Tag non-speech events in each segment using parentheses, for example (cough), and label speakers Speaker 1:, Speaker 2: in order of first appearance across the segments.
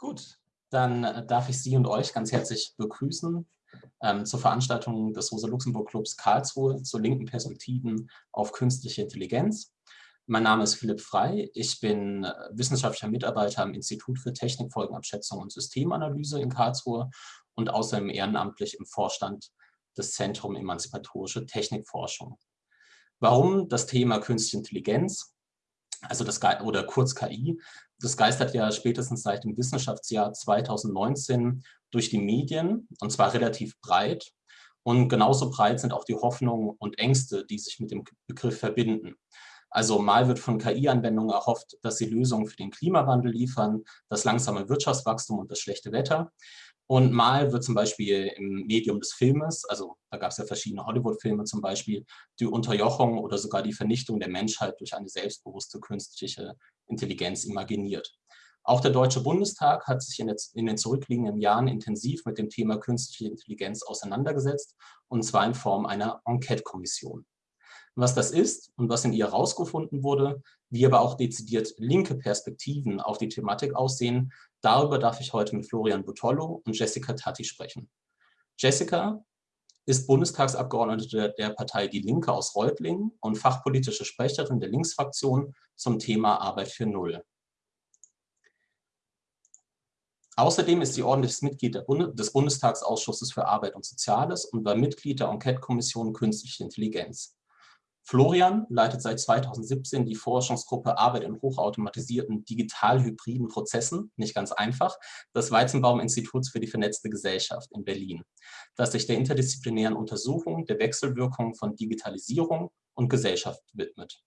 Speaker 1: Gut, dann äh, darf ich Sie und euch ganz herzlich begrüßen ähm, zur Veranstaltung des Rosa-Luxemburg-Clubs Karlsruhe zu linken Perspektiven auf künstliche Intelligenz. Mein Name ist Philipp Frei. Ich bin äh, wissenschaftlicher Mitarbeiter am Institut für Technikfolgenabschätzung und Systemanalyse in Karlsruhe und außerdem ehrenamtlich im Vorstand des Zentrum Emanzipatorische Technikforschung. Warum das Thema Künstliche Intelligenz? Also das oder kurz KI, das geistert ja spätestens seit dem Wissenschaftsjahr 2019 durch die Medien und zwar relativ breit. Und genauso breit sind auch die Hoffnungen und Ängste, die sich mit dem Begriff verbinden. Also mal wird von KI-Anwendungen erhofft, dass sie Lösungen für den Klimawandel liefern, das langsame Wirtschaftswachstum und das schlechte Wetter. Und mal wird zum Beispiel im Medium des Filmes, also da gab es ja verschiedene Hollywood-Filme zum Beispiel, die Unterjochung oder sogar die Vernichtung der Menschheit durch eine selbstbewusste künstliche Intelligenz imaginiert. Auch der Deutsche Bundestag hat sich in, in den zurückliegenden Jahren intensiv mit dem Thema künstliche Intelligenz auseinandergesetzt, und zwar in Form einer Enquete-Kommission. Was das ist und was in ihr herausgefunden wurde, wie aber auch dezidiert linke Perspektiven auf die Thematik aussehen, darüber darf ich heute mit Florian Butollo und Jessica Tatti sprechen. Jessica ist Bundestagsabgeordnete der Partei Die Linke aus Reutlingen und fachpolitische Sprecherin der Linksfraktion zum Thema Arbeit für Null. Außerdem ist sie ordentliches Mitglied des Bundestagsausschusses für Arbeit und Soziales und war Mitglied der Enquete-Kommission Künstliche Intelligenz. Florian leitet seit 2017 die Forschungsgruppe Arbeit in hochautomatisierten digital-hybriden Prozessen, nicht ganz einfach, des Weizenbaum-Instituts für die vernetzte Gesellschaft in Berlin, das sich der interdisziplinären Untersuchung der Wechselwirkungen von Digitalisierung und Gesellschaft widmet.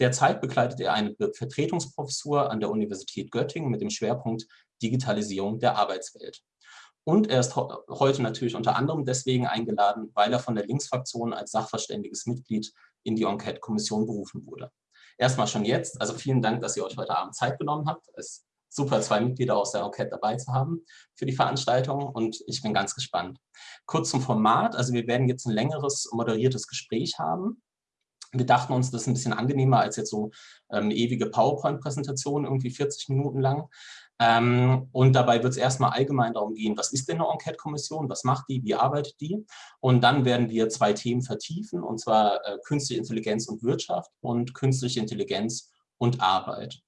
Speaker 1: Derzeit begleitet er eine Vertretungsprofessur an der Universität Göttingen mit dem Schwerpunkt Digitalisierung der Arbeitswelt. Und er ist heute natürlich unter anderem deswegen eingeladen, weil er von der Linksfraktion als sachverständiges Mitglied in die Enquete-Kommission berufen wurde. Erstmal schon jetzt, also vielen Dank, dass ihr euch heute Abend Zeit genommen habt. Es ist super, zwei Mitglieder aus der Enquete dabei zu haben für die Veranstaltung und ich bin ganz gespannt. Kurz zum Format, also wir werden jetzt ein längeres moderiertes Gespräch haben. Wir dachten uns, das ist ein bisschen angenehmer als jetzt so ähm, ewige PowerPoint-Präsentationen, irgendwie 40 Minuten lang. Ähm, und dabei wird es erstmal allgemein darum gehen, was ist denn eine Enquete-Kommission, was macht die, wie arbeitet die? Und dann werden wir zwei Themen vertiefen, und zwar äh, künstliche Intelligenz und Wirtschaft und künstliche Intelligenz und Arbeit.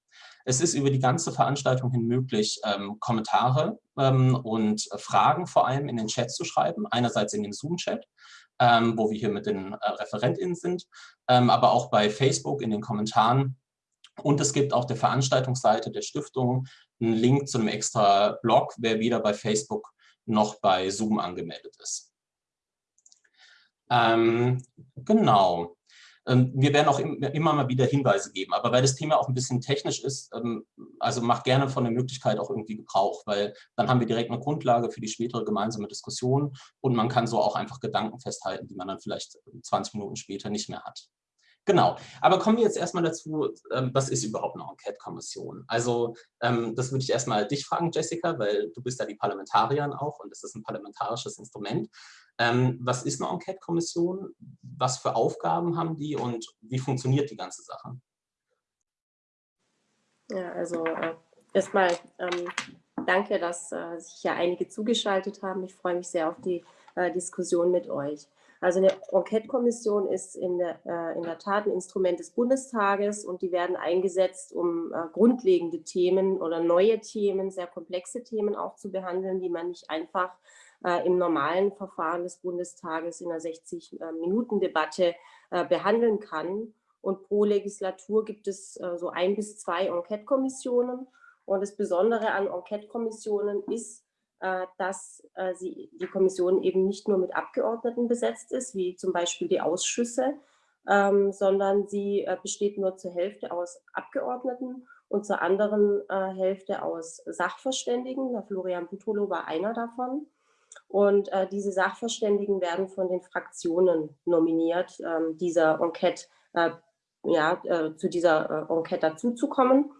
Speaker 1: Es ist über die ganze Veranstaltung hin möglich, ähm, Kommentare ähm, und Fragen vor allem in den Chat zu schreiben, einerseits in den Zoom-Chat, ähm, wo wir hier mit den äh, ReferentInnen sind, ähm, aber auch bei Facebook in den Kommentaren und es gibt auf der Veranstaltungsseite der Stiftung einen Link zu einem extra Blog, wer weder bei Facebook noch bei Zoom angemeldet ist. Ähm, genau. Ähm, wir werden auch immer mal wieder Hinweise geben, aber weil das Thema auch ein bisschen technisch ist, ähm, also macht gerne von der Möglichkeit auch irgendwie Gebrauch, weil dann haben wir direkt eine Grundlage für die spätere gemeinsame Diskussion und man kann so auch einfach Gedanken festhalten, die man dann vielleicht 20 Minuten später nicht mehr hat. Genau, aber kommen wir jetzt erstmal dazu, ähm, was ist überhaupt eine Enquete-Kommission? Also ähm, das würde ich erstmal dich fragen, Jessica, weil du bist ja die Parlamentarierin auch und es ist ein parlamentarisches Instrument. Ähm, was ist eine Enquete-Kommission? Was für Aufgaben haben die und wie funktioniert die ganze Sache?
Speaker 2: Ja, also äh, erstmal ähm, danke, dass äh, sich ja einige zugeschaltet haben. Ich freue mich sehr auf die äh, Diskussion mit euch. Also eine Enquete-Kommission ist in der, äh, in der Tat ein Instrument des Bundestages und die werden eingesetzt, um äh, grundlegende Themen oder neue Themen, sehr komplexe Themen auch zu behandeln, die man nicht einfach äh, im normalen Verfahren des Bundestages in einer 60-Minuten-Debatte äh, behandeln kann. Und pro Legislatur gibt es äh, so ein bis zwei Enquete-Kommissionen. Und das Besondere an Enquete-Kommissionen ist, äh, dass äh, die Kommission eben nicht nur mit Abgeordneten besetzt ist, wie zum Beispiel die Ausschüsse, ähm, sondern sie äh, besteht nur zur Hälfte aus Abgeordneten und zur anderen äh, Hälfte aus Sachverständigen. Der Florian Butolo war einer davon. Und äh, diese Sachverständigen werden von den Fraktionen nominiert, ähm, dieser Enquete, äh, ja, zu dieser Enquete dazuzukommen.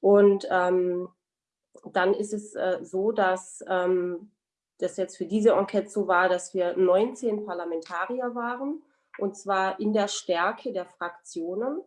Speaker 2: Und ähm, dann ist es äh, so, dass ähm, das jetzt für diese Enquete so war, dass wir 19 Parlamentarier waren, und zwar in der Stärke der Fraktionen.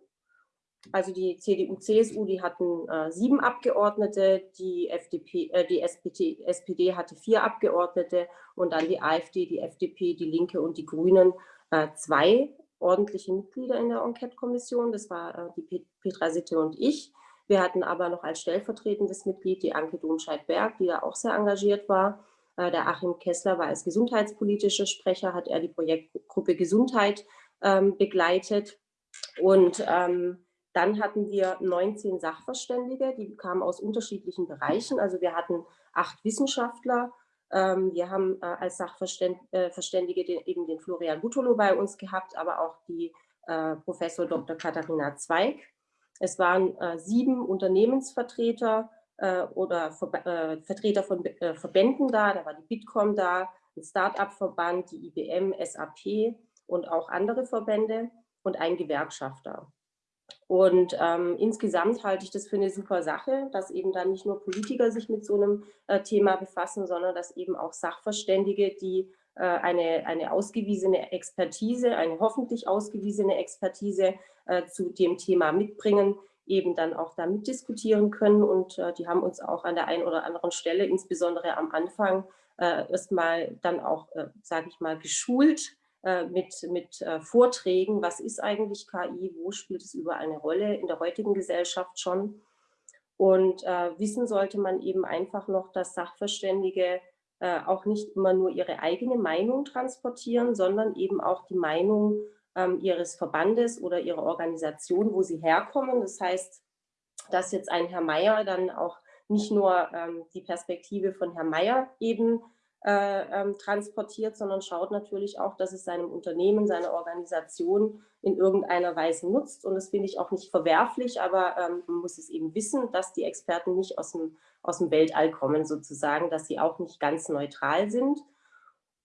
Speaker 2: also die CDU, CSU, die hatten äh, sieben Abgeordnete, die, FDP, äh, die SPD, SPD hatte vier Abgeordnete und dann die AfD, die FDP, die Linke und die Grünen äh, zwei ordentliche Mitglieder in der Enquete-Kommission. Das war äh, die Petra Sitte und ich. Wir hatten aber noch als stellvertretendes Mitglied die Anke Domscheit-Berg, die da auch sehr engagiert war. Äh, der Achim Kessler war als gesundheitspolitischer Sprecher, hat er die Projektgruppe Gesundheit ähm, begleitet. Und ähm, dann hatten wir 19 Sachverständige, die kamen aus unterschiedlichen Bereichen. Also wir hatten acht Wissenschaftler. Ähm, wir haben äh, als Sachverständige äh, eben den Florian Butolo bei uns gehabt, aber auch die äh, Professor Dr. Katharina Zweig. Es waren sieben Unternehmensvertreter oder Vertreter von Verbänden da. Da war die Bitkom da, ein Start-up-Verband, die IBM, SAP und auch andere Verbände und ein Gewerkschafter. Und ähm, insgesamt halte ich das für eine super Sache, dass eben dann nicht nur Politiker sich mit so einem äh, Thema befassen, sondern dass eben auch Sachverständige, die äh, eine, eine ausgewiesene Expertise, eine hoffentlich ausgewiesene Expertise äh, zu dem Thema mitbringen, eben dann auch da mitdiskutieren können. Und äh, die haben uns auch an der einen oder anderen Stelle, insbesondere am Anfang, äh, erstmal dann auch, äh, sage ich mal, geschult, äh, mit, mit äh, Vorträgen, was ist eigentlich KI, wo spielt es über eine Rolle in der heutigen Gesellschaft schon. Und äh, wissen sollte man eben einfach noch, dass Sachverständige äh, auch nicht immer nur ihre eigene Meinung transportieren, sondern eben auch die Meinung ähm, ihres Verbandes oder ihrer Organisation, wo sie herkommen. Das heißt, dass jetzt ein Herr Meier dann auch nicht nur ähm, die Perspektive von Herrn Meier eben äh, ähm, transportiert, sondern schaut natürlich auch, dass es seinem Unternehmen, seiner Organisation in irgendeiner Weise nutzt. Und das finde ich auch nicht verwerflich, aber ähm, man muss es eben wissen, dass die Experten nicht aus dem, aus dem Weltall kommen sozusagen, dass sie auch nicht ganz neutral sind.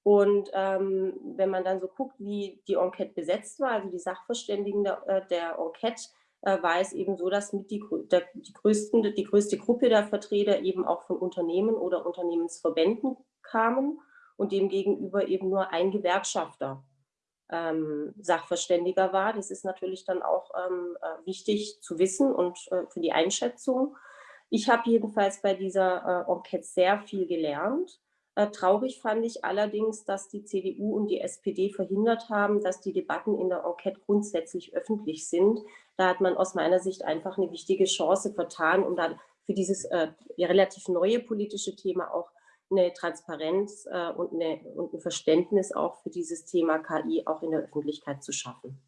Speaker 2: Und ähm, wenn man dann so guckt, wie die Enquete besetzt war, also die Sachverständigen der, äh, der Enquete, äh, war es eben so, dass mit die, der, die, größten, die größte Gruppe der Vertreter eben auch von Unternehmen oder Unternehmensverbänden kamen und demgegenüber eben nur ein Gewerkschafter ähm, Sachverständiger war. Das ist natürlich dann auch ähm, äh, wichtig zu wissen und äh, für die Einschätzung. Ich habe jedenfalls bei dieser äh, Enquete sehr viel gelernt. Äh, traurig fand ich allerdings, dass die CDU und die SPD verhindert haben, dass die Debatten in der Enquete grundsätzlich öffentlich sind. Da hat man aus meiner Sicht einfach eine wichtige Chance vertan, um dann für dieses äh, relativ neue politische Thema auch eine Transparenz äh, und, eine, und ein Verständnis auch für dieses Thema KI auch in der Öffentlichkeit zu schaffen.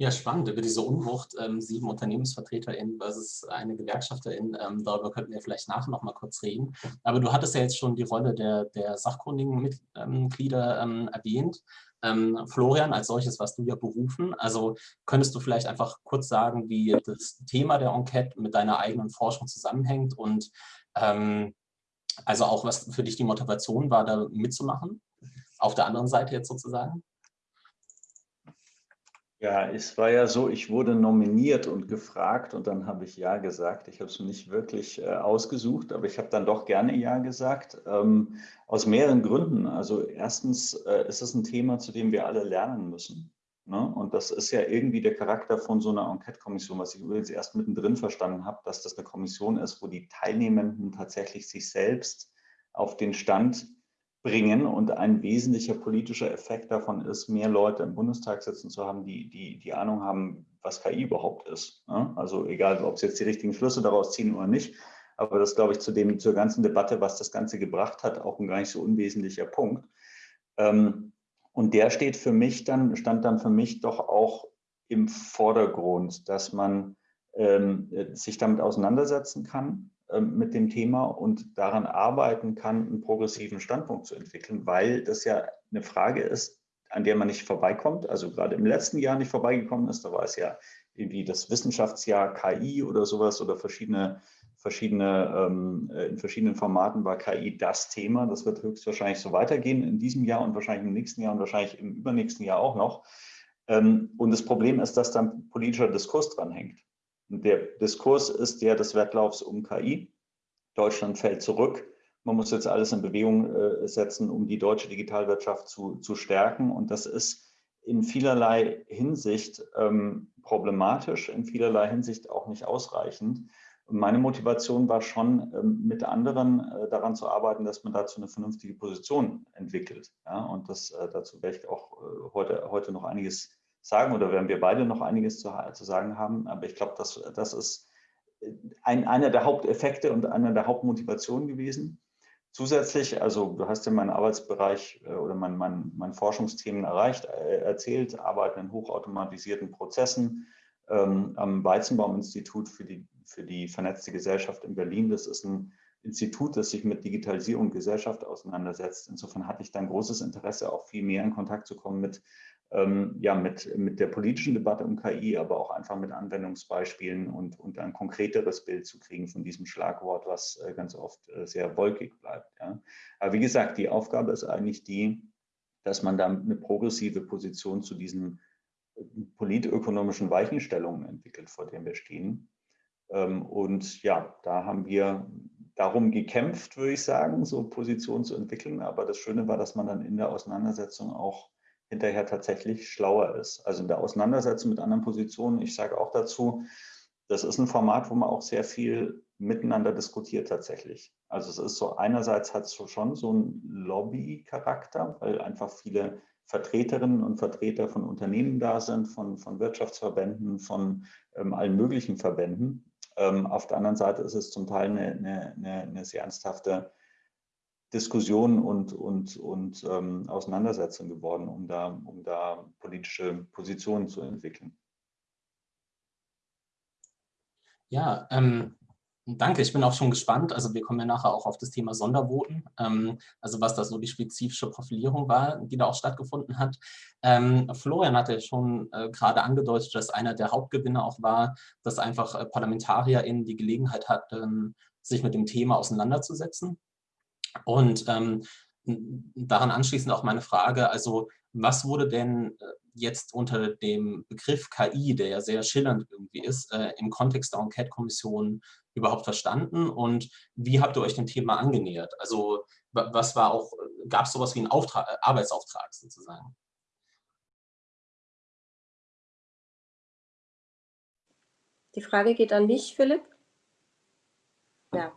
Speaker 1: Ja, spannend. Über diese Unwucht, ähm, sieben UnternehmensvertreterInnen versus eine Gewerkschafterin, ähm, darüber könnten wir vielleicht nachher noch mal kurz reden. Aber du hattest ja jetzt schon die Rolle der, der sachkundigen Mitglieder ähm, erwähnt. Ähm, Florian, als solches warst du ja berufen. Also könntest du vielleicht einfach kurz sagen, wie das Thema der Enquete mit deiner eigenen Forschung zusammenhängt und ähm, also auch was für dich die Motivation war, da mitzumachen? Auf der anderen Seite jetzt sozusagen?
Speaker 3: Ja, es war ja so, ich wurde nominiert und gefragt und dann habe ich Ja gesagt. Ich habe es nicht wirklich äh, ausgesucht, aber ich habe dann doch gerne Ja gesagt, ähm, aus mehreren Gründen. Also erstens äh, ist es ein Thema, zu dem wir alle lernen müssen. Ne? Und das ist ja irgendwie der Charakter von so einer Enquete-Kommission, was ich übrigens erst mittendrin verstanden habe, dass das eine Kommission ist, wo die Teilnehmenden tatsächlich sich selbst auf den Stand bringen und ein wesentlicher politischer Effekt davon ist, mehr Leute im Bundestag sitzen zu haben, die die, die Ahnung haben, was KI überhaupt ist. Ne? Also egal, ob sie jetzt die richtigen Schlüsse daraus ziehen oder nicht, aber das glaube ich zu dem, zur ganzen Debatte, was das Ganze gebracht hat, auch ein gar nicht so unwesentlicher Punkt. Ähm, und der steht für mich dann, stand dann für mich doch auch im Vordergrund, dass man ähm, sich damit auseinandersetzen kann ähm, mit dem Thema und daran arbeiten kann, einen progressiven Standpunkt zu entwickeln, weil das ja eine Frage ist, an der man nicht vorbeikommt, also gerade im letzten Jahr nicht vorbeigekommen ist, da war es ja irgendwie das Wissenschaftsjahr KI oder sowas oder verschiedene verschiedene, ähm, äh, in verschiedenen Formaten war KI das Thema. Das wird höchstwahrscheinlich so weitergehen in diesem Jahr und wahrscheinlich im nächsten Jahr und wahrscheinlich im übernächsten Jahr auch noch. Ähm, und das Problem ist, dass dann politischer Diskurs dranhängt. Und der Diskurs ist der des Wettlaufs um KI. Deutschland fällt zurück. Man muss jetzt alles in Bewegung äh, setzen, um die deutsche Digitalwirtschaft zu, zu stärken. Und das ist in vielerlei Hinsicht ähm, problematisch, in vielerlei Hinsicht auch nicht ausreichend. Meine Motivation war schon, ähm, mit anderen äh, daran zu arbeiten, dass man dazu eine vernünftige Position entwickelt. Ja, und das, äh, dazu werde ich auch äh, heute, heute noch einiges sagen oder werden wir beide noch einiges zu, zu sagen haben. Aber ich glaube, das, das ist ein, einer der Haupteffekte und einer der Hauptmotivationen gewesen. Zusätzlich, also du hast ja meinen Arbeitsbereich oder mein, mein, mein Forschungsthemen erreicht, erzählt, arbeiten in hochautomatisierten Prozessen ähm, am Weizenbaum-Institut für die für die vernetzte Gesellschaft in Berlin. Das ist ein Institut, das sich mit Digitalisierung und Gesellschaft auseinandersetzt. Insofern hatte ich dann großes Interesse, auch viel mehr in Kontakt zu kommen mit, ähm, ja, mit, mit der politischen Debatte um KI, aber auch einfach mit Anwendungsbeispielen und, und ein konkreteres Bild zu kriegen von diesem Schlagwort, was äh, ganz oft äh, sehr wolkig bleibt. Ja. Aber wie gesagt, die Aufgabe ist eigentlich die, dass man da eine progressive Position zu diesen äh, politökonomischen Weichenstellungen entwickelt, vor denen wir stehen. Ähm, und ja, da haben wir darum gekämpft, würde ich sagen, so Positionen zu entwickeln. Aber das Schöne war, dass man dann in der Auseinandersetzung auch hinterher tatsächlich schlauer ist. Also in der Auseinandersetzung mit anderen Positionen, ich sage auch dazu, das ist ein Format, wo man auch sehr viel miteinander diskutiert tatsächlich. Also es ist so, einerseits hat es schon so einen Lobby-Charakter, weil einfach viele Vertreterinnen und Vertreter von Unternehmen da sind, von, von Wirtschaftsverbänden, von ähm, allen möglichen Verbänden. Ähm, auf der anderen Seite ist es zum Teil eine, eine, eine sehr ernsthafte Diskussion und, und, und ähm, Auseinandersetzung geworden, um da, um da politische Positionen zu entwickeln.
Speaker 1: Ja, ähm, Danke, ich bin auch schon gespannt. Also wir kommen ja nachher auch auf das Thema Sondervoten, ähm, also was da so die spezifische Profilierung war, die da auch stattgefunden hat. Ähm, Florian hatte ja schon äh, gerade angedeutet, dass einer der Hauptgewinne auch war, dass einfach äh, ParlamentarierInnen die Gelegenheit hatten, sich mit dem Thema auseinanderzusetzen. Und ähm, daran anschließend auch meine Frage, also was wurde denn äh, jetzt unter dem Begriff KI, der ja sehr schillernd irgendwie ist, äh, im Kontext der Enquete-Kommission überhaupt verstanden und wie habt ihr euch dem Thema angenähert? Also was war auch, gab es sowas wie einen Auftrag, äh, Arbeitsauftrag sozusagen?
Speaker 2: Die Frage geht an mich, Philipp. Ja,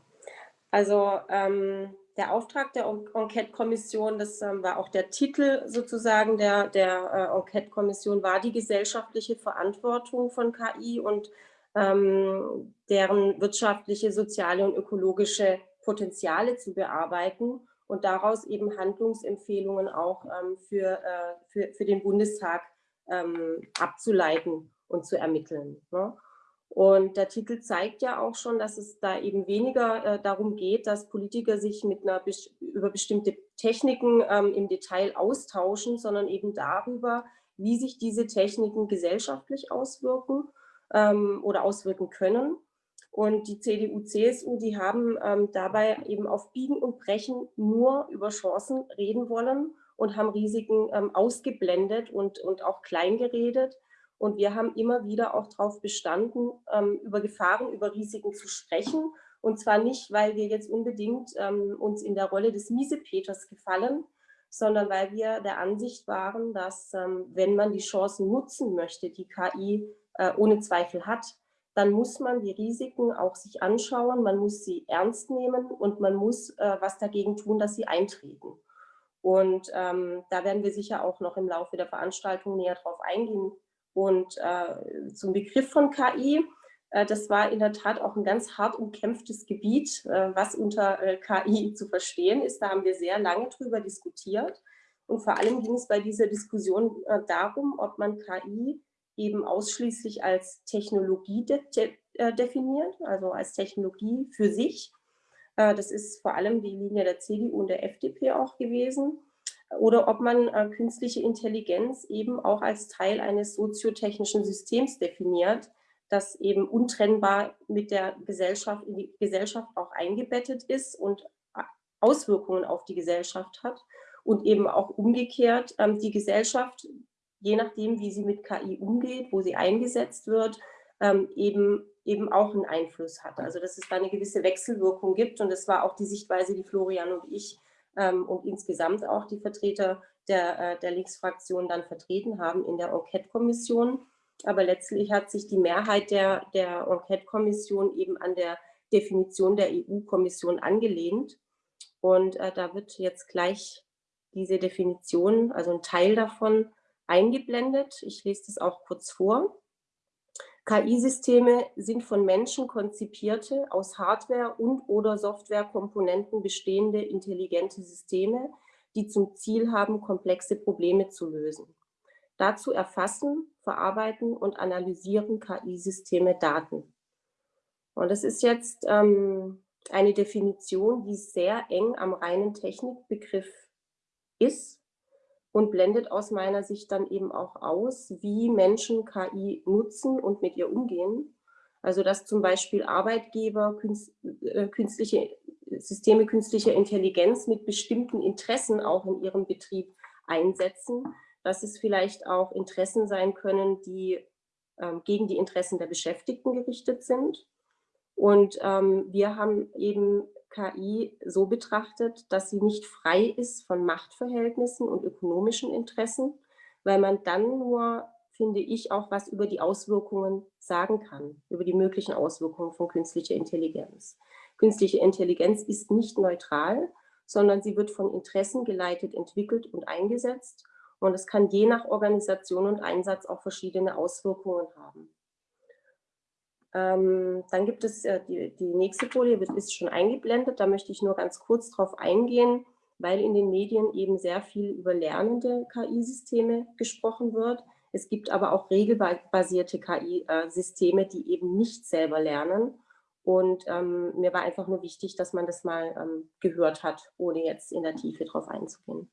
Speaker 2: also ähm, der Auftrag der Enquete-Kommission, das ähm, war auch der Titel sozusagen der, der äh, Enquete-Kommission, war die gesellschaftliche Verantwortung von KI und ähm, deren wirtschaftliche, soziale und ökologische Potenziale zu bearbeiten und daraus eben Handlungsempfehlungen auch ähm, für, äh, für, für den Bundestag ähm, abzuleiten und zu ermitteln. Ne? Und der Titel zeigt ja auch schon, dass es da eben weniger äh, darum geht, dass Politiker sich mit einer über bestimmte Techniken ähm, im Detail austauschen, sondern eben darüber, wie sich diese Techniken gesellschaftlich auswirken ähm, oder auswirken können. Und die CDU, CSU, die haben ähm, dabei eben auf Biegen und Brechen nur über Chancen reden wollen und haben Risiken ähm, ausgeblendet und, und auch klein geredet. Und wir haben immer wieder auch darauf bestanden, ähm, über Gefahren, über Risiken zu sprechen. Und zwar nicht, weil wir jetzt unbedingt ähm, uns in der Rolle des Miesepeters gefallen, sondern weil wir der Ansicht waren, dass ähm, wenn man die Chancen nutzen möchte, die KI äh, ohne Zweifel hat, dann muss man die Risiken auch sich anschauen, man muss sie ernst nehmen und man muss äh, was dagegen tun, dass sie eintreten. Und ähm, da werden wir sicher auch noch im Laufe der Veranstaltung näher drauf eingehen. Und äh, zum Begriff von KI, äh, das war in der Tat auch ein ganz hart umkämpftes Gebiet, äh, was unter äh, KI zu verstehen ist. Da haben wir sehr lange drüber diskutiert. Und vor allem ging es bei dieser Diskussion darum, ob man KI eben ausschließlich als Technologie de de äh, definiert, also als Technologie für sich. Äh, das ist vor allem die Linie der CDU und der FDP auch gewesen. Oder ob man äh, künstliche Intelligenz eben auch als Teil eines soziotechnischen Systems definiert, das eben untrennbar mit der Gesellschaft, in die Gesellschaft auch eingebettet ist und Auswirkungen auf die Gesellschaft hat und eben auch umgekehrt ähm, die Gesellschaft je nachdem, wie sie mit KI umgeht, wo sie eingesetzt wird, ähm, eben, eben auch einen Einfluss hat. Also dass es da eine gewisse Wechselwirkung gibt und das war auch die Sichtweise, die Florian und ich ähm, und insgesamt auch die Vertreter der, äh, der Linksfraktion dann vertreten haben in der Enquete-Kommission. aber letztlich hat sich die Mehrheit der, der Enquete-Kommission eben an der Definition der EU-Kommission angelehnt. Und äh, da wird jetzt gleich diese Definition, also ein Teil davon, eingeblendet. Ich lese das auch kurz vor. KI-Systeme sind von Menschen konzipierte, aus Hardware- und oder Softwarekomponenten bestehende intelligente Systeme, die zum Ziel haben, komplexe Probleme zu lösen. Dazu erfassen, verarbeiten und analysieren KI-Systeme Daten. Und das ist jetzt ähm, eine Definition, die sehr eng am reinen Technikbegriff ist und blendet aus meiner Sicht dann eben auch aus, wie Menschen KI nutzen und mit ihr umgehen. Also dass zum Beispiel Arbeitgeber äh, künstliche Systeme künstlicher Intelligenz mit bestimmten Interessen auch in ihrem Betrieb einsetzen dass es vielleicht auch Interessen sein können, die ähm, gegen die Interessen der Beschäftigten gerichtet sind. Und ähm, wir haben eben KI so betrachtet, dass sie nicht frei ist von Machtverhältnissen und ökonomischen Interessen, weil man dann nur, finde ich, auch was über die Auswirkungen sagen kann, über die möglichen Auswirkungen von künstlicher Intelligenz. Künstliche Intelligenz ist nicht neutral, sondern sie wird von Interessen geleitet, entwickelt und eingesetzt und es kann je nach Organisation und Einsatz auch verschiedene Auswirkungen haben. Ähm, dann gibt es äh, die, die nächste Folie, ist schon eingeblendet. Da möchte ich nur ganz kurz drauf eingehen, weil in den Medien eben sehr viel über lernende KI-Systeme gesprochen wird. Es gibt aber auch regelbasierte KI-Systeme, die eben nicht selber lernen. Und ähm, mir war einfach nur wichtig, dass man das mal ähm, gehört hat, ohne jetzt in der Tiefe drauf einzugehen.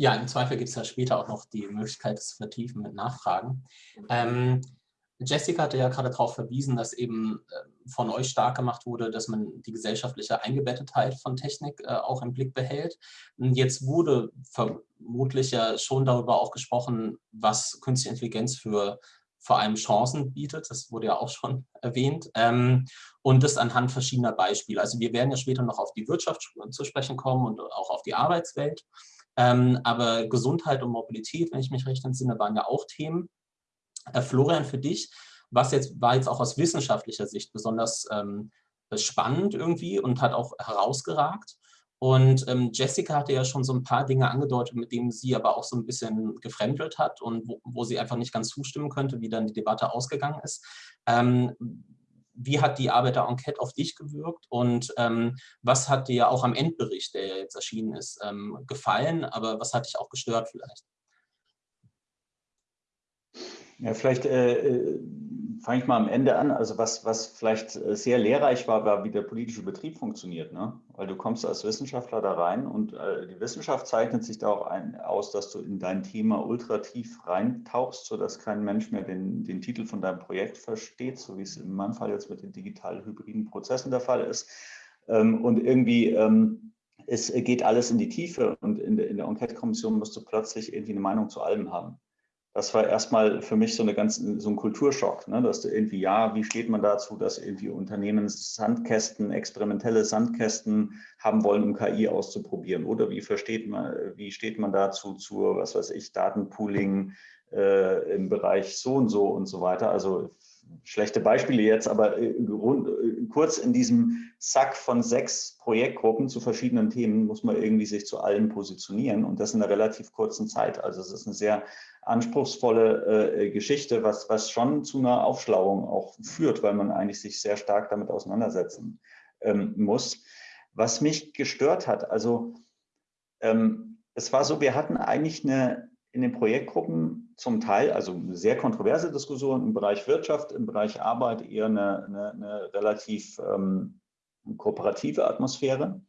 Speaker 1: Ja, im Zweifel gibt es ja später auch noch die Möglichkeit, das zu vertiefen mit Nachfragen. Ähm, Jessica hatte ja gerade darauf verwiesen, dass eben äh, von euch stark gemacht wurde, dass man die gesellschaftliche Eingebettetheit von Technik äh, auch im Blick behält. Jetzt wurde vermutlich ja schon darüber auch gesprochen, was künstliche Intelligenz für vor allem Chancen bietet. Das wurde ja auch schon (laughs) erwähnt. Ähm, und das anhand verschiedener Beispiele. Also wir werden ja später noch auf die Wirtschaft zu sprechen kommen und auch auf die Arbeitswelt. Ähm, aber Gesundheit und Mobilität, wenn ich mich recht entsinne, waren ja auch Themen. Äh, Florian, für dich, was jetzt war jetzt auch aus wissenschaftlicher Sicht besonders ähm, spannend irgendwie und hat auch herausgeragt. Und ähm, Jessica hatte ja schon so ein paar Dinge angedeutet, mit denen sie aber auch so ein bisschen gefremdelt hat und wo, wo sie einfach nicht ganz zustimmen könnte, wie dann die Debatte ausgegangen ist. Ähm, wie hat die Arbeiter-Enquete auf dich gewirkt und ähm, was hat dir auch am Endbericht, der jetzt erschienen ist, ähm, gefallen, aber was hat dich auch gestört vielleicht?
Speaker 3: Ja, vielleicht äh, äh fange ich mal am Ende an. Also was, was vielleicht äh, sehr lehrreich war, war, wie der politische Betrieb funktioniert. Ne? Weil du kommst als Wissenschaftler da rein und äh, die Wissenschaft zeichnet sich da auch ein, aus, dass du in dein Thema ultra tief reintauchst, sodass kein Mensch mehr den, den Titel von deinem Projekt versteht, so wie es in meinem Fall jetzt mit den digital-hybriden Prozessen der Fall ist. Ähm, und irgendwie... Ähm, es geht alles in die Tiefe und in der Enquete-Kommission musst du plötzlich irgendwie eine Meinung zu allem haben das war erstmal für mich so, eine ganz, so ein Kulturschock, ne? dass du irgendwie, ja, wie steht man dazu, dass irgendwie Unternehmen Sandkästen, experimentelle Sandkästen haben wollen, um KI auszuprobieren? Oder wie versteht man, wie steht man dazu zur, was weiß ich, Datenpooling äh, im Bereich so und so und so weiter? Also schlechte Beispiele jetzt, aber äh, äh, kurz in diesem Sack von sechs Projektgruppen zu verschiedenen Themen muss man irgendwie sich zu allen positionieren und das in einer relativ kurzen Zeit. Also es ist eine sehr anspruchsvolle äh, Geschichte, was, was schon zu einer Aufschlauung auch führt, weil man eigentlich sich sehr stark damit auseinandersetzen ähm, muss. Was mich gestört hat, also ähm, es war so, wir hatten eigentlich eine in den Projektgruppen zum Teil, also sehr kontroverse Diskussion im Bereich Wirtschaft, im Bereich Arbeit eher eine, eine, eine relativ ähm, kooperative Atmosphäre.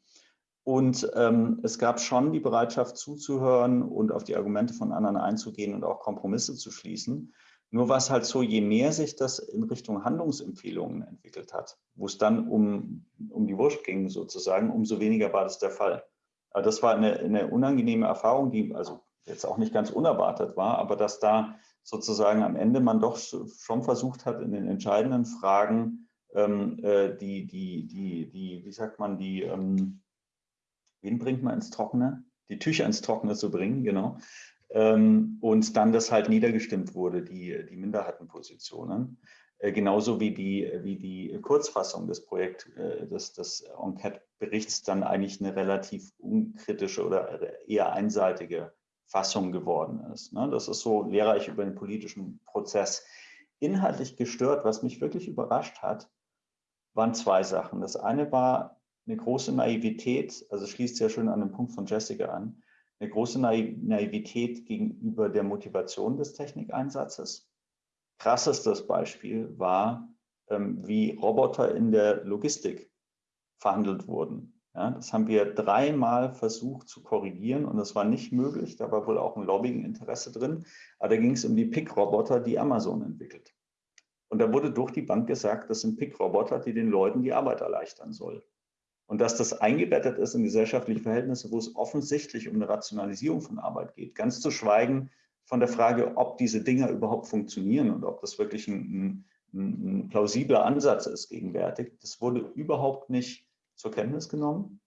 Speaker 3: Und ähm, es gab schon die Bereitschaft zuzuhören und auf die Argumente von anderen einzugehen und auch Kompromisse zu schließen. Nur war es halt so, je mehr sich das in Richtung Handlungsempfehlungen entwickelt hat, wo es dann um, um die Wurst ging sozusagen, umso weniger war das der Fall. Aber das war eine, eine unangenehme Erfahrung, die also jetzt auch nicht ganz unerwartet war, aber dass da sozusagen am Ende man doch schon versucht hat, in den entscheidenden Fragen ähm, äh, die, die, die, die, wie sagt man, die, ähm, wen bringt man ins Trockene? Die Tücher ins Trockene zu bringen, genau. ähm, und dann das halt niedergestimmt wurde, die, die Minderheitenpositionen. Äh, genauso wie die, wie die Kurzfassung des Projekt, äh, des, des Enquete-Berichts dann eigentlich eine relativ unkritische oder eher einseitige Fassung geworden ist. Ne? Das ist so lehrreich über den politischen Prozess. Inhaltlich gestört, was mich wirklich überrascht hat, waren zwei Sachen. Das eine war eine große Naivität, also schließt ja schön an den Punkt von Jessica an, eine große Naivität gegenüber der Motivation des Technikeinsatzes. Krassestes Beispiel war, ähm, wie Roboter in der Logistik verhandelt wurden. Ja, das haben wir dreimal versucht zu korrigieren und das war nicht möglich. Da war wohl auch ein Lobbying-Interesse drin. Aber da ging es um die Pick-Roboter, die Amazon entwickelt. Und da wurde durch die Bank gesagt, das sind Pick-Roboter, die den Leuten die Arbeit erleichtern sollen. Und dass das eingebettet ist in gesellschaftliche Verhältnisse, wo es offensichtlich um eine Rationalisierung von Arbeit geht. Ganz zu schweigen von der Frage, ob diese Dinger überhaupt funktionieren und ob das wirklich ein, ein, ein plausibler Ansatz ist gegenwärtig. Das wurde überhaupt nicht zur Kenntnis genommen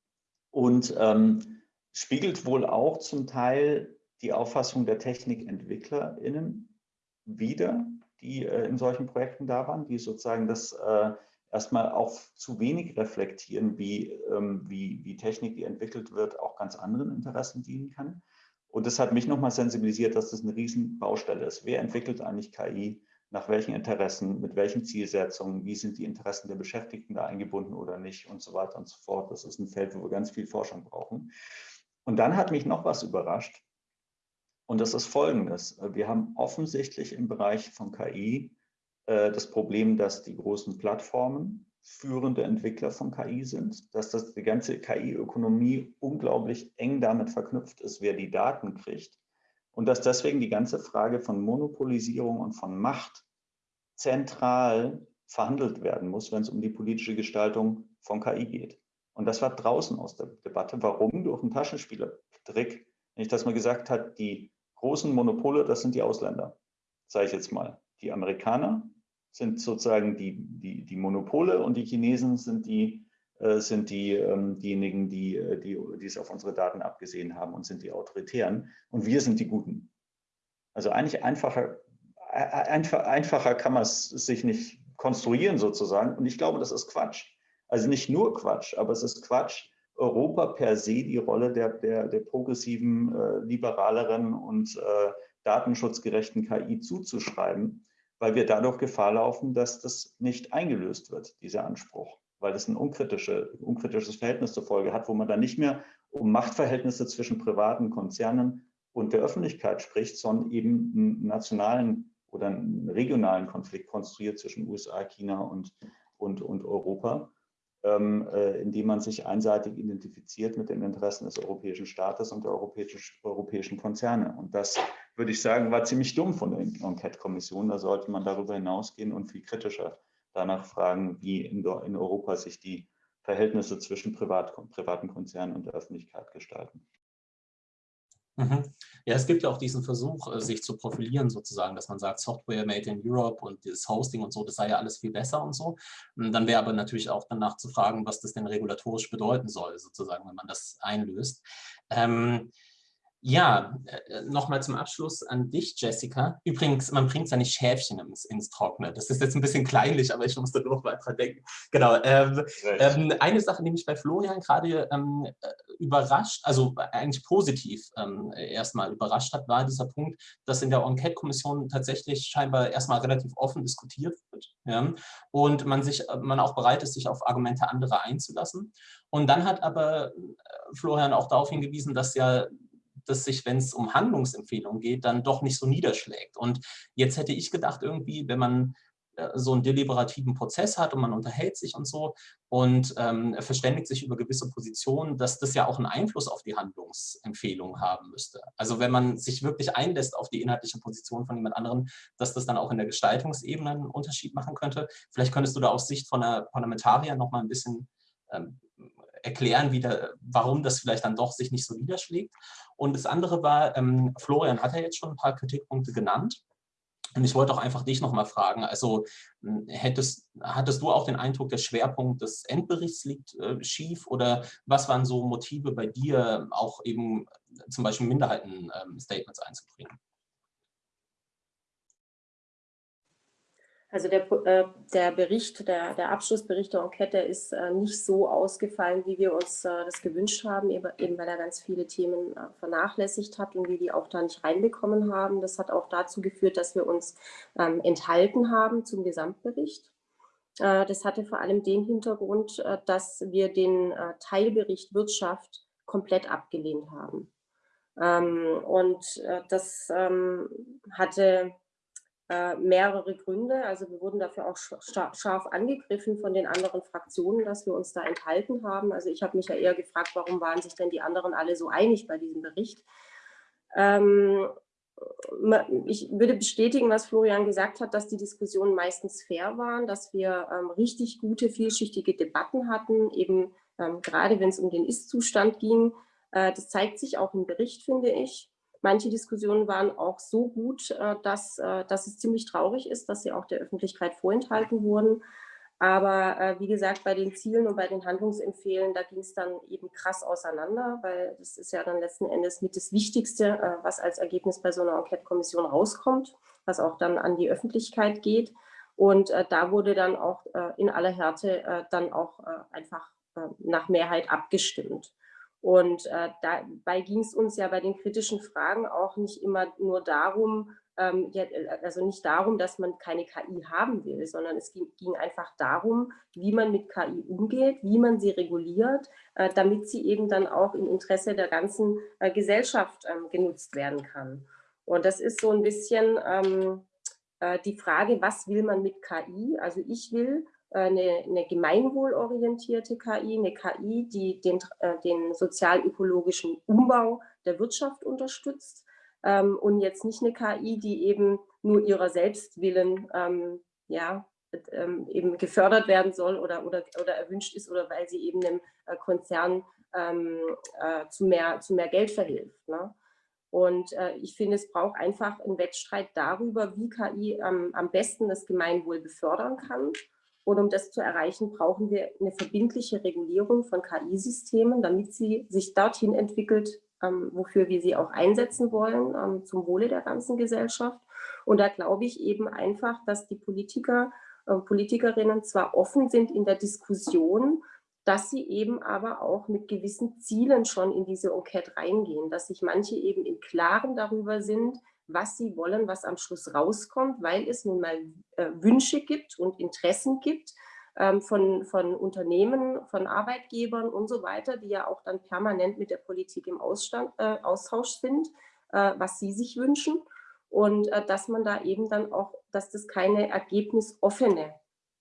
Speaker 3: und ähm, spiegelt wohl auch zum Teil die Auffassung der TechnikentwicklerInnen wider, die äh, in solchen Projekten da waren, die sozusagen das äh, erstmal auch zu wenig reflektieren, wie, ähm, wie, wie Technik, die entwickelt wird, auch ganz anderen Interessen dienen kann. Und das hat mich nochmal sensibilisiert, dass das eine Riesenbaustelle ist. Wer entwickelt eigentlich KI? Nach welchen Interessen, mit welchen Zielsetzungen, wie sind die Interessen der Beschäftigten da eingebunden oder nicht und so weiter und so fort. Das ist ein Feld, wo wir ganz viel Forschung brauchen. Und dann hat mich noch was überrascht. Und das ist folgendes. Wir haben offensichtlich im Bereich von KI äh, das Problem, dass die großen Plattformen führende Entwickler von KI sind, dass das, die ganze KI-Ökonomie unglaublich eng damit verknüpft ist, wer die Daten kriegt und dass deswegen die ganze Frage von Monopolisierung und von Macht zentral verhandelt werden muss, wenn es um die politische Gestaltung von KI geht. Und das war draußen aus der Debatte. Warum? Durch einen Taschenspielertrick, nämlich dass man gesagt hat, die großen Monopole, das sind die Ausländer, sage ich jetzt mal. Die Amerikaner sind sozusagen die, die, die Monopole und die Chinesen sind die sind die, ähm, diejenigen, die, äh, die, die es auf unsere Daten abgesehen haben und sind die Autoritären. Und wir sind die Guten. Also eigentlich einfacher, einfach, einfacher kann man es sich nicht konstruieren sozusagen. Und ich glaube, das ist Quatsch. Also nicht nur Quatsch, aber es ist Quatsch, Europa per se die Rolle der, der, der progressiven, äh, liberaleren und äh, datenschutzgerechten KI zuzuschreiben, weil wir dadurch Gefahr laufen, dass das nicht eingelöst wird, dieser Anspruch weil das ein unkritische, unkritisches Verhältnis zur Folge hat, wo man dann nicht mehr um Machtverhältnisse zwischen privaten Konzernen und der Öffentlichkeit spricht, sondern eben einen nationalen oder einen regionalen Konflikt konstruiert zwischen USA, China und, und, und Europa, ähm, äh, indem man sich einseitig identifiziert mit den Interessen des europäischen Staates und der europäischen, europäischen Konzerne. Und das, würde ich sagen, war ziemlich dumm von der Enquete-Kommission. Da sollte man darüber hinausgehen und viel kritischer danach fragen, wie in, in Europa sich die Verhältnisse zwischen Privat, privaten Konzernen und der Öffentlichkeit gestalten.
Speaker 1: Mhm. Ja, es gibt ja auch diesen Versuch, äh, sich zu profilieren sozusagen, dass man sagt, Software made in Europe und das Hosting und so, das sei ja alles viel besser und so. Und dann wäre aber natürlich auch danach zu fragen, was das denn regulatorisch bedeuten soll, sozusagen, wenn man das einlöst. Ähm, ja, äh, nochmal zum Abschluss an dich, Jessica. Übrigens, man bringt seine Schäfchen ins, ins Trockene. Das ist jetzt ein bisschen kleinlich, aber ich musste noch mal dran denken. Genau. Ähm, ähm, eine Sache, die mich bei Florian gerade ähm, äh, überrascht, also eigentlich positiv ähm, erstmal überrascht hat, war dieser Punkt, dass in der Enquete-Kommission tatsächlich scheinbar erstmal relativ offen diskutiert wird ja, und man, sich, man auch bereit ist, sich auf Argumente anderer einzulassen. Und dann hat aber äh, Florian auch darauf hingewiesen, dass ja das sich, wenn es um Handlungsempfehlungen geht, dann doch nicht so niederschlägt. Und jetzt hätte ich gedacht, irgendwie, wenn man äh, so einen deliberativen Prozess hat und man unterhält sich und so und ähm, verständigt sich über gewisse Positionen, dass das ja auch einen Einfluss auf die Handlungsempfehlung haben müsste. Also wenn man sich wirklich einlässt auf die inhaltliche Position von jemand anderem, dass das dann auch in der Gestaltungsebene einen Unterschied machen könnte. Vielleicht könntest du da aus Sicht von einer Parlamentarier noch mal ein bisschen ähm, erklären, wie da, warum das vielleicht dann doch sich nicht so niederschlägt. Und das andere war, ähm, Florian hat ja jetzt schon ein paar Kritikpunkte genannt. Und ich wollte auch einfach dich nochmal fragen, also hm, hättest, hattest du auch den Eindruck, der Schwerpunkt des Endberichts liegt äh, schief oder was waren so Motive bei dir, auch eben zum Beispiel Minderheiten-Statements ähm, einzubringen.
Speaker 2: Also der, äh, der Bericht, der, der Abschlussbericht der Enquete ist äh, nicht so ausgefallen, wie wir uns äh, das gewünscht haben, eben, weil er ganz viele Themen äh, vernachlässigt hat und wir die auch da nicht reinbekommen haben. Das hat auch dazu geführt, dass wir uns ähm, enthalten haben zum Gesamtbericht. Äh, das hatte vor allem den Hintergrund, äh, dass wir den Teilbericht Wirtschaft komplett abgelehnt haben. Ähm, und das ähm, hatte äh, mehrere Gründe. Also wir wurden dafür auch scharf angegriffen von den anderen Fraktionen, dass wir uns da enthalten haben. Also ich habe mich ja eher gefragt, warum waren sich denn die anderen alle so einig bei diesem Bericht? Ähm, ich würde bestätigen, was Florian gesagt hat, dass die Diskussionen meistens fair waren, dass wir ähm, richtig gute, vielschichtige Debatten hatten, eben ähm, gerade wenn es um den Ist-Zustand ging. Äh, das zeigt sich auch im Bericht, finde ich. Manche Diskussionen waren auch so gut, äh, dass, äh, dass es ziemlich traurig ist, dass sie auch der Öffentlichkeit vorenthalten wurden. Aber äh, wie gesagt, bei den Zielen und bei den Handlungsempfehlen, da ging es dann eben krass auseinander, weil das ist ja dann letzten Endes mit das Wichtigste, was als Ergebnis bei so einer Enquete-Kommission rauskommt, was auch dann an die Öffentlichkeit geht. Und äh, da wurde dann auch äh, in aller Härte äh, dann auch einfach nach Mehrheit abgestimmt. Und äh, dabei ging es uns ja bei den kritischen Fragen auch nicht immer nur darum, ähm, äh, also nicht darum, dass man keine KI haben will, sondern es ging, ging einfach darum, wie man mit KI umgeht, wie man sie reguliert, äh, damit sie eben dann auch im Interesse der ganzen äh, Gesellschaft ähm, genutzt werden kann. Und das ist so ein bisschen ähm, äh, die Frage, was will man mit KI? Also ich will eine, eine gemeinwohlorientierte KI, eine KI, die den, äh, den sozial-ökologischen Umbau der Wirtschaft unterstützt ähm, und jetzt nicht eine KI, die eben nur ihrer Selbstwillen ähm, ja, ähm, eben gefördert werden soll oder, oder, oder erwünscht ist oder weil sie eben einem äh, Konzern ähm, äh, zu, mehr, zu mehr Geld verhilft. Ne? Und äh, ich finde, es braucht einfach einen Wettstreit darüber, wie KI ähm, am besten das Gemeinwohl befördern kann und um das zu erreichen, brauchen wir eine verbindliche Regulierung von KI-Systemen, damit sie sich dorthin entwickelt, ähm, wofür wir sie auch einsetzen wollen, ähm, zum Wohle der ganzen Gesellschaft. Und da glaube ich eben einfach, dass die Politiker, äh, Politikerinnen zwar offen sind in der Diskussion, dass sie eben aber auch mit gewissen Zielen schon in diese Enquete reingehen, dass sich manche eben im Klaren darüber sind, was sie wollen, was am Schluss rauskommt, weil es nun mal äh, Wünsche gibt und Interessen gibt ähm, von, von Unternehmen, von Arbeitgebern und so weiter, die ja auch dann permanent mit der Politik im Ausstand, äh, Austausch sind, äh, was sie sich wünschen. Und äh, dass man da eben dann auch, dass das keine ergebnisoffene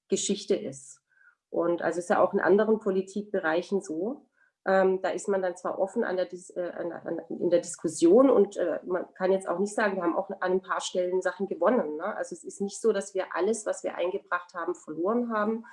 Speaker 2: Geschichte ist. Und also ist ja auch in anderen Politikbereichen so, ähm, da ist man dann zwar offen an der, äh, an, an, in der Diskussion und äh, man kann jetzt auch nicht sagen, wir haben auch an ein paar Stellen Sachen gewonnen. Ne? Also es ist nicht so, dass wir alles, was wir eingebracht haben, verloren haben.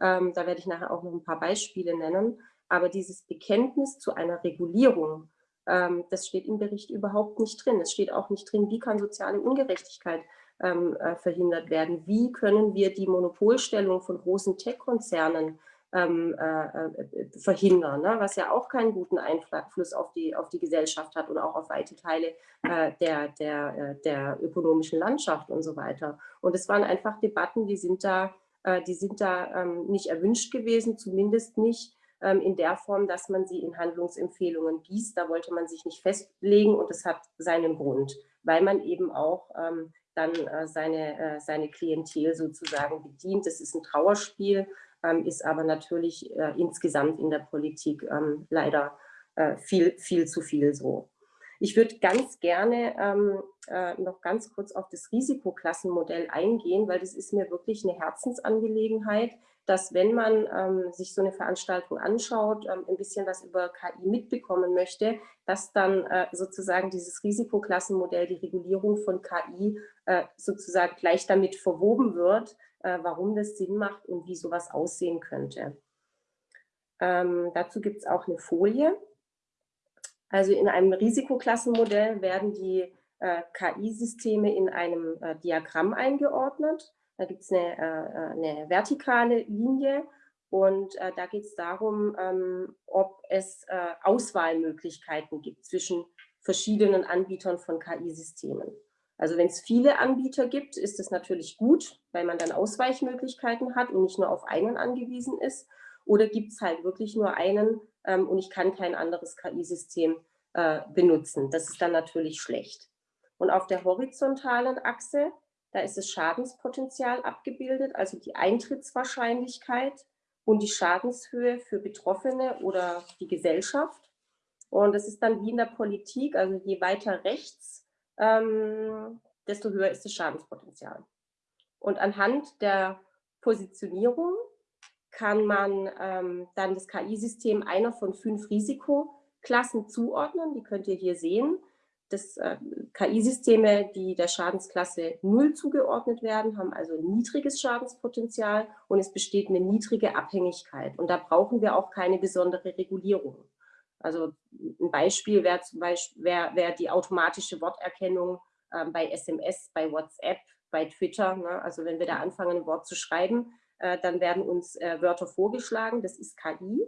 Speaker 2: Ähm, da werde ich nachher auch noch ein paar Beispiele nennen. Aber dieses Bekenntnis zu einer Regulierung, ähm, das steht im Bericht überhaupt nicht drin. Es steht auch nicht drin, wie kann soziale Ungerechtigkeit ähm, äh, verhindert werden. Wie können wir die Monopolstellung von großen Tech-Konzernen ähm, äh, äh, verhindern, ne? was ja auch keinen guten Einfluss auf die, auf die Gesellschaft hat und auch auf weite Teile äh, der, der, äh, der ökonomischen Landschaft und so weiter. Und es waren einfach Debatten, die sind da, äh, die sind da ähm, nicht erwünscht gewesen, zumindest nicht ähm, in der Form, dass man sie in Handlungsempfehlungen gießt. Da wollte man sich nicht festlegen und es hat seinen Grund, weil man eben auch ähm, dann äh, seine, seine Klientel sozusagen bedient. Das ist ein Trauerspiel ist aber natürlich äh, insgesamt in der Politik ähm, leider äh, viel, viel zu viel so. Ich würde ganz gerne ähm, äh, noch ganz kurz auf das Risikoklassenmodell eingehen, weil das ist mir wirklich eine Herzensangelegenheit, dass wenn man ähm, sich so eine Veranstaltung anschaut, ähm, ein bisschen was über KI mitbekommen möchte, dass dann äh, sozusagen dieses Risikoklassenmodell, die Regulierung von KI äh, sozusagen gleich damit verwoben wird, äh, warum das Sinn macht und wie sowas aussehen könnte. Ähm, dazu gibt es auch eine Folie. Also in einem Risikoklassenmodell werden die äh, KI-Systeme in einem äh, Diagramm eingeordnet. Da gibt es eine, äh, eine, vertikale Linie und äh, da geht es darum, ähm, ob es äh, Auswahlmöglichkeiten gibt zwischen verschiedenen Anbietern von KI-Systemen. Also wenn es viele Anbieter gibt, ist es natürlich gut, weil man dann Ausweichmöglichkeiten hat und nicht nur auf einen angewiesen ist. Oder gibt es halt wirklich nur einen ähm, und ich kann kein anderes KI-System äh, benutzen. Das ist dann natürlich schlecht. Und auf der horizontalen Achse, da ist das Schadenspotenzial abgebildet, also die Eintrittswahrscheinlichkeit und die Schadenshöhe für Betroffene oder die Gesellschaft. Und das ist dann wie in der Politik, also je weiter rechts ähm, desto höher ist das Schadenspotenzial. Und anhand der Positionierung kann man ähm, dann das KI-System einer von fünf Risikoklassen zuordnen. Die könnt ihr hier sehen. Das äh, KI-Systeme, die der Schadensklasse 0 zugeordnet werden, haben also ein niedriges Schadenspotenzial und es besteht eine niedrige Abhängigkeit. Und da brauchen wir auch keine besondere Regulierung. Also ein Beispiel wäre zum Beispiel wär, wär die automatische Worterkennung ähm, bei SMS, bei WhatsApp, bei Twitter. Ne? Also wenn wir da anfangen, ein Wort zu schreiben, äh, dann werden uns äh, Wörter vorgeschlagen. Das ist KI.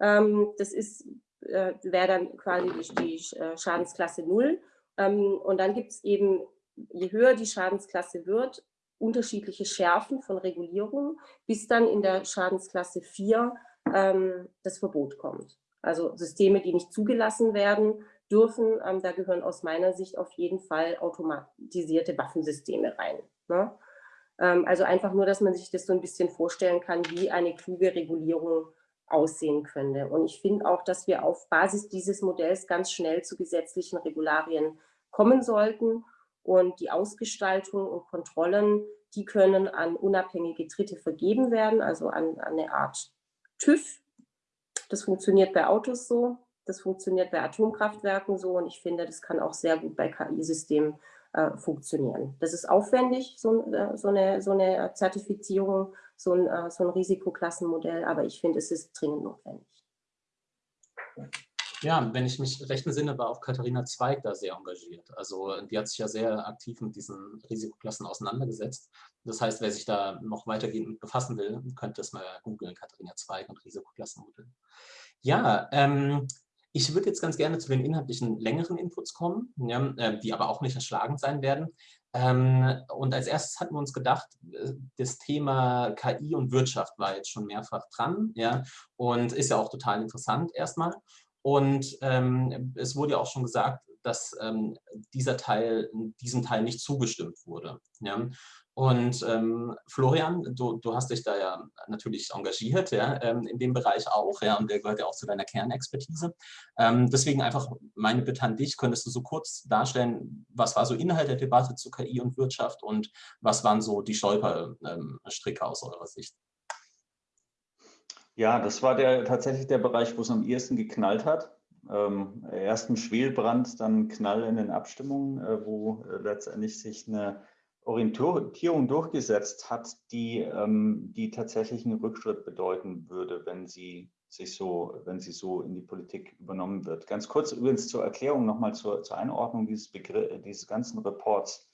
Speaker 2: Ähm, das äh, wäre dann quasi die, die äh, Schadensklasse 0. Ähm, und dann gibt es eben, je höher die Schadensklasse wird, unterschiedliche Schärfen von Regulierung, bis dann in der Schadensklasse 4 ähm, das Verbot kommt. Also Systeme, die nicht zugelassen werden dürfen, ähm, da gehören aus meiner Sicht auf jeden Fall automatisierte Waffensysteme rein. Ne? Ähm, also einfach nur, dass man sich das so ein bisschen vorstellen kann, wie eine kluge Regulierung aussehen könnte. Und ich finde auch, dass wir auf Basis dieses Modells ganz schnell zu gesetzlichen Regularien kommen sollten. Und die Ausgestaltung und Kontrollen, die können an unabhängige Dritte vergeben werden, also an, an eine Art TÜV, das funktioniert bei Autos so, das funktioniert bei Atomkraftwerken so und ich finde, das kann auch sehr gut bei KI-Systemen äh, funktionieren. Das ist aufwendig, so, äh, so, eine, so eine Zertifizierung, so ein, äh, so ein Risikoklassenmodell, aber ich finde, es ist dringend notwendig.
Speaker 1: Ja, wenn ich mich recht entsinne, war auch Katharina Zweig da sehr engagiert. Also die hat sich ja sehr aktiv mit diesen Risikoklassen auseinandergesetzt. Das heißt, wer sich da noch weitergehend befassen will, könnte es mal googeln, Katharina Zweig und Risikoklassenmodell. Ja, ähm, ich würde jetzt ganz gerne zu den inhaltlichen längeren Inputs kommen, ja, äh, die aber auch nicht erschlagend sein werden. Ähm, und als erstes hatten wir uns gedacht, äh, das Thema KI und Wirtschaft war jetzt schon mehrfach dran ja, und ist ja auch total interessant erstmal. Und ähm, es wurde ja auch schon gesagt, dass ähm, dieser Teil, diesem Teil nicht zugestimmt wurde. Ja? Und ähm, Florian, du, du hast dich da ja natürlich engagiert, ja, ähm, in dem Bereich auch, ja, und der gehört ja auch zu deiner Kernexpertise. Ähm, deswegen einfach meine Bitte an dich, könntest du so kurz darstellen, was war so Inhalt der Debatte zu KI und Wirtschaft und was waren so die Stolperstricke aus eurer Sicht?
Speaker 3: Ja, das war der, tatsächlich der Bereich, wo es am ehesten geknallt hat. Ähm, erst ein Schwelbrand, dann Knall in den Abstimmungen, äh, wo äh, letztendlich sich eine Orientierung durchgesetzt hat, die, ähm, die tatsächlich einen Rückschritt bedeuten würde, wenn sie sich so, wenn sie so in die Politik übernommen wird. Ganz kurz übrigens zur Erklärung nochmal zur, zur Einordnung dieses, Begriff, dieses ganzen Reports.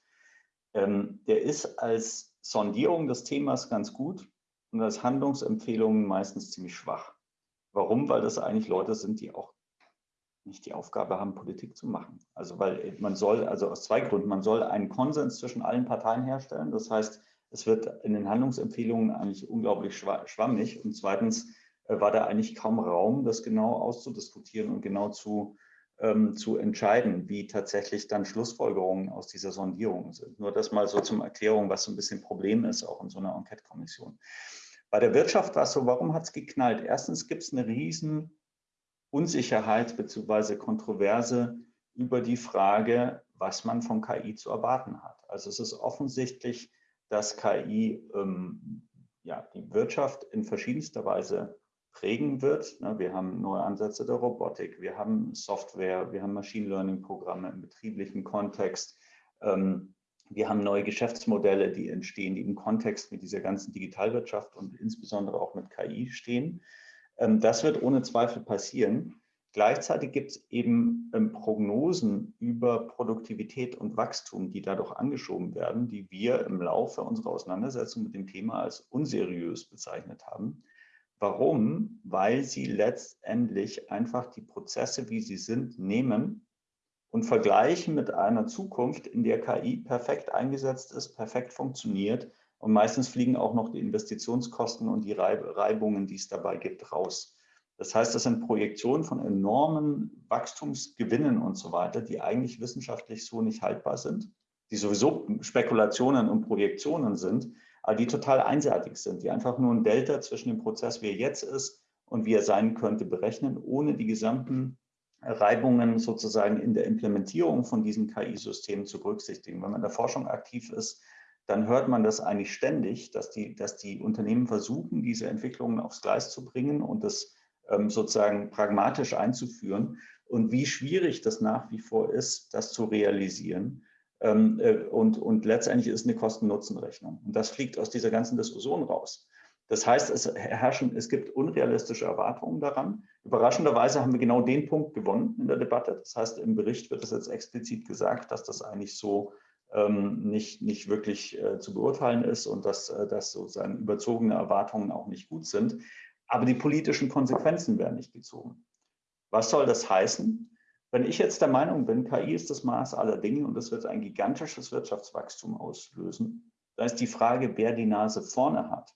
Speaker 3: Ähm, der ist als Sondierung des Themas ganz gut und als Handlungsempfehlungen meistens ziemlich schwach. Warum? Weil das eigentlich Leute sind, die auch nicht die Aufgabe haben, Politik zu machen. Also weil man soll, also aus zwei Gründen, man soll einen Konsens zwischen allen Parteien herstellen. Das heißt, es wird in den Handlungsempfehlungen eigentlich unglaublich schwammig. Und zweitens äh, war da eigentlich kaum Raum, das genau auszudiskutieren und genau zu, ähm, zu entscheiden, wie tatsächlich dann Schlussfolgerungen aus dieser Sondierung sind. Nur das mal so zum Erklärung, was so ein bisschen Problem ist, auch in so einer Enquete-Kommission. Bei der Wirtschaft war es so, warum hat es geknallt? Erstens gibt es eine riesen Unsicherheit bzw. Kontroverse über die Frage, was man von KI zu erwarten hat. Also es ist offensichtlich, dass KI ähm, ja, die Wirtschaft in verschiedenster Weise prägen wird. Ne, wir haben neue Ansätze der Robotik, wir haben Software, wir haben Machine Learning-Programme im betrieblichen Kontext. Ähm, wir haben neue Geschäftsmodelle, die entstehen, die im Kontext mit dieser ganzen Digitalwirtschaft und insbesondere auch mit KI stehen. Ähm, das wird ohne Zweifel passieren. Gleichzeitig gibt es eben ähm, Prognosen über Produktivität und Wachstum, die dadurch angeschoben werden, die wir im Laufe unserer Auseinandersetzung mit dem Thema als unseriös bezeichnet haben. Warum? Weil sie letztendlich einfach die Prozesse, wie sie sind, nehmen und vergleichen mit einer Zukunft, in der KI perfekt eingesetzt ist, perfekt funktioniert und meistens fliegen auch noch die Investitionskosten und die Reibungen, die es dabei gibt, raus. Das heißt, das sind Projektionen von enormen Wachstumsgewinnen und so weiter, die eigentlich wissenschaftlich so nicht haltbar sind, die sowieso Spekulationen und Projektionen sind, aber die total einseitig sind, die einfach nur ein Delta zwischen dem Prozess, wie er jetzt ist und wie er sein könnte, berechnen, ohne die gesamten Reibungen sozusagen in der Implementierung von diesen KI-Systemen zu berücksichtigen. Wenn man in der Forschung aktiv ist, dann hört man das eigentlich ständig, dass die, dass die Unternehmen versuchen, diese Entwicklungen aufs Gleis zu bringen und das ähm, sozusagen pragmatisch einzuführen und wie schwierig das nach wie vor ist, das zu realisieren. Ähm, äh, und, und letztendlich ist eine Kosten-Nutzen-Rechnung. Und das fliegt aus dieser ganzen Diskussion raus. Das heißt, es herrschen, es gibt unrealistische Erwartungen daran. Überraschenderweise haben wir genau den Punkt gewonnen in der Debatte. Das heißt, im Bericht wird es jetzt explizit gesagt, dass das eigentlich so ähm, nicht, nicht wirklich äh, zu beurteilen ist und dass, äh, dass sozusagen überzogene Erwartungen auch nicht gut sind. Aber die politischen Konsequenzen werden nicht gezogen. Was soll das heißen? Wenn ich jetzt der Meinung bin, KI ist das Maß aller Dinge und das wird ein gigantisches Wirtschaftswachstum auslösen, dann ist die Frage, wer die Nase vorne hat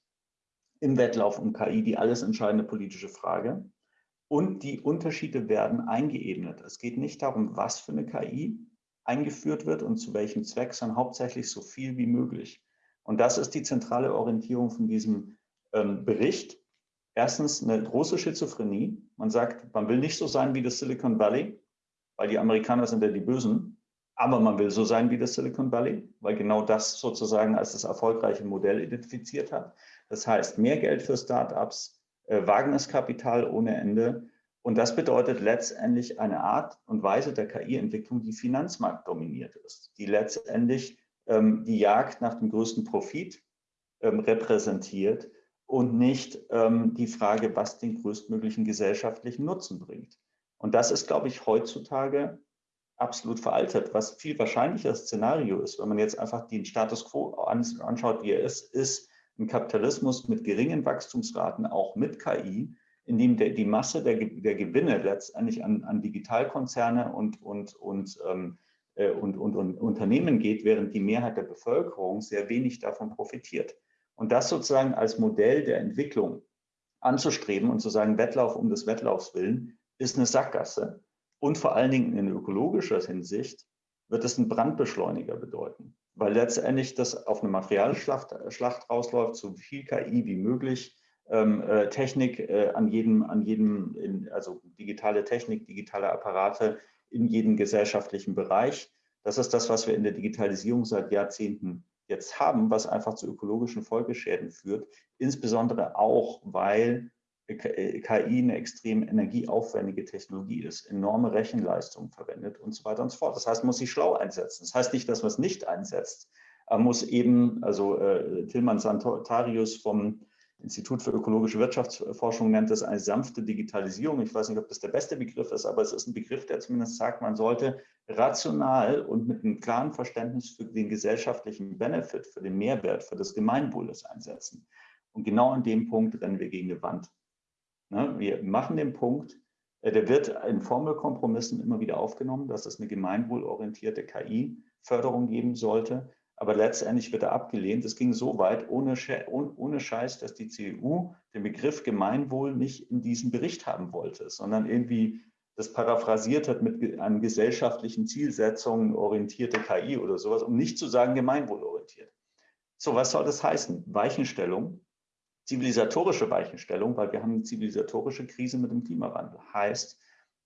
Speaker 3: im Wettlauf um KI die alles entscheidende politische Frage. Und die Unterschiede werden eingeebnet. Es geht nicht darum, was für eine KI eingeführt wird und zu welchem Zweck, sondern hauptsächlich so viel wie möglich. Und das ist die zentrale Orientierung von diesem ähm, Bericht. Erstens eine große Schizophrenie. Man sagt, man will nicht so sein wie das Silicon Valley, weil die Amerikaner sind ja die Bösen. Aber man will so sein wie das Silicon Valley, weil genau das sozusagen als das erfolgreiche Modell identifiziert hat. Das heißt, mehr Geld für Startups, äh, Wagniskapital ohne Ende. Und das bedeutet letztendlich eine Art und Weise der KI-Entwicklung, die finanzmarktdominiert ist, die letztendlich ähm, die Jagd nach dem größten Profit ähm, repräsentiert und nicht ähm, die Frage, was den größtmöglichen gesellschaftlichen Nutzen bringt. Und das ist, glaube ich, heutzutage absolut veraltet. Was viel wahrscheinlicheres Szenario ist, wenn man jetzt einfach den Status quo anschaut, wie er ist, ist ein Kapitalismus mit geringen Wachstumsraten, auch mit KI, in dem der, die Masse der, der Gewinne letztendlich an, an Digitalkonzerne und, und, und, ähm, äh, und, und, und Unternehmen geht, während die Mehrheit der Bevölkerung sehr wenig davon profitiert. Und das sozusagen als Modell der Entwicklung anzustreben und zu sagen, Wettlauf um des Wettlaufs willen, ist eine Sackgasse. Und vor allen Dingen in ökologischer Hinsicht wird es einen Brandbeschleuniger bedeuten, weil letztendlich das auf eine Materialschlacht Schlacht rausläuft, so viel KI wie möglich, ähm, äh, Technik äh, an jedem, an jedem in, also digitale Technik, digitale Apparate in jedem gesellschaftlichen Bereich. Das ist das, was wir in der Digitalisierung seit Jahrzehnten jetzt haben, was einfach zu ökologischen Folgeschäden führt, insbesondere auch, weil KI eine extrem energieaufwendige Technologie ist, enorme Rechenleistungen verwendet und so weiter und so fort. Das heißt, man muss sie schlau einsetzen. Das heißt nicht, dass man es nicht einsetzt. Man muss eben, also äh, Tilman Santarius vom Institut für ökologische Wirtschaftsforschung nennt das eine sanfte Digitalisierung. Ich weiß nicht, ob das der beste Begriff ist, aber es ist ein Begriff, der zumindest sagt, man sollte rational und mit einem klaren Verständnis für den gesellschaftlichen Benefit, für den Mehrwert, für das Gemeinwohl einsetzen. Und genau an dem Punkt rennen wir gegen eine Wand. Ne? Wir machen den Punkt, äh, der wird in Formelkompromissen immer wieder aufgenommen, dass es eine gemeinwohlorientierte KI-Förderung geben sollte. Aber letztendlich wird er abgelehnt. Es ging so weit, ohne, ohne Scheiß, dass die CDU den Begriff Gemeinwohl nicht in diesem Bericht haben wollte, sondern irgendwie das paraphrasiert hat mit an gesellschaftlichen Zielsetzungen orientierte KI oder sowas, um nicht zu sagen gemeinwohlorientiert. So, was soll das heißen? Weichenstellung zivilisatorische Weichenstellung, weil wir haben eine zivilisatorische Krise mit dem Klimawandel. Heißt,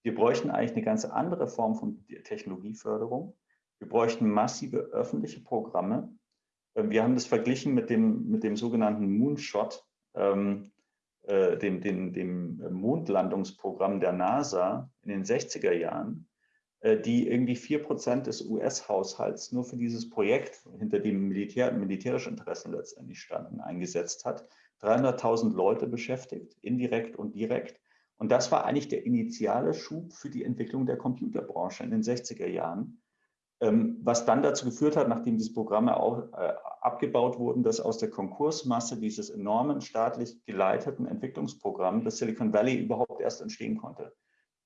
Speaker 3: wir bräuchten eigentlich eine ganz andere Form von Technologieförderung. Wir bräuchten massive öffentliche Programme. Ähm, wir haben das verglichen mit dem, mit dem sogenannten Moonshot, ähm, äh, dem, dem, dem Mondlandungsprogramm der NASA in den 60er Jahren, äh, die irgendwie vier Prozent des US-Haushalts nur für dieses Projekt, hinter dem Militär, militärische Interessen letztendlich standen, eingesetzt hat. 300.000 Leute beschäftigt, indirekt und direkt. Und das war eigentlich der initiale Schub für die Entwicklung der Computerbranche in den 60er Jahren, ähm, was dann dazu geführt hat, nachdem diese Programme auch äh, abgebaut wurden, dass aus der Konkursmasse dieses enormen staatlich geleiteten Entwicklungsprogramms das Silicon Valley überhaupt erst entstehen konnte.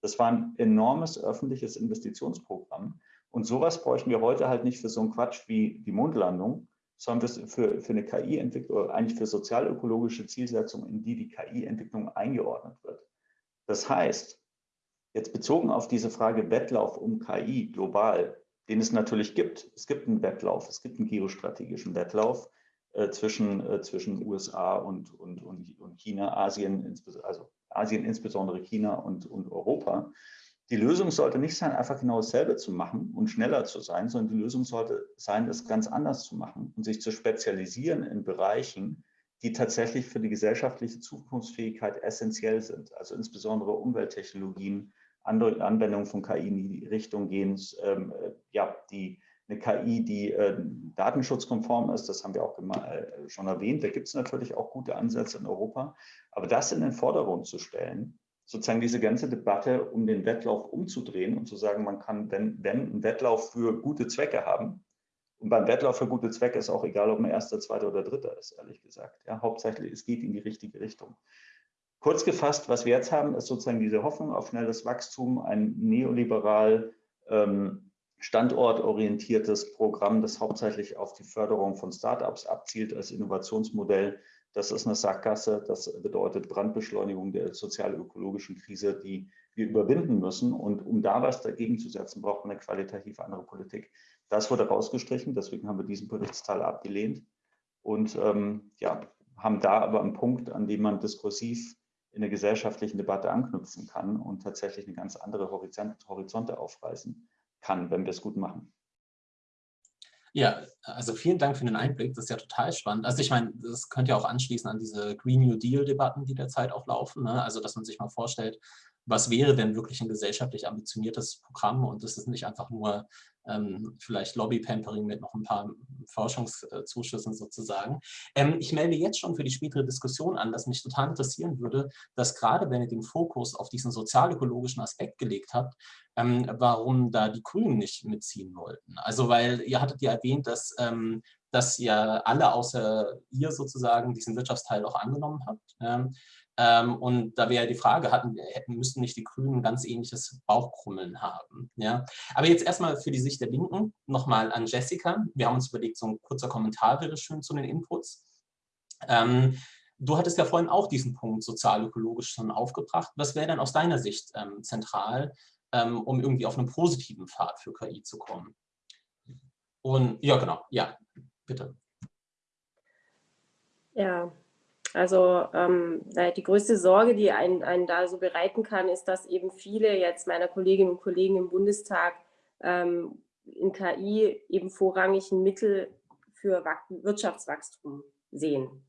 Speaker 3: Das war ein enormes öffentliches Investitionsprogramm. Und sowas bräuchten wir heute halt nicht für so einen Quatsch wie die Mondlandung, sondern für, für eine KI-Entwicklung, eigentlich für sozialökologische Zielsetzungen, in die die KI-Entwicklung eingeordnet wird. Das heißt, jetzt bezogen auf diese Frage Wettlauf um KI global, den es natürlich gibt. Es gibt einen Wettlauf, es gibt einen geostrategischen Wettlauf äh, zwischen, äh, zwischen USA und, und, und, und China, Asien, also Asien, insbesondere China und, und Europa. Die Lösung sollte nicht sein, einfach genau dasselbe zu machen und schneller zu sein, sondern die Lösung sollte sein, das ganz anders zu machen und sich zu spezialisieren in Bereichen, die tatsächlich für die gesellschaftliche Zukunftsfähigkeit essentiell sind. Also insbesondere Umwelttechnologien, andere Anwendungen von KI in die Richtung gehen, ähm, äh, ja, die eine KI, die äh, datenschutzkonform ist, das haben wir auch äh, schon erwähnt. Da gibt es natürlich auch gute Ansätze in Europa. Aber das in den Vordergrund zu stellen, sozusagen diese ganze Debatte um den Wettlauf umzudrehen und zu sagen, man kann, wenn, wenn einen Wettlauf für gute Zwecke haben, und beim Wettlauf für gute Zwecke ist auch egal, ob man erster, zweiter oder dritter ist, ehrlich gesagt. Ja, hauptsächlich, es geht in die richtige Richtung. Kurz gefasst, was wir jetzt haben, ist sozusagen diese Hoffnung auf schnelles Wachstum, ein neoliberal ähm, standortorientiertes Programm, das hauptsächlich auf die Förderung von Startups abzielt als Innovationsmodell. Das ist eine Sackgasse. Das bedeutet Brandbeschleunigung der sozial-ökologischen Krise, die wir überwinden müssen. Und um da was dagegen zu setzen, braucht man eine qualitativ andere Politik. Das wurde rausgestrichen. Deswegen haben wir diesen Berichtsteil abgelehnt und ähm, ja, haben da aber einen Punkt, an dem man diskursiv in der gesellschaftlichen Debatte anknüpfen kann und tatsächlich eine ganz andere Horizonte aufreißen kann, wenn wir es gut machen.
Speaker 1: Ja, also vielen Dank für den Einblick, das ist ja total spannend. Also ich meine, das könnte ja auch anschließen an diese Green New Deal-Debatten, die derzeit auch laufen. Ne? Also dass man sich mal vorstellt, was wäre denn wirklich ein gesellschaftlich ambitioniertes Programm und das ist nicht einfach nur ähm, vielleicht Lobby-Pampering mit noch ein paar Forschungszuschüssen sozusagen. Ähm, ich melde jetzt schon für die spätere Diskussion an, dass mich total interessieren würde, dass gerade wenn ihr den Fokus auf diesen sozialökologischen Aspekt gelegt habt, ähm, warum da die Grünen nicht mitziehen wollten. Also weil ihr hattet ja erwähnt, dass ähm, dass ihr alle außer ihr sozusagen diesen Wirtschaftsteil auch angenommen habt. Ähm, und da wäre die Frage, hatten, hätten, müssten nicht die Grünen ganz ähnliches Bauchkrummeln haben. Ja? Aber jetzt erstmal für die Sicht der Linken nochmal an Jessica. Wir haben uns überlegt, so ein kurzer Kommentar wäre schön zu den Inputs. Ähm, du hattest ja vorhin auch diesen Punkt sozial-ökologisch schon aufgebracht. Was wäre denn aus deiner Sicht ähm, zentral, ähm, um irgendwie auf einen positiven Pfad für KI zu kommen? Und ja, genau, ja, bitte.
Speaker 2: Ja, also ähm, die größte Sorge, die einen, einen, da so bereiten kann, ist, dass eben viele jetzt meiner Kolleginnen und Kollegen im Bundestag ähm, in KI eben vorrangig ein Mittel für Wirtschaftswachstum sehen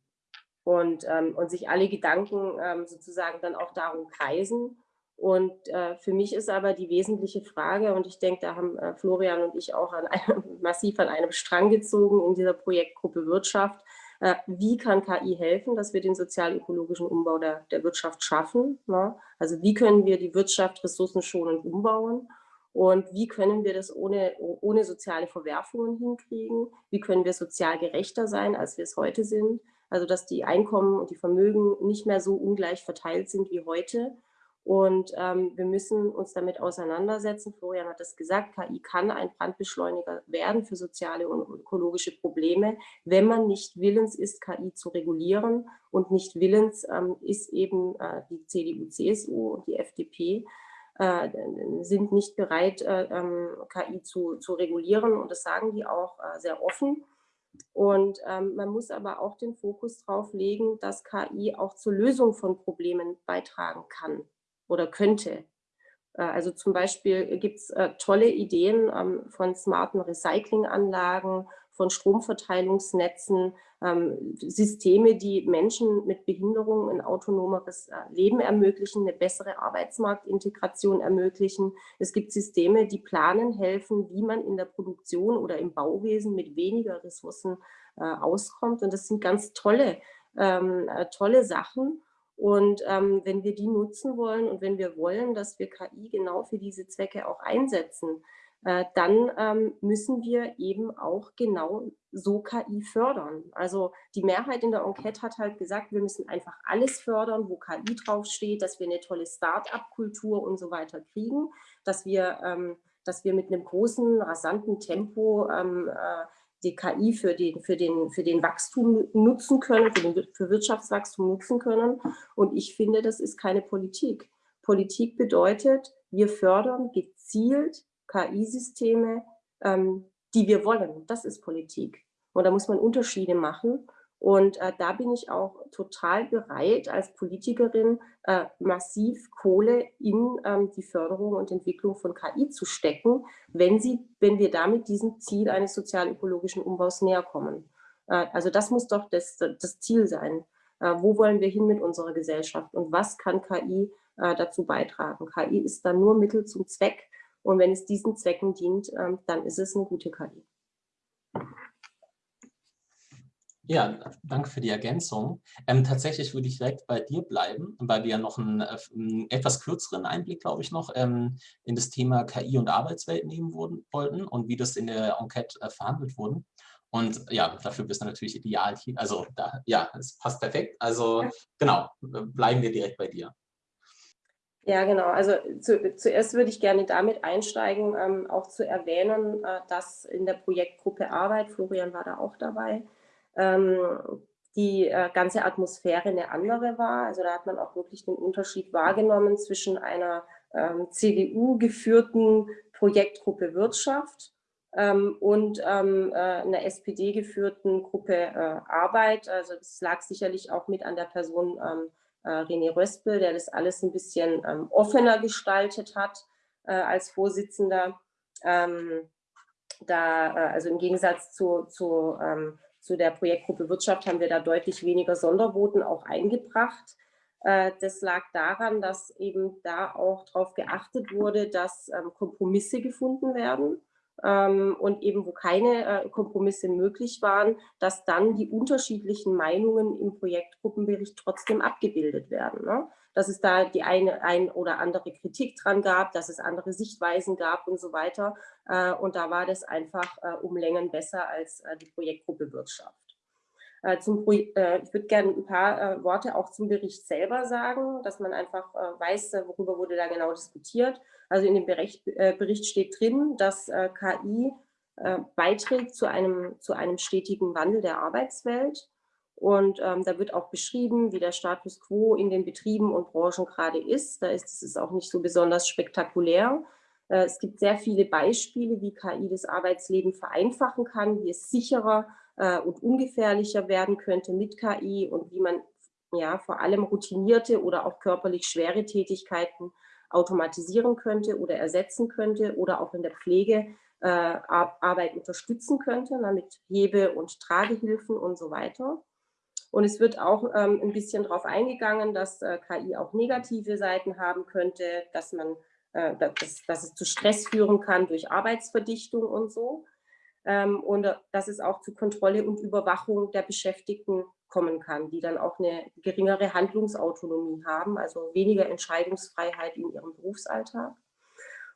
Speaker 2: und, ähm, und sich alle Gedanken ähm, sozusagen dann auch darum kreisen. Und äh, für mich ist aber die wesentliche Frage, und ich denke, da haben äh, Florian und ich auch an einem, (laughs) massiv an einem Strang gezogen in dieser Projektgruppe Wirtschaft, äh, wie kann KI helfen, dass wir den sozial-ökologischen Umbau der, der Wirtschaft schaffen? Ne? Also wie können wir die Wirtschaft ressourcenschonend umbauen? Und wie können wir das ohne, ohne soziale Verwerfungen hinkriegen? Wie können wir sozial gerechter sein, als wir es heute sind? Also dass die Einkommen und die Vermögen nicht mehr so ungleich verteilt sind wie heute. Und ähm, wir müssen uns damit auseinandersetzen. Florian hat das gesagt, KI kann ein Brandbeschleuniger werden für soziale und ökologische Probleme, wenn man nicht willens ist, KI zu regulieren. Und nicht willens ähm, ist eben äh, die CDU, CSU und die FDP, äh, sind nicht bereit, äh, ähm, KI zu, zu regulieren. Und das sagen die auch äh, sehr offen. Und ähm, man muss aber auch den Fokus darauf legen, dass KI auch zur Lösung von Problemen beitragen kann oder könnte. Äh, also zum Beispiel gibt es äh, tolle Ideen ähm, von smarten Recyclinganlagen, von Stromverteilungsnetzen, ähm, Systeme, die Menschen mit Behinderung ein autonomeres äh, Leben ermöglichen, eine bessere Arbeitsmarktintegration ermöglichen. Es gibt Systeme, die planen helfen, wie man in der Produktion oder im Bauwesen mit weniger Ressourcen auskommt. Und das sind ganz tolle, ähm, tolle Sachen. Und ähm, wenn wir die nutzen wollen und wenn wir wollen, dass wir KI genau für diese Zwecke auch einsetzen, äh, dann ähm, müssen wir eben auch genau so KI fördern. Also die Mehrheit in der Enquete hat halt gesagt, wir müssen einfach alles fördern, wo KI draufsteht, dass wir eine tolle Start-up-Kultur und so weiter kriegen, dass wir, ähm, dass wir mit einem großen, rasanten Tempo ähm, äh, die KI für den, für den, für den Wachstum nutzen können, für, den, für Wirtschaftswachstum nutzen können. Und ich finde, das ist keine Politik. Politik bedeutet, wir fördern gezielt KI-Systeme, ähm, die wir wollen. Das ist Politik. Und da muss man Unterschiede machen. Und äh, da bin ich auch total bereit, als Politikerin äh, massiv Kohle in ähm, die Förderung und Entwicklung von KI zu stecken, wenn, sie, wenn wir damit diesem Ziel eines sozial-ökologischen Umbaus näher kommen. Äh, also das muss doch das, das Ziel sein. Äh, wo wollen wir hin mit unserer Gesellschaft und was kann KI äh, dazu beitragen? KI ist dann nur Mittel zum Zweck und wenn es diesen Zwecken dient, ähm, dann ist es eine gute KI.
Speaker 1: Ja, danke für die Ergänzung. Ähm, tatsächlich würde ich direkt bei dir bleiben, weil wir ja noch einen, äh, einen etwas kürzeren Einblick, glaube ich, noch ähm, in das Thema KI und Arbeitswelt nehmen wurden, wollten und wie das in der Enquete äh, verhandelt wurde. Und ja, dafür bist du natürlich ideal. Also da, ja, es passt perfekt. Also genau, bleiben wir direkt bei dir.
Speaker 2: Ja, genau. Also zu, zuerst würde ich gerne damit einsteigen, ähm, auch zu erwähnen, äh, dass in der Projektgruppe Arbeit, Florian war da auch dabei, die äh, ganze Atmosphäre eine andere war. Also da hat man auch wirklich den Unterschied wahrgenommen zwischen einer ähm, CDU-geführten Projektgruppe Wirtschaft ähm, und ähm, äh, einer SPD-geführten Gruppe äh, Arbeit. Also das lag sicherlich auch mit an der Person ähm, äh, René Röspel, der das alles ein bisschen ähm, offener gestaltet hat äh, als Vorsitzender. Ähm, da, äh, also im Gegensatz zu, zu, ähm, zu der Projektgruppe Wirtschaft haben wir da deutlich weniger Sondervoten auch eingebracht. Äh, das lag daran, dass eben da auch darauf geachtet wurde, dass ähm, Kompromisse gefunden werden ähm, und eben wo keine äh, Kompromisse möglich waren, dass dann die unterschiedlichen Meinungen im Projektgruppenbericht trotzdem abgebildet werden. Dass es da die eine ein oder andere Kritik dran gab, dass es andere Sichtweisen gab und so weiter. Äh, und da war das einfach äh, um Längen besser als äh, die Projektgruppe Wirtschaft. Zum, ich würde gerne ein paar Worte auch zum Bericht selber sagen, dass man einfach weiß, worüber wurde da genau diskutiert. Also in dem Bericht, Bericht steht drin, dass KI beiträgt zu einem, zu einem stetigen Wandel der Arbeitswelt. Und ähm, da wird auch beschrieben, wie der Status quo in den Betrieben und Branchen gerade ist. Da ist es auch nicht so besonders spektakulär. es gibt sehr viele Beispiele, wie KI das Arbeitsleben vereinfachen kann, wie es sicherer äh, und ungefährlicher werden könnte mit KI und wie man ja vor allem routinierte oder auch körperlich schwere Tätigkeiten automatisieren könnte oder ersetzen könnte oder auch in der Pflege äh, Arbeit unterstützen könnte, na, mit Hebe- und Tragehilfen und so weiter. Und es wird auch ähm, ein bisschen darauf eingegangen, dass äh, KI auch negative Seiten haben könnte, dass, man, äh, dass, dass es zu Stress führen kann durch Arbeitsverdichtung und so ähm, und äh, dass es auch zu Kontrolle und Überwachung der Beschäftigten kommen kann, die dann auch eine geringere Handlungsautonomie haben, also weniger Entscheidungsfreiheit in ihrem Berufsalltag.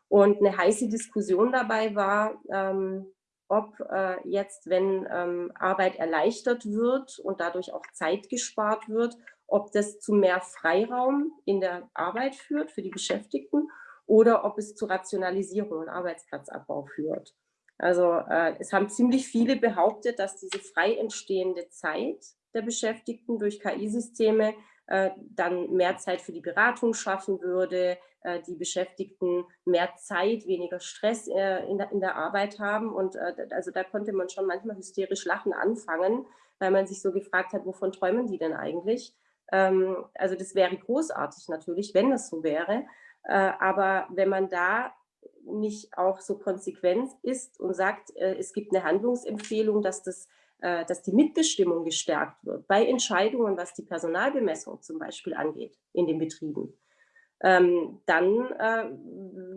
Speaker 2: Und eine heiße Diskussion dabei war, ähm, ob äh, jetzt, wenn ähm, Arbeit erleichtert wird und dadurch auch Zeit gespart wird, ob das zu mehr Freiraum in der Arbeit führt für die Beschäftigten oder ob es zu Rationalisierung und Arbeitsplatzabbau führt. Also äh, es haben ziemlich viele behauptet, dass diese frei entstehende Zeit der Beschäftigten durch KI-Systeme äh, dann mehr Zeit für die Beratung schaffen würde, die Beschäftigten mehr Zeit, weniger Stress äh, in der, in, der, Arbeit haben. Und äh, also da konnte man schon manchmal hysterisch lachen anfangen, weil man sich so gefragt hat, wovon träumen die denn eigentlich? Ähm, also das wäre großartig natürlich, wenn das so wäre. Äh, aber wenn man da nicht auch so konsequent ist und sagt, äh, es gibt eine Handlungsempfehlung, dass, das, äh, dass die Mitbestimmung gestärkt wird bei Entscheidungen, was die Personalbemessung zum Beispiel angeht in den Betrieben, ähm, dann äh,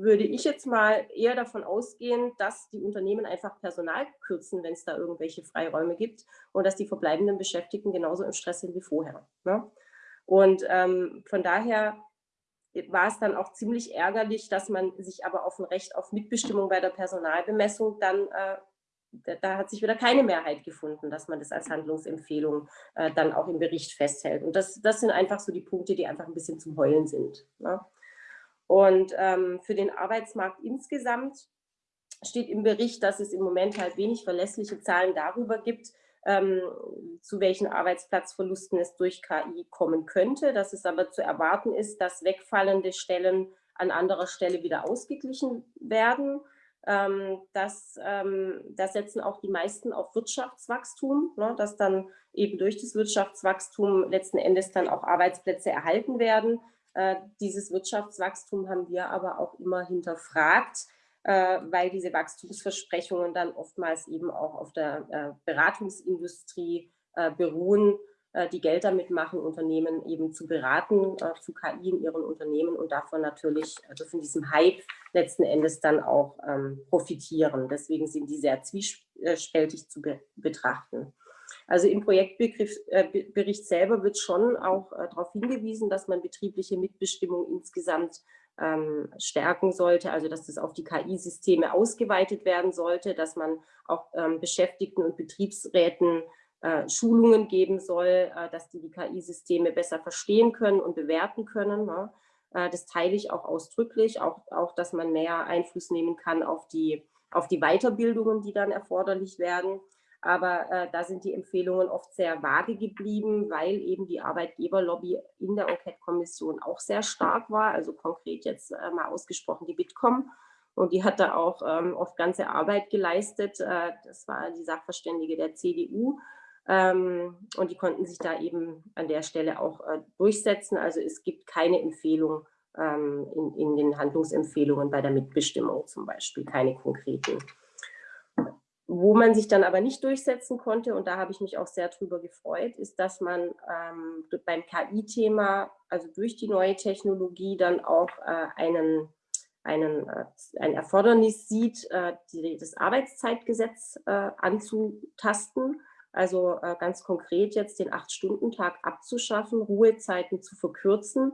Speaker 2: würde ich jetzt mal eher davon ausgehen, dass die Unternehmen einfach Personal kürzen, wenn es da irgendwelche Freiräume gibt und dass die verbleibenden Beschäftigten genauso im Stress sind wie vorher. Ne? Und ähm, von daher war es dann auch ziemlich ärgerlich, dass man sich aber auf ein Recht auf Mitbestimmung bei der Personalbemessung dann, äh, da, hat sich wieder keine Mehrheit gefunden, dass man das als Handlungsempfehlung äh, dann auch im Bericht festhält. Und das, das sind einfach so die Punkte, die einfach ein bisschen zum Heulen sind. Ne? Und ähm, für den Arbeitsmarkt insgesamt steht im Bericht, dass es im Moment halt wenig verlässliche Zahlen darüber gibt, ähm, zu welchen Arbeitsplatzverlusten es durch KI kommen könnte, dass es aber zu erwarten ist, dass wegfallende Stellen an anderer Stelle wieder ausgeglichen werden. Ähm, das, ähm, da setzen auch die meisten auf Wirtschaftswachstum, ne, dass dann eben durch das Wirtschaftswachstum letzten Endes dann auch Arbeitsplätze erhalten werden. Äh, dieses Wirtschaftswachstum haben wir aber auch immer hinterfragt äh, weil diese Wachstumsversprechungen dann oftmals eben auch auf der äh, Beratungsindustrie äh, beruhen, die Geld damit machen, Unternehmen eben zu beraten, zu KI in ihren Unternehmen und davon natürlich, also von diesem Hype letzten Endes dann auch ähm, profitieren. Deswegen sind die sehr zwiespältig zu be betrachten. Also im Projektbericht selber wird schon auch darauf hingewiesen, dass man betriebliche Mitbestimmung insgesamt ähm, stärken sollte, also dass das auf die KI-Systeme ausgeweitet werden sollte, dass man auch ähm, Beschäftigten und Betriebsräten äh, Schulungen geben soll, äh, dass die die KI-Systeme besser verstehen können und bewerten können. Ne? Äh, das teile ich auch ausdrücklich, auch, auch, dass man mehr Einfluss nehmen kann auf die, auf die Weiterbildungen, die dann erforderlich werden. Aber äh, da sind die Empfehlungen oft sehr vage geblieben, weil eben die Arbeitgeberlobby in der Enquete-Kommission auch sehr stark war. Also konkret jetzt äh, mal ausgesprochen die Bitkom. Und die hat da auch ähm, oft ganze Arbeit geleistet. Äh, das war die Sachverständige der CDU. Ähm, und die konnten sich da eben an der Stelle auch äh, durchsetzen. Also es gibt keine Empfehlung ähm, in, in den Handlungsempfehlungen bei der Mitbestimmung zum Beispiel, keine konkreten. Wo man sich dann aber nicht durchsetzen konnte, und da habe ich mich auch sehr drüber gefreut, ist, dass man ähm, beim KI-Thema, also durch die neue Technologie, dann auch äh, einen, einen, äh, ein Erfordernis sieht, äh, das Arbeitszeitgesetz äh, anzutasten. Also äh, ganz konkret jetzt den Acht-Stunden-Tag abzuschaffen, Ruhezeiten zu verkürzen.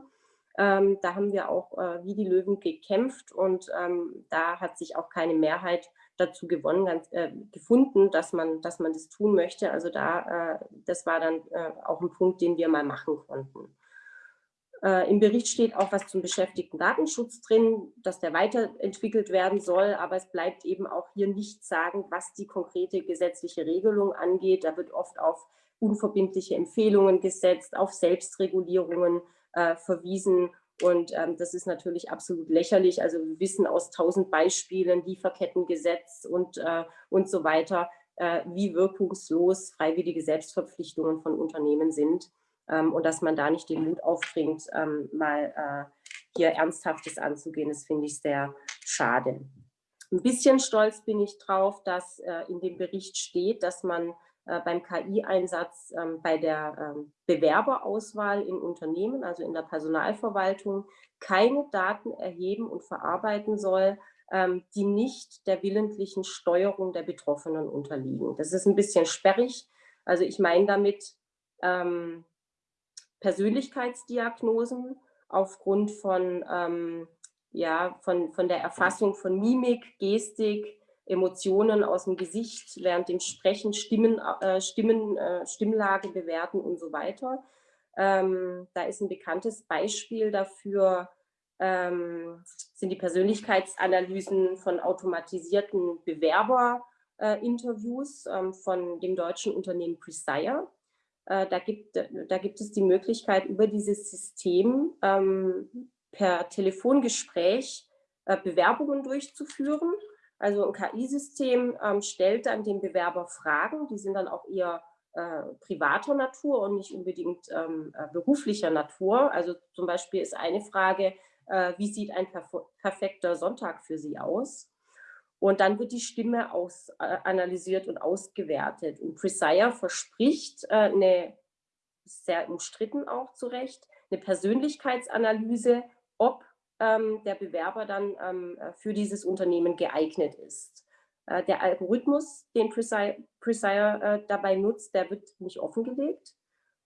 Speaker 2: Ähm, da haben wir auch äh, wie die Löwen gekämpft und ähm, da hat sich auch keine Mehrheit dazu gewonnen, ganz, äh, gefunden, dass man, dass man das tun möchte. Also da, äh, das war dann äh, auch ein Punkt, den wir mal machen konnten. Äh, Im Bericht steht auch was zum beschäftigten Datenschutz drin, dass der weiterentwickelt werden soll, aber es bleibt eben auch hier nicht sagen, was die konkrete gesetzliche Regelung angeht. Da wird oft auf unverbindliche Empfehlungen gesetzt, auf Selbstregulierungen äh, verwiesen und ähm, das ist natürlich absolut lächerlich. Also wir wissen aus tausend Beispielen, Lieferkettengesetz und, äh, und so weiter, äh, wie wirkungslos freiwillige Selbstverpflichtungen von Unternehmen sind. Ähm, und dass man da nicht den Mut aufbringt, ähm, mal äh, hier Ernsthaftes anzugehen, das finde ich sehr schade. Ein bisschen stolz bin ich drauf, dass äh, in dem Bericht steht, dass man äh, beim KI-Einsatz ähm, bei der ähm, Bewerberauswahl in Unternehmen, also in der Personalverwaltung, keine Daten erheben und verarbeiten soll, ähm, die nicht der willentlichen Steuerung der Betroffenen unterliegen. Das ist ein bisschen sperrig. Also ich meine damit ähm, Persönlichkeitsdiagnosen aufgrund von, ähm, ja, von, von der Erfassung von Mimik, Gestik, Emotionen aus dem Gesicht während dem Sprechen, Stimmen, äh, Stimmen, äh, Stimmlage bewerten und so weiter. Ähm, da ist ein bekanntes Beispiel dafür, ähm, sind die Persönlichkeitsanalysen von automatisierten Bewerberinterviews äh, ähm, von dem deutschen Unternehmen Presire. Äh, da, gibt, da gibt es die Möglichkeit, über dieses System ähm, per Telefongespräch äh, Bewerbungen durchzuführen also ein KI-System ähm, stellt dann dem Bewerber Fragen, die sind dann auch eher äh, privater Natur und nicht unbedingt ähm, äh, beruflicher Natur. Also zum Beispiel ist eine Frage, äh, wie sieht ein perf perfekter Sonntag für Sie aus? Und dann wird die Stimme aus, äh, analysiert und ausgewertet. Und Presire verspricht äh, eine, sehr umstritten auch zu Recht, eine Persönlichkeitsanalyse, ob ähm, der Bewerber dann ähm, äh, für dieses Unternehmen geeignet ist. Äh, der Algorithmus, den Presire, Presire äh, dabei nutzt, der wird nicht offengelegt.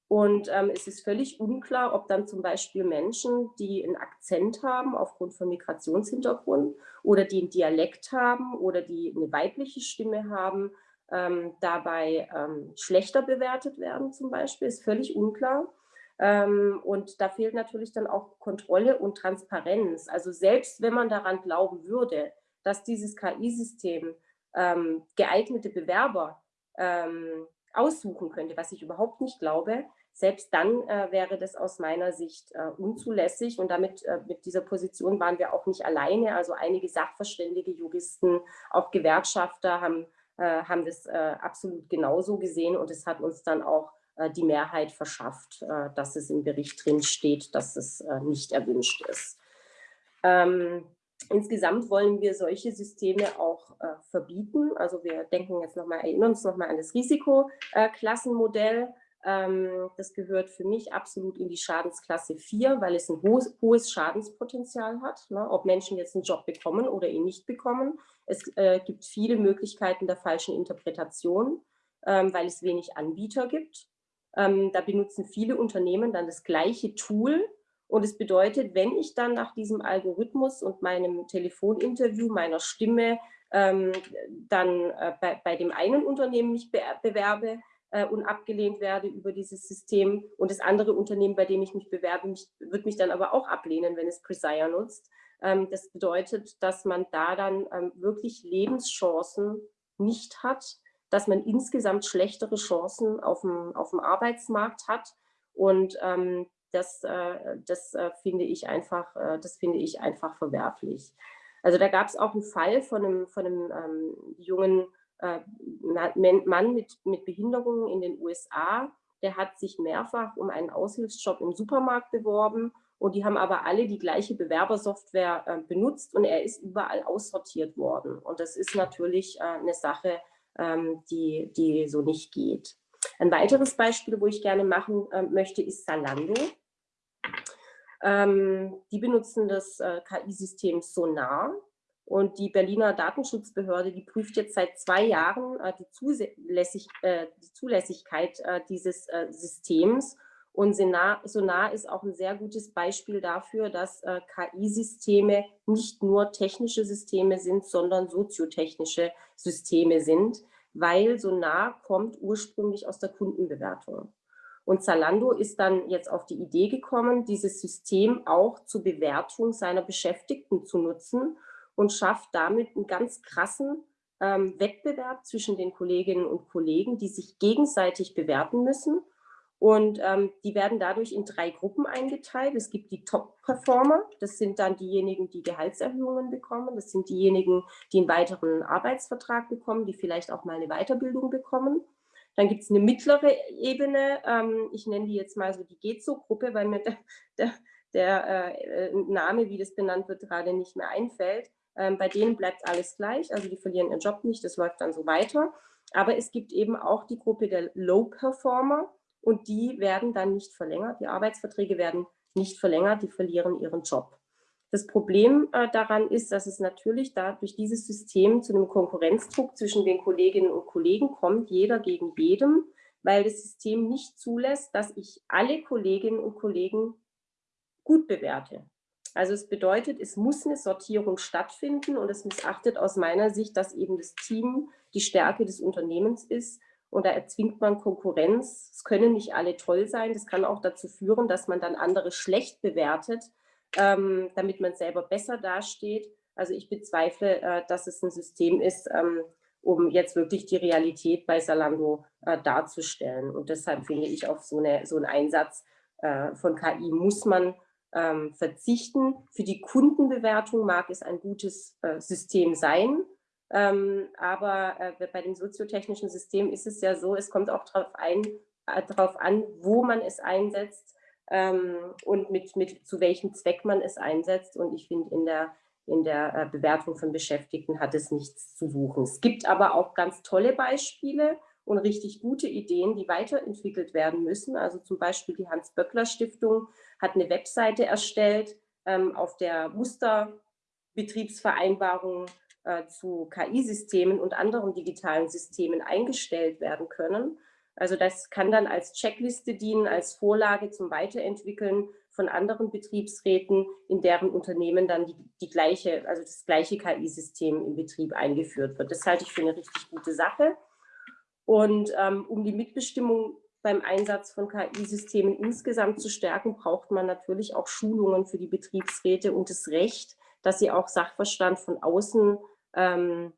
Speaker 2: Und ähm, es ist völlig unklar, ob dann zum Beispiel Menschen, die einen Akzent haben aufgrund von Migrationshintergrund oder die einen Dialekt haben oder die eine weibliche Stimme haben, ähm, dabei ähm, schlechter bewertet werden zum Beispiel, ist völlig unklar. Ähm, und da fehlt natürlich dann auch Kontrolle und Transparenz. Also selbst wenn man daran glauben würde, dass dieses KI-System ähm, geeignete Bewerber ähm, aussuchen könnte, was ich überhaupt nicht glaube, selbst dann äh, wäre das aus meiner Sicht äh, unzulässig und damit äh, mit dieser Position waren wir auch nicht alleine. Also einige Sachverständige, Juristen, auch Gewerkschafter haben, äh, haben das äh, absolut genauso gesehen und es hat uns dann auch äh, die Mehrheit verschafft, dass es im Bericht drin steht, dass es nicht erwünscht ist. Ähm, Insgesamt wollen wir solche Systeme auch äh, verbieten. Also wir denken jetzt nochmal, erinnern uns nochmal an das Risikoklassenmodell. Ähm, das gehört für mich absolut in die Schadensklasse 4, weil es ein hohes, hohes Schadenspotenzial hat, ne? ob Menschen jetzt einen Job bekommen oder ihn nicht bekommen. Es äh, gibt viele Möglichkeiten der falschen Interpretation, ähm, weil es wenig Anbieter gibt. Ähm, da benutzen viele Unternehmen dann das gleiche Tool, und es bedeutet, wenn ich dann nach diesem Algorithmus und meinem Telefoninterview, meiner Stimme, ähm, dann äh, bei, bei, dem einen Unternehmen mich be bewerbe äh, und abgelehnt werde über dieses System und das andere Unternehmen, bei dem ich mich bewerbe, mich, wird mich dann aber auch ablehnen, wenn es Presire nutzt. Ähm, das bedeutet, dass man da dann ähm, wirklich Lebenschancen nicht hat, dass man insgesamt schlechtere Chancen auf dem, auf dem Arbeitsmarkt hat und ähm, das, äh, das äh, finde ich einfach, äh, das finde ich einfach verwerflich. Also da gab es auch einen Fall von einem, von einem ähm, jungen Mann mit, mit Behinderungen in den USA, der hat sich mehrfach um einen Aushilfsjob im Supermarkt beworben und die haben aber alle die gleiche Bewerbersoftware äh, benutzt und er ist überall aussortiert worden. Und das ist natürlich äh, eine Sache, ähm, die, die so nicht geht. Ein weiteres Beispiel, wo ich gerne machen äh, möchte, ist Salando. Ähm, die benutzen das äh, KI-System Sonar und die Berliner Datenschutzbehörde, die prüft jetzt seit zwei Jahren äh, die, Zulässig, äh, die, Zulässigkeit äh, dieses äh, Systems und Sonar, ist auch ein sehr gutes Beispiel dafür, dass äh, KI-Systeme nicht nur technische Systeme sind, sondern soziotechnische Systeme sind, weil Sonar kommt ursprünglich aus der Kundenbewertung. Und Zalando ist dann jetzt auf die Idee gekommen, dieses System auch zur Bewertung seiner Beschäftigten zu nutzen und schafft damit einen ganz krassen ähm, Wettbewerb zwischen den Kolleginnen und Kollegen, die sich gegenseitig bewerten müssen. Und ähm, die werden dadurch in drei Gruppen eingeteilt. Es gibt die Top-Performer, das sind dann diejenigen, die Gehaltserhöhungen bekommen. Das sind diejenigen, die einen weiteren Arbeitsvertrag bekommen, die vielleicht auch mal eine Weiterbildung bekommen. Dann gibt es eine mittlere Ebene, ähm, ich nenne die jetzt mal so die Gezo-Gruppe, weil mir der, der, der äh, Name, wie das benannt wird, gerade nicht mehr einfällt. Ähm, bei denen bleibt alles gleich, also die verlieren ihren Job nicht, das läuft dann so weiter. Aber es gibt eben auch die Gruppe der Low-Performer und die werden dann nicht verlängert, die Arbeitsverträge werden nicht verlängert, die verlieren ihren Job. Das Problem äh, daran ist, dass es natürlich da durch dieses System zu einem Konkurrenzdruck zwischen den Kolleginnen und Kollegen kommt, jeder gegen jedem, weil das System nicht zulässt, dass ich alle Kolleginnen und Kollegen gut bewerte. Also es bedeutet, es muss eine Sortierung stattfinden und es missachtet aus meiner Sicht, dass eben das Team die Stärke des Unternehmens ist und da erzwingt man Konkurrenz. Es können nicht alle toll sein. Das kann auch dazu führen, dass man dann andere schlecht bewertet, ähm, damit man selber besser dasteht. Also ich bezweifle, äh, dass es ein System ist, ähm, um jetzt wirklich die Realität bei Salando äh, darzustellen. Und deshalb finde ich, auf so, eine, so einen Einsatz äh, von KI muss man ähm, verzichten. Für die Kundenbewertung mag es ein gutes äh, System sein, ähm, aber äh, bei dem soziotechnischen System ist es ja so, es kommt auch darauf, äh, darauf an, wo man es einsetzt ähm, und mit, mit zu welchem Zweck man es einsetzt. Und ich finde, in der, in der äh, Bewertung von Beschäftigten hat es nichts zu suchen. Es gibt aber auch ganz tolle Beispiele und richtig gute Ideen, die weiterentwickelt werden müssen. Also zum Beispiel die Hans-Böckler-Stiftung hat eine Webseite erstellt, ähm, auf der Musterbetriebsvereinbarungen äh, zu KI-Systemen und anderen digitalen Systemen eingestellt werden können. Also das kann dann als Checkliste dienen, als Vorlage zum Weiterentwickeln von anderen Betriebsräten, in deren Unternehmen dann die, die gleiche, also das gleiche KI-System im Betrieb eingeführt wird. Das halte ich für eine richtig gute Sache. Und ähm, um die Mitbestimmung beim Einsatz von KI-Systemen insgesamt zu stärken, braucht man natürlich auch Schulungen für die Betriebsräte und das Recht, dass sie auch Sachverstand von außen ähm,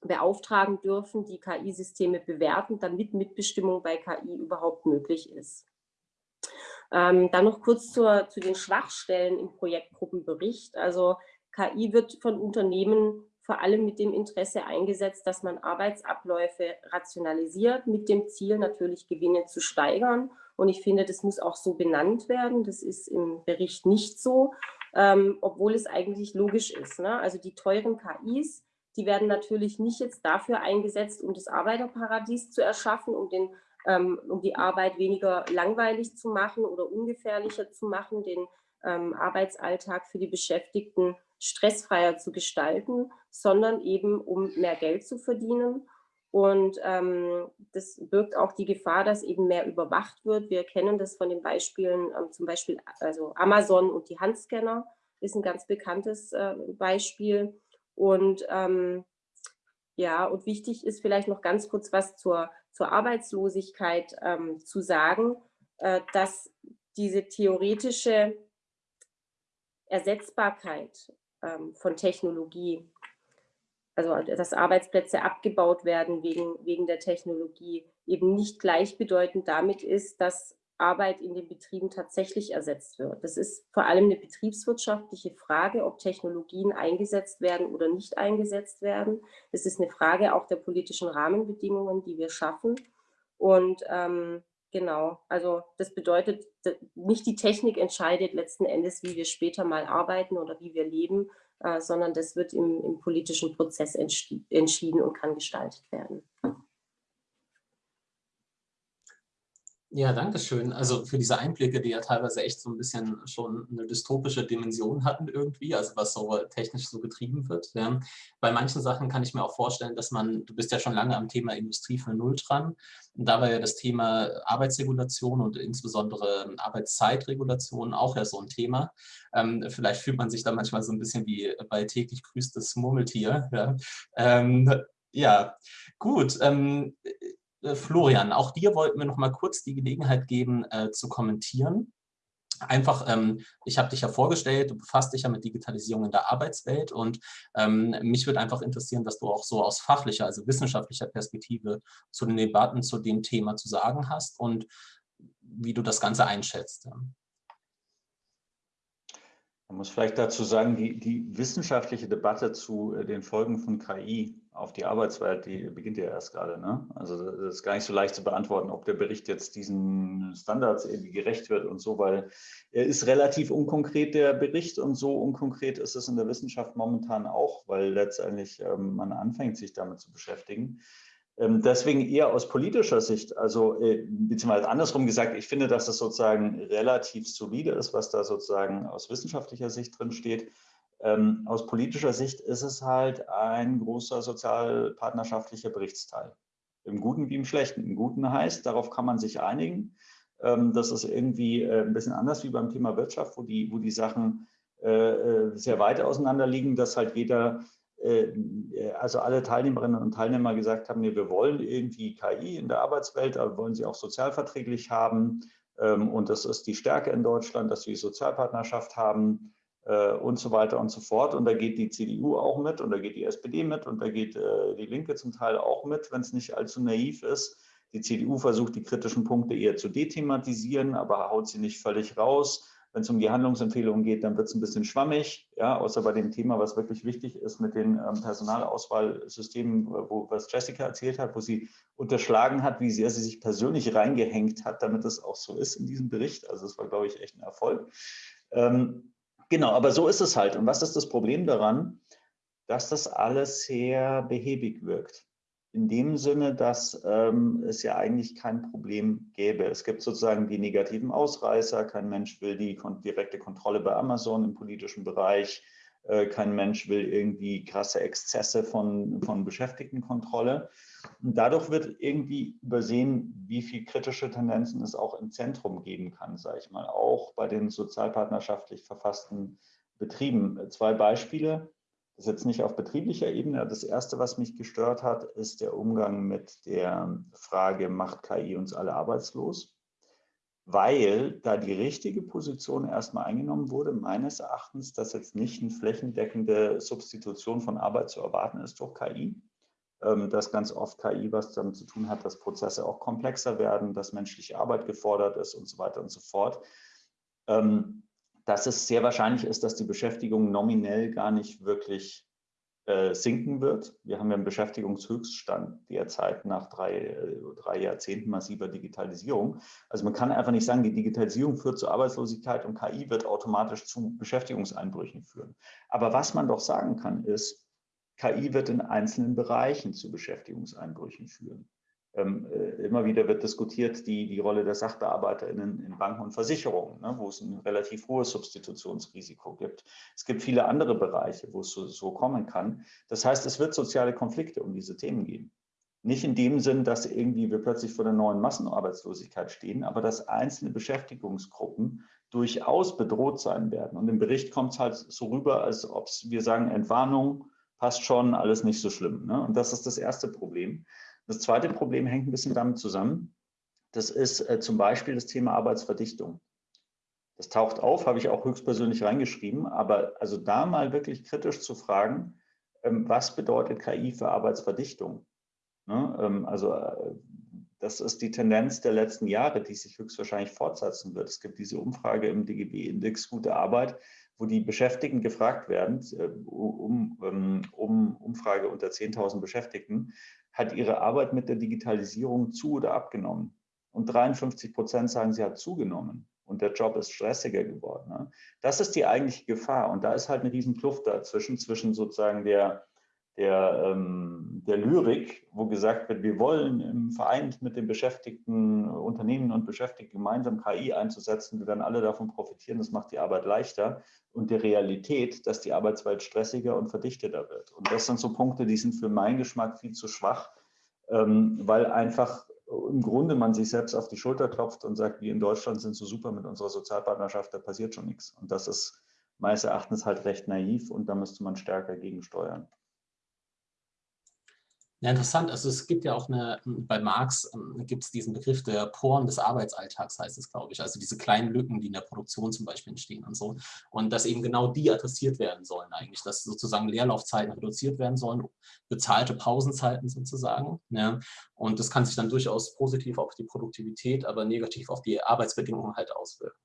Speaker 2: beauftragen dürfen, die KI-Systeme bewerten, damit Mitbestimmung bei KI überhaupt möglich ist. Ähm, dann noch kurz zur, zu den Schwachstellen im Projektgruppenbericht. Also KI wird von Unternehmen vor allem mit dem Interesse eingesetzt, dass man Arbeitsabläufe rationalisiert, mit dem Ziel natürlich Gewinne zu steigern. Und ich finde, das muss auch so benannt werden. Das ist im Bericht nicht so, ähm, obwohl es eigentlich logisch ist. Ne? Also die teuren KIs, die werden natürlich nicht jetzt dafür eingesetzt, um das Arbeiterparadies zu erschaffen, um, den, ähm, um die Arbeit weniger langweilig zu machen oder ungefährlicher zu machen, den ähm, Arbeitsalltag für die Beschäftigten stressfreier zu gestalten, sondern eben um mehr Geld zu verdienen. Und ähm, das birgt auch die Gefahr, dass eben mehr überwacht wird. Wir kennen das von den Beispielen, ähm, zum Beispiel also Amazon und die Handscanner ist ein ganz bekanntes äh, Beispiel. Und ähm, ja, und wichtig ist vielleicht noch ganz kurz was zur, zur Arbeitslosigkeit ähm, zu sagen, äh, dass diese theoretische Ersetzbarkeit von Technologie, also dass Arbeitsplätze abgebaut werden wegen, wegen der Technologie, eben nicht gleichbedeutend damit ist, dass Arbeit in den Betrieben tatsächlich ersetzt wird. Das ist vor allem eine betriebswirtschaftliche Frage, ob Technologien eingesetzt werden oder nicht eingesetzt werden. Es ist eine Frage auch der politischen Rahmenbedingungen, die wir schaffen. Und ähm, Genau, also das bedeutet, nicht die Technik entscheidet letzten Endes, wie wir später mal arbeiten oder wie wir leben, äh, sondern das wird im, im politischen Prozess entschieden und kann gestaltet werden.
Speaker 1: Ja, danke schön. Also für diese Einblicke, die ja teilweise echt so ein bisschen schon eine dystopische Dimension hatten irgendwie, also was so technisch so getrieben wird. Ja. Bei manchen Sachen kann ich mir auch vorstellen, dass man, du bist ja schon lange am Thema Industrie für Null dran, und da war ja das Thema Arbeitsregulation und insbesondere Arbeitszeitregulation auch ja so ein Thema. Ähm, vielleicht fühlt man sich da manchmal so ein bisschen wie bei täglich grüßt das Murmeltier. Ja, ähm, ja gut. Ähm, äh, Florian, auch dir wollten wir noch mal kurz die Gelegenheit geben, äh, zu kommentieren. Einfach, ähm, ich habe dich ja vorgestellt, du befasst dich ja mit Digitalisierung in der Arbeitswelt und ähm, mich würde einfach interessieren, was du auch so aus fachlicher, also wissenschaftlicher Perspektive zu den Debatten zu dem Thema zu sagen hast und wie du das Ganze einschätzt.
Speaker 3: Man muss vielleicht dazu sagen, die, die wissenschaftliche Debatte zu äh, den Folgen von KI auf die Arbeitswelt, die beginnt ja erst gerade. Ne? Also das ist gar nicht so leicht zu beantworten, ob der Bericht jetzt diesen Standards irgendwie gerecht wird und so, weil er ist relativ unkonkret, der Bericht, und so unkonkret ist es in der Wissenschaft momentan auch, weil letztendlich ähm, man anfängt, sich damit zu beschäftigen. Ähm, deswegen eher aus politischer Sicht, also äh, beziehungsweise andersrum gesagt, ich finde, dass es sozusagen relativ solide ist, was da sozusagen aus wissenschaftlicher Sicht drin steht. Ähm, aus politischer Sicht ist es halt ein großer sozialpartnerschaftlicher Berichtsteil. Im Guten wie im Schlechten. Im Guten heißt, darauf kann man sich einigen. Ähm, das ist irgendwie äh, ein bisschen anders wie beim Thema Wirtschaft, wo die, wo die Sachen äh, sehr weit auseinander liegen, dass halt jeder äh, also alle Teilnehmerinnen und Teilnehmer gesagt haben, nee, wir wollen irgendwie KI in der Arbeitswelt, aber wollen sie auch sozialverträglich haben. Ähm, und das ist die Stärke in Deutschland, dass wir Sozialpartnerschaft haben äh, und so weiter und so fort. Und da geht die CDU auch mit und da geht die SPD mit und da geht äh, die Linke zum Teil auch mit, wenn es nicht allzu naiv ist. Die CDU versucht, die kritischen Punkte eher zu dethematisieren, aber haut sie nicht völlig raus. Wenn es um die Handlungsempfehlungen geht, dann wird es ein bisschen schwammig, ja, außer bei dem Thema, was wirklich wichtig ist mit den ähm, Personalauswahlsystemen, wo, was Jessica erzählt hat, wo sie unterschlagen hat, wie sehr sie sich persönlich reingehängt hat, damit es auch so ist in diesem Bericht. Also das war, glaube ich, echt ein Erfolg. Ähm, genau, aber so ist es halt. Und was ist das Problem daran? Dass das alles sehr behäbig wirkt in dem Sinne, dass ähm, es ja eigentlich kein Problem gäbe. Es gibt sozusagen die negativen Ausreißer. Kein Mensch will die kon direkte Kontrolle bei Amazon im politischen Bereich. Äh, kein Mensch will irgendwie krasse Exzesse von, von Beschäftigtenkontrolle. dadurch wird irgendwie übersehen, wie viel kritische Tendenzen es auch im Zentrum geben kann, sage ich mal, auch bei den sozialpartnerschaftlich verfassten Betrieben. Zwei Beispiele, das ist jetzt nicht auf betrieblicher Ebene. Das erste, was mich gestört hat, ist der Umgang mit der Frage, macht KI uns alle arbeitslos? Weil da die richtige Position erstmal eingenommen wurde, meines Erachtens, dass jetzt nicht eine flächendeckende Substitution von Arbeit zu erwarten ist durch KI, ähm, dass ganz oft KI was damit zu tun hat, dass Prozesse auch komplexer werden, dass menschliche Arbeit gefordert ist und so weiter und so fort. Ähm, dass es sehr wahrscheinlich ist, dass die Beschäftigung nominell gar nicht wirklich äh, sinken wird. Wir haben ja einen Beschäftigungshöchststand derzeit nach drei, äh, drei Jahrzehnten massiver Digitalisierung. Also man kann einfach nicht sagen, die Digitalisierung führt zu Arbeitslosigkeit und KI wird automatisch zu Beschäftigungseinbrüchen führen. Aber was man doch sagen kann, ist, KI wird in einzelnen Bereichen zu Beschäftigungseinbrüchen führen. Ähm, äh, immer wieder wird diskutiert die, die Rolle der SachbearbeiterInnen in Banken und Versicherungen, ne, wo es ein relativ hohes Substitutionsrisiko gibt. Es gibt viele andere Bereiche, wo es so, so kommen kann. Das heißt, es wird soziale Konflikte um diese Themen geben. Nicht in dem Sinn, dass irgendwie wir plötzlich vor der neuen Massenarbeitslosigkeit stehen, aber dass einzelne Beschäftigungsgruppen durchaus bedroht sein werden. Und im Bericht kommt es halt so rüber, als ob wir sagen, Entwarnung, passt schon, alles nicht so schlimm. Ne? Und das ist das erste Problem. Das zweite Problem hängt ein bisschen damit zusammen. Das ist äh, zum Beispiel das Thema Arbeitsverdichtung. Das taucht auf, habe ich auch höchstpersönlich reingeschrieben, aber also da mal wirklich kritisch zu fragen, ähm, was bedeutet KI für Arbeitsverdichtung? Ne? Ähm, also äh, das ist die Tendenz der letzten Jahre, die sich höchstwahrscheinlich fortsetzen wird. Es gibt diese Umfrage im DGB-Index Gute Arbeit, wo die Beschäftigten gefragt werden, äh, um, ähm, um Umfrage unter 10.000 Beschäftigten, hat ihre Arbeit mit der Digitalisierung zu oder abgenommen? Und 53 Prozent sagen, sie hat zugenommen und der Job ist stressiger geworden. Ne? Das ist die eigentliche Gefahr und da ist halt eine riesen Kluft dazwischen, zwischen sozusagen der, der, ähm, der Lyrik, wo gesagt wird, wir wollen im Verein mit den Beschäftigten, Unternehmen und Beschäftigten gemeinsam KI einzusetzen, wir werden alle davon profitieren, das macht die Arbeit leichter und der Realität, dass die Arbeitswelt stressiger und verdichteter wird. Und das sind so Punkte, die sind für meinen Geschmack viel zu schwach, ähm, weil einfach im Grunde man sich selbst auf die Schulter klopft und sagt, wir in Deutschland sind so super mit unserer Sozialpartnerschaft, da passiert schon nichts. Und das ist meines Erachtens halt recht naiv und da müsste man stärker gegensteuern.
Speaker 1: Ja, interessant. Also es gibt ja auch eine, bei Marx ähm, gibt es diesen Begriff der Poren des Arbeitsalltags, heißt es, glaube ich. Also diese kleinen Lücken, die in der Produktion zum Beispiel entstehen und so. Und dass eben genau die adressiert werden sollen eigentlich, dass sozusagen Leerlaufzeiten reduziert werden sollen, bezahlte Pausenzeiten sozusagen. Ja. Und das kann sich dann durchaus positiv auf die Produktivität, aber negativ auf die Arbeitsbedingungen halt auswirken.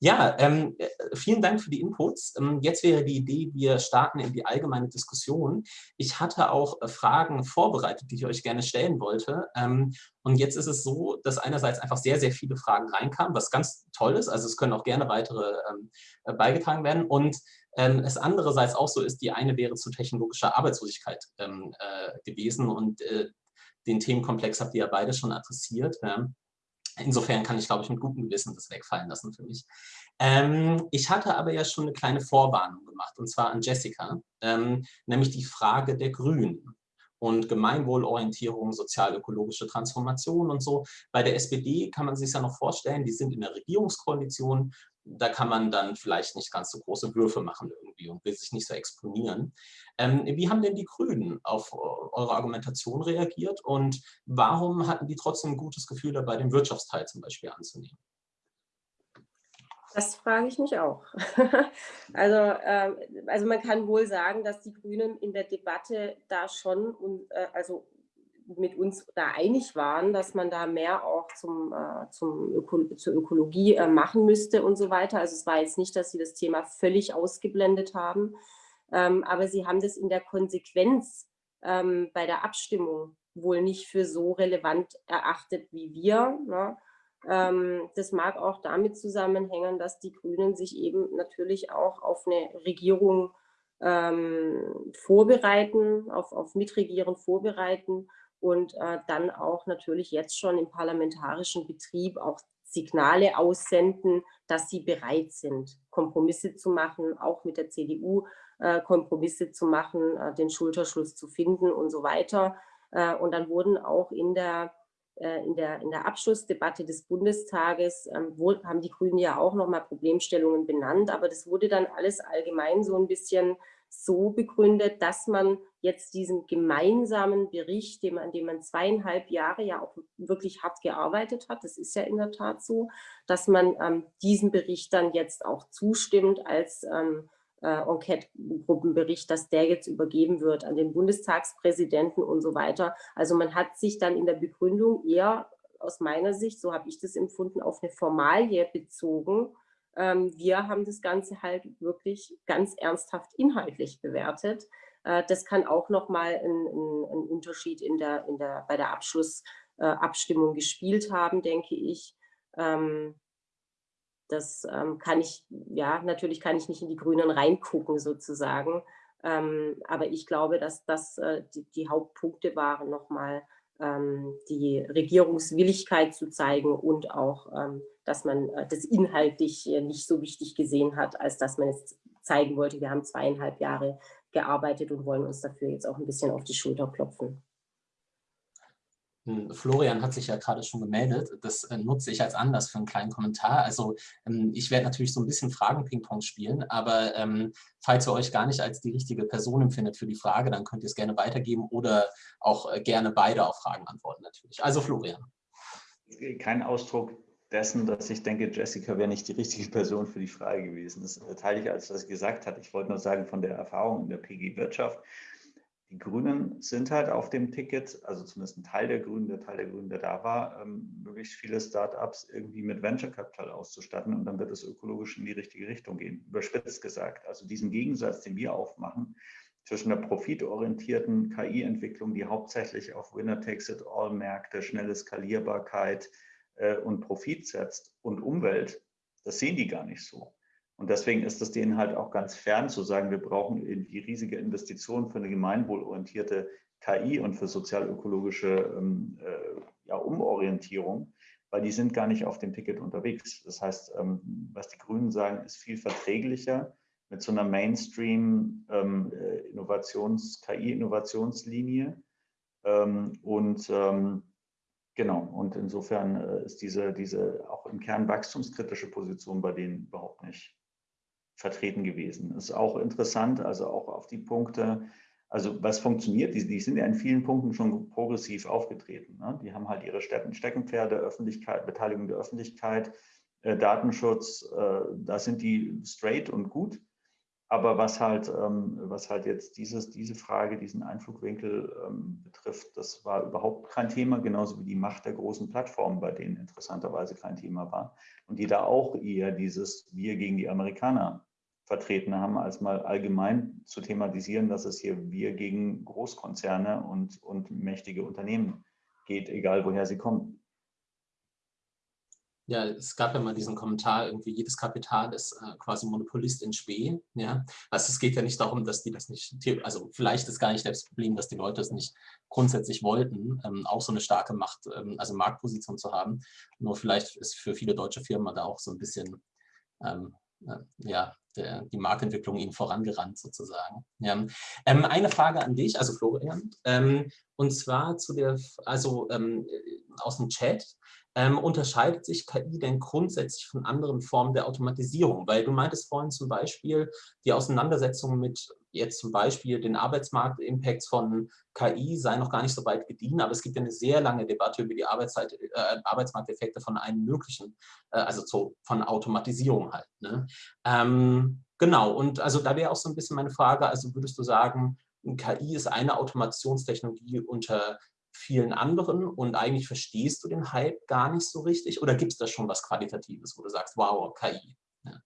Speaker 1: Ja, ähm, äh, vielen Dank für die Inputs. Ähm, jetzt wäre die Idee, wir starten in die allgemeine Diskussion. Ich hatte auch äh, Fragen vorbereitet, die ich euch gerne stellen wollte. Ähm, und jetzt ist es so, dass einerseits einfach sehr, sehr viele Fragen reinkamen, was ganz toll ist. Also es können auch gerne weitere ähm, äh, beigetragen werden. Und ähm, es andererseits auch so ist, die eine wäre zu technologischer Arbeitslosigkeit ähm, äh, gewesen. Und äh, den Themenkomplex habt ihr ja beide schon adressiert. Insofern kann ich, glaube ich, mit gutem Gewissen das wegfallen lassen für mich. Ähm, ich hatte aber ja schon eine kleine Vorwarnung gemacht, und zwar an Jessica, ähm, nämlich die Frage der Grünen und Gemeinwohlorientierung, sozial-ökologische Transformation und so. Bei der SPD kann man sich ja noch vorstellen, die sind in der Regierungskoalition da kann man dann vielleicht nicht ganz so große Würfe machen irgendwie und will sich nicht so exponieren. Ähm, wie haben denn die Grünen auf eure Argumentation reagiert und warum hatten die trotzdem ein gutes Gefühl dabei, den Wirtschaftsteil zum Beispiel anzunehmen?
Speaker 2: Das frage ich mich auch. (laughs) also, äh, also man kann wohl sagen, dass die Grünen in der Debatte da schon äh, also mit uns da einig waren, dass man da mehr auch zum, äh, zum Öko zur Ökologie äh, machen müsste und so weiter. Also es war jetzt nicht, dass sie das Thema völlig ausgeblendet haben, ähm, aber sie haben das in der Konsequenz ähm, bei der Abstimmung wohl nicht für so relevant erachtet wie wir. Ne? Ähm, das mag auch damit zusammenhängen, dass die Grünen sich eben natürlich auch auf eine Regierung ähm, vorbereiten, auf, auf Mitregieren vorbereiten und äh, dann auch natürlich jetzt schon im parlamentarischen Betrieb auch Signale aussenden, dass sie bereit sind, Kompromisse zu machen, auch mit der CDU äh, Kompromisse zu machen, äh, den Schulterschluss zu finden und so weiter. Äh, und dann wurden auch in der, in der, in der Abschlussdebatte des Bundestages, ähm, haben die Grünen ja auch nochmal Problemstellungen benannt, aber das wurde dann alles allgemein so ein bisschen so begründet, dass man jetzt diesen gemeinsamen Bericht, dem, an dem man zweieinhalb Jahre ja auch wirklich hart gearbeitet hat, das ist ja in der Tat so, dass man ähm, diesem Bericht dann jetzt auch zustimmt als ähm, äh, Enquete-Gruppenbericht, dass der jetzt übergeben wird an den Bundestagspräsidenten und so weiter. Also man hat sich dann in der Begründung eher aus meiner Sicht, so habe ich das empfunden, auf eine Formalie bezogen, ähm, wir haben das Ganze halt wirklich ganz ernsthaft inhaltlich bewertet. Äh, das kann auch nochmal einen ein Unterschied in der, in der, bei der Abschlussabstimmung äh, gespielt haben, denke ich. Ähm, das ähm, kann ich, ja, natürlich kann ich nicht in die Grünen reingucken sozusagen. aber ich glaube, dass das äh, die, die Hauptpunkte waren nochmal ähm, die Regierungswilligkeit zu zeigen und auch, ähm, dass man äh, das inhaltlich äh, nicht so wichtig gesehen hat, als dass man es zeigen wollte, wir haben zweieinhalb Jahre gearbeitet und wollen uns dafür jetzt auch ein bisschen auf die Schulter klopfen.
Speaker 1: Hm, Florian hat sich ja gerade schon gemeldet. Das äh, nutze ich als Anlass für einen kleinen Kommentar. Also ähm, ich werde natürlich so ein bisschen Fragen-Ping-Pong spielen, aber ähm, falls ihr euch gar nicht als die richtige Person empfindet für die Frage, dann könnt ihr es gerne weitergeben oder auch äh, gerne beide auf Fragen antworten natürlich. Also Florian.
Speaker 3: Kein Ausdruck dessen, dass ich denke, Jessica wäre nicht die richtige Person für die Frage gewesen. Das teile ich, als was gesagt hat. Ich wollte nur sagen, von der Erfahrung in der PG-Wirtschaft, die Grünen sind halt auf dem Ticket, also zumindest ein Teil der Grünen, der Teil der Grünen, der da war, ähm, möglichst viele Startups irgendwie mit Venture Capital auszustatten und dann wird es ökologisch in die richtige Richtung gehen, überspitzt gesagt. Also diesen Gegensatz, den wir aufmachen, zwischen der profitorientierten KI-Entwicklung, die hauptsächlich auf Winner-Takes-it-all-Märkte, schnelle Skalierbarkeit äh, und Profit setzt und Umwelt, das sehen die gar nicht so. Und deswegen ist es denen halt auch ganz fern zu sagen, wir brauchen irgendwie riesige Investitionen für eine gemeinwohlorientierte KI und für sozial-ökologische ähm, äh, ja, Umorientierung, weil die sind gar nicht auf dem Ticket unterwegs. Das heißt, ähm, was die Grünen sagen, ist viel verträglicher mit so einer Mainstream-Innovations-, ähm, äh. Ähm, und ähm, genau, und insofern äh, ist diese, diese auch im Kern wachstumskritische Position bei denen überhaupt nicht vertreten gewesen. Das ist auch interessant, also auch auf die Punkte, also was funktioniert, die, die sind ja in vielen Punkten schon progressiv aufgetreten. Ne? Die haben halt ihre Steckenpferde, Öffentlichkeit, Beteiligung der Öffentlichkeit, äh, Datenschutz, äh, da sind die straight und gut. Aber was halt, ähm, was halt jetzt dieses, diese Frage, diesen Einflugwinkel ähm, betrifft, das war überhaupt kein Thema, genauso wie die Macht der großen Plattformen, bei denen interessanterweise kein Thema war. Und die da auch eher dieses Wir gegen die Amerikaner vertreten haben, als mal allgemein zu thematisieren, dass es hier wir gegen Großkonzerne und, und mächtige Unternehmen geht, egal woher sie kommen.
Speaker 1: Ja, es gab ja mal diesen Kommentar, irgendwie jedes Kapital ist äh, quasi Monopolist in Spee. Ja? Also es geht ja nicht darum, dass die das nicht, also vielleicht ist gar nicht das Problem, dass die Leute es nicht grundsätzlich wollten, ähm, auch so eine starke Macht, ähm, also Marktposition zu haben. Nur vielleicht ist für viele deutsche Firmen da auch so ein bisschen ähm, äh, ja, der, die Marktentwicklung ihnen vorangerannt sozusagen. Ja. Ähm, eine Frage an dich, also Florian, ähm, und zwar zu der, also ähm, aus dem Chat, ähm, unterscheidet sich KI denn grundsätzlich von anderen Formen der Automatisierung? Weil du meintest vorhin zum Beispiel die Auseinandersetzung mit jetzt zum Beispiel den Arbeitsmarkt-Impacts von KI sei noch gar nicht so weit gediehen, aber es gibt ja eine sehr lange Debatte über die Arbeitszeit, äh, Arbeitsmarkteffekte von allen möglichen, äh, also so von Automatisierung halt. Ne? Ähm, genau, und also da wäre auch so ein bisschen meine Frage, also würdest du sagen, KI ist eine Automationstechnologie unter vielen anderen und eigentlich verstehst du den Hype gar nicht so richtig oder gibt es da schon was Qualitatives, wo du sagst, wow, KI? Ja.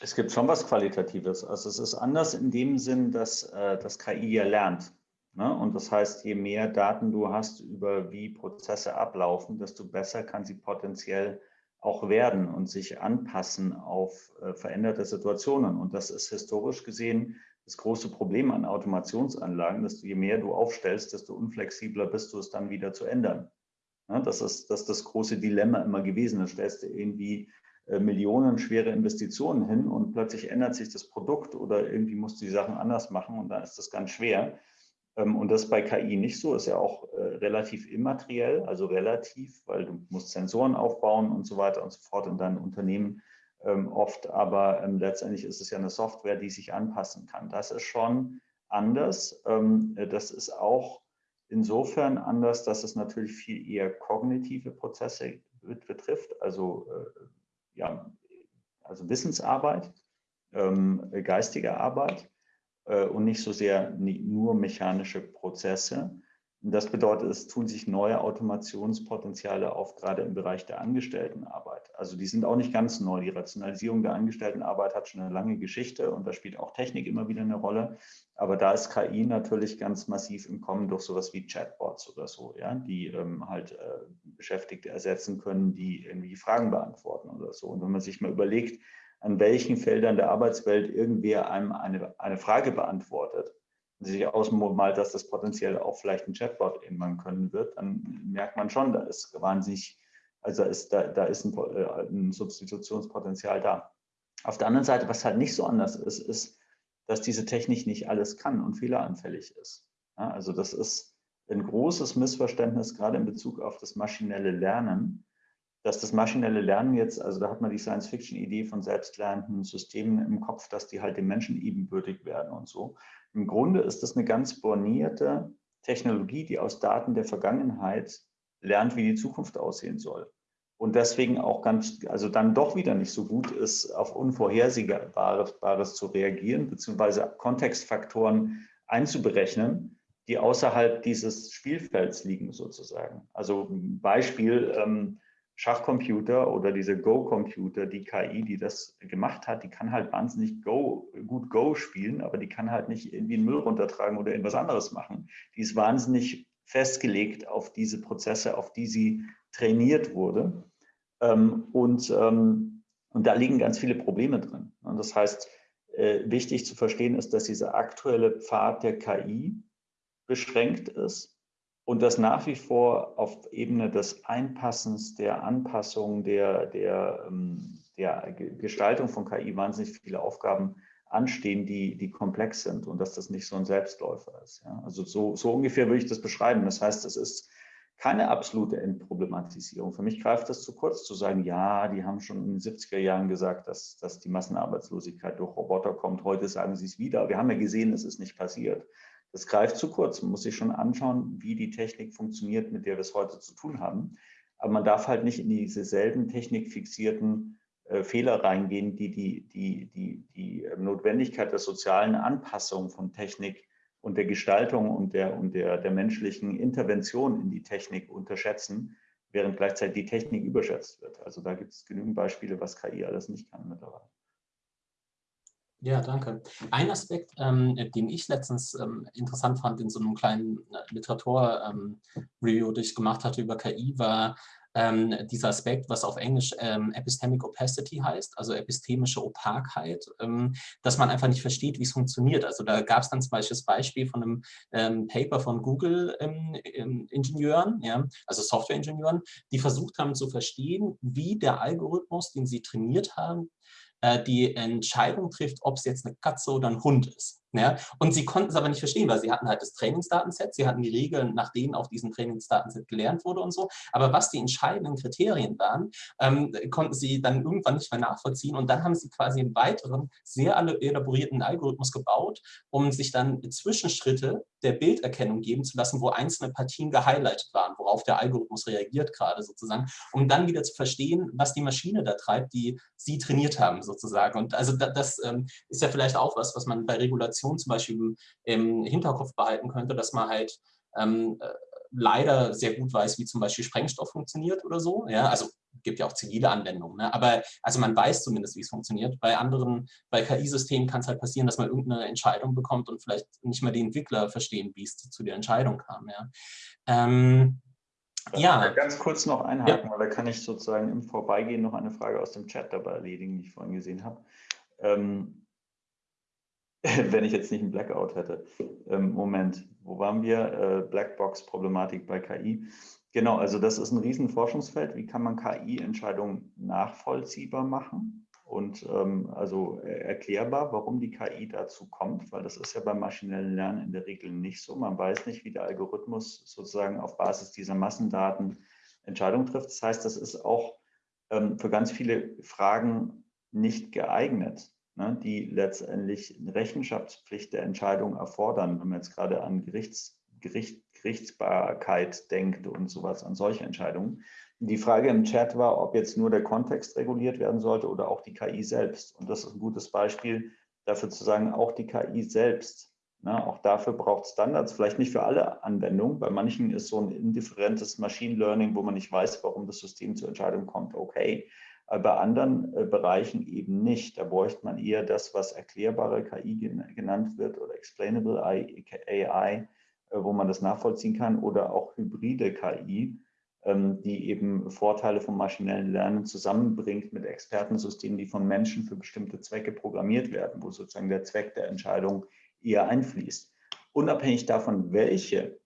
Speaker 3: Es gibt schon was Qualitatives. Also es ist anders in dem Sinn, dass äh, das KI ja lernt. Ne? Und das heißt, je mehr Daten du hast über wie Prozesse ablaufen, desto besser kann sie potenziell auch werden und sich anpassen auf äh, veränderte Situationen. Und das ist historisch gesehen das große Problem an Automationsanlagen, dass du, je mehr du aufstellst, desto unflexibler bist du es dann wieder zu ändern. Ja, das, ist, das ist das große Dilemma immer gewesen. Da stellst du irgendwie äh, millionenschwere Investitionen hin und plötzlich ändert sich das Produkt oder irgendwie musst du die Sachen anders machen und dann ist das ganz schwer. Ähm, und das ist bei KI nicht so, ist ja auch äh, relativ immateriell, also relativ, weil du musst Sensoren aufbauen und so weiter und so fort in deinem Unternehmen oft, aber ähm, letztendlich ist es ja eine Software, die sich anpassen kann. Das ist schon anders. Ähm, das ist auch insofern anders, dass es natürlich viel eher kognitive Prozesse betrifft, also, äh, ja, also Wissensarbeit, ähm, geistige Arbeit äh, und nicht so sehr nur mechanische Prozesse. Das bedeutet, es tun sich neue Automationspotenziale auf, gerade im Bereich der Angestelltenarbeit. Also die sind auch nicht ganz neu. Die Rationalisierung der Angestelltenarbeit hat schon eine lange Geschichte und da spielt auch Technik immer wieder eine Rolle. Aber da ist KI natürlich ganz massiv im Kommen durch sowas wie Chatbots oder so, ja, die ähm, halt äh, Beschäftigte ersetzen können, die irgendwie Fragen beantworten oder so. Und wenn man sich mal überlegt, an welchen Feldern der Arbeitswelt irgendwer einem eine, eine Frage beantwortet, sich ausmalt, dass das potenziell auch vielleicht ein Chatbot irgendwann können wird, dann merkt man schon, da ist wahnsinnig, also ist, da, da ist ein, äh, ein Substitutionspotenzial da. Auf der anderen Seite, was halt nicht so anders ist, ist, dass diese Technik nicht alles kann und fehleranfällig ist. Ja, also das ist ein großes Missverständnis, gerade in Bezug auf das maschinelle Lernen, dass das maschinelle Lernen jetzt, also da hat man die Science-Fiction-Idee von selbstlernenden Systemen im Kopf, dass die halt dem Menschen ebenbürtig werden und so. Im Grunde ist das eine ganz bornierte Technologie, die aus Daten der Vergangenheit lernt, wie die Zukunft aussehen soll. Und deswegen auch ganz, also dann doch wieder nicht so gut ist, auf Unvorhersehbares zu reagieren, beziehungsweise Kontextfaktoren einzuberechnen, die außerhalb dieses Spielfelds liegen sozusagen. Also Beispiel, ähm, Schachcomputer oder diese Go-Computer, die KI, die das gemacht hat, die kann halt wahnsinnig Go, gut Go spielen, aber die kann halt nicht irgendwie den Müll runtertragen oder irgendwas anderes machen. Die ist wahnsinnig festgelegt auf diese Prozesse, auf die sie trainiert wurde. Ähm, und, ähm, und da liegen ganz viele Probleme drin. Und das heißt, äh, wichtig zu verstehen ist, dass dieser aktuelle Pfad der KI beschränkt ist und das nach wie vor auf Ebene des Einpassens, der Anpassung, der, der, ähm, der Gestaltung von KI wahnsinnig viele Aufgaben anstehen, die, die komplex sind und dass das nicht so ein Selbstläufer ist. Ja? Also so, so ungefähr würde ich das beschreiben. Das heißt, es ist keine absolute Entproblematisierung. Für mich greift das zu kurz zu sagen, ja, die haben schon in den 70er Jahren gesagt, dass, dass die Massenarbeitslosigkeit durch Roboter kommt. Heute sagen sie es wieder. Wir haben ja gesehen, es ist nicht passiert. Das greift zu kurz. Man muss sich schon anschauen, wie die Technik funktioniert, mit der wir es heute zu tun haben. Aber man darf halt nicht in diese selben technikfixierten äh, Fehler reingehen, die die, die, die die ähm, Notwendigkeit der sozialen Anpassung von Technik und der Gestaltung und der, und der, der menschlichen Intervention in die Technik unterschätzen, während gleichzeitig die Technik überschätzt wird. Also da gibt es genügend Beispiele, was KI alles nicht kann mittlerweile.
Speaker 1: Ja, danke. Ein Aspekt, ähm, den ich letztens ähm, interessant fand in so einem kleinen äh, Literatur-Review, ähm, das ich gemacht hatte über KI, war ähm, dieser Aspekt, was auf Englisch ähm, Epistemic Opacity heißt, also epistemische Opakheit, ähm, dass man einfach nicht versteht, wie es funktioniert. Also da gab es dann zum Beispiel das Beispiel von einem Paper von Google-Ingenieuren, ja, also Software-Ingenieuren, die versucht haben zu verstehen, wie der Algorithmus, den sie trainiert haben, die Entscheidung trifft, ob es jetzt eine Katze oder ein Hund ist. Ja? Und sie konnten es aber nicht verstehen, weil sie hatten halt das Trainingsdatenset, sie hatten die Regeln, nach denen auf diesem Trainingsdatenset gelernt wurde und so. Aber was die entscheidenden Kriterien waren, ähm, konnten sie dann irgendwann nicht mehr nachvollziehen. Und dann haben sie quasi einen weiteren, sehr elaborierten Algorithmus gebaut, um sich dann Zwischenschritte der Bilderkennung geben zu lassen, wo einzelne Partien gehighlightet waren, worauf der Algorithmus reagiert gerade sozusagen, um dann wieder zu verstehen, was die Maschine da treibt, die sie trainiert haben sozusagen. Und also das, das ähm, ist ja vielleicht auch was, was man bei Regulation Kommunikation zum Beispiel im Hinterkopf behalten könnte, dass man halt ähm, äh, leider sehr gut weiß, wie zum Beispiel Sprengstoff funktioniert oder so. Ja, also gibt ja auch zivile Anwendungen. Ne? Aber also man weiß zumindest, wie es funktioniert. Bei anderen, bei KI-Systemen kann es halt passieren, dass man irgendeine Entscheidung bekommt und vielleicht nicht mal die Entwickler verstehen, wie es zu der Entscheidung kam. Ja. Ähm,
Speaker 3: ja. Ganz kurz noch einhaken, ja. weil da kann ich sozusagen im Vorbeigehen noch eine Frage aus dem Chat dabei erledigen, die ich vorhin gesehen habe. Ähm, (laughs) wenn ich jetzt nicht einen Blackout hätte. Ähm, Moment, wo waren wir? Äh, Blackbox-Problematik bei KI. Genau, also das ist ein riesen Forschungsfeld. Wie kann man KI-Entscheidungen nachvollziehbar machen? und ähm, also erklärbar, warum die KI dazu kommt, weil das ist ja beim maschinellen Lernen in der Regel nicht so. Man weiß nicht, wie der Algorithmus sozusagen auf Basis dieser Massendaten Entscheidungen trifft. Das heißt, das ist auch ähm, für ganz viele Fragen nicht geeignet, ne, die letztendlich Rechenschaftspflicht der Entscheidung erfordern, wenn man jetzt gerade an Gerichts, Gericht, Gerichtsbarkeit denkt und sowas, an solche Entscheidungen. Die Frage im Chat war, ob jetzt nur der Kontext reguliert werden sollte oder auch die KI selbst. Und das ist ein gutes Beispiel dafür zu sagen, auch die KI selbst. Ne, auch dafür braucht Standards, vielleicht nicht für alle Anwendungen. Bei manchen ist so ein indifferentes Machine Learning, wo man nicht weiß, warum das System zur Entscheidung kommt, okay. Aber bei anderen äh, Bereichen eben nicht. Da bräuchte man eher das, was erklärbare KI genannt wird oder Explainable AI, äh, wo man das nachvollziehen kann oder auch hybride KI, ähm, die eben Vorteile vom maschinellen Lernen zusammenbringt mit Expertensystemen, die von Menschen für bestimmte Zwecke programmiert werden, wo sozusagen der Zweck der Entscheidung eher einfließt. Unabhängig davon, welche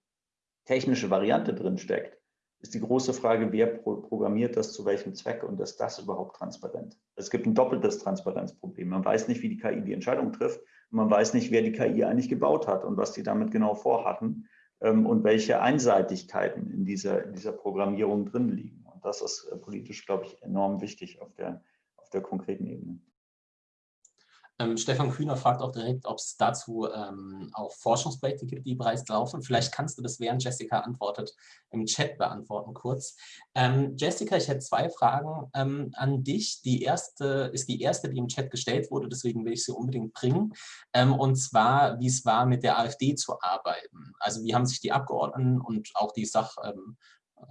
Speaker 3: technische Variante drin steckt, ist die große Frage, wer programmiert das zu welchem Zweck und ist das überhaupt transparent? Es gibt ein doppeltes Transparenzproblem. Man weiß nicht, wie die KI die Entscheidung trifft man weiß nicht, wer die KI eigentlich gebaut hat und was die damit genau vorhatten ähm, und welche Einseitigkeiten in dieser, in dieser Programmierung drin liegen. Und das ist äh, politisch, glaube ich, enorm wichtig auf der, auf der konkreten Ebene.
Speaker 1: Ähm, Stefan Kühner fragt auch direkt, ob es dazu ähm, auch Forschungsprojekte gibt, die bereits laufen. Vielleicht kannst du das, während Jessica antwortet, im Chat beantworten kurz. Ähm, Jessica, ich hätte zwei Fragen ähm, an dich. Die erste ist die erste, die im Chat gestellt wurde, deswegen will ich sie unbedingt bringen. Ähm, und zwar, wie es war, mit der AfD zu arbeiten. Also wie haben sich die Abgeordneten und auch die Sach ähm,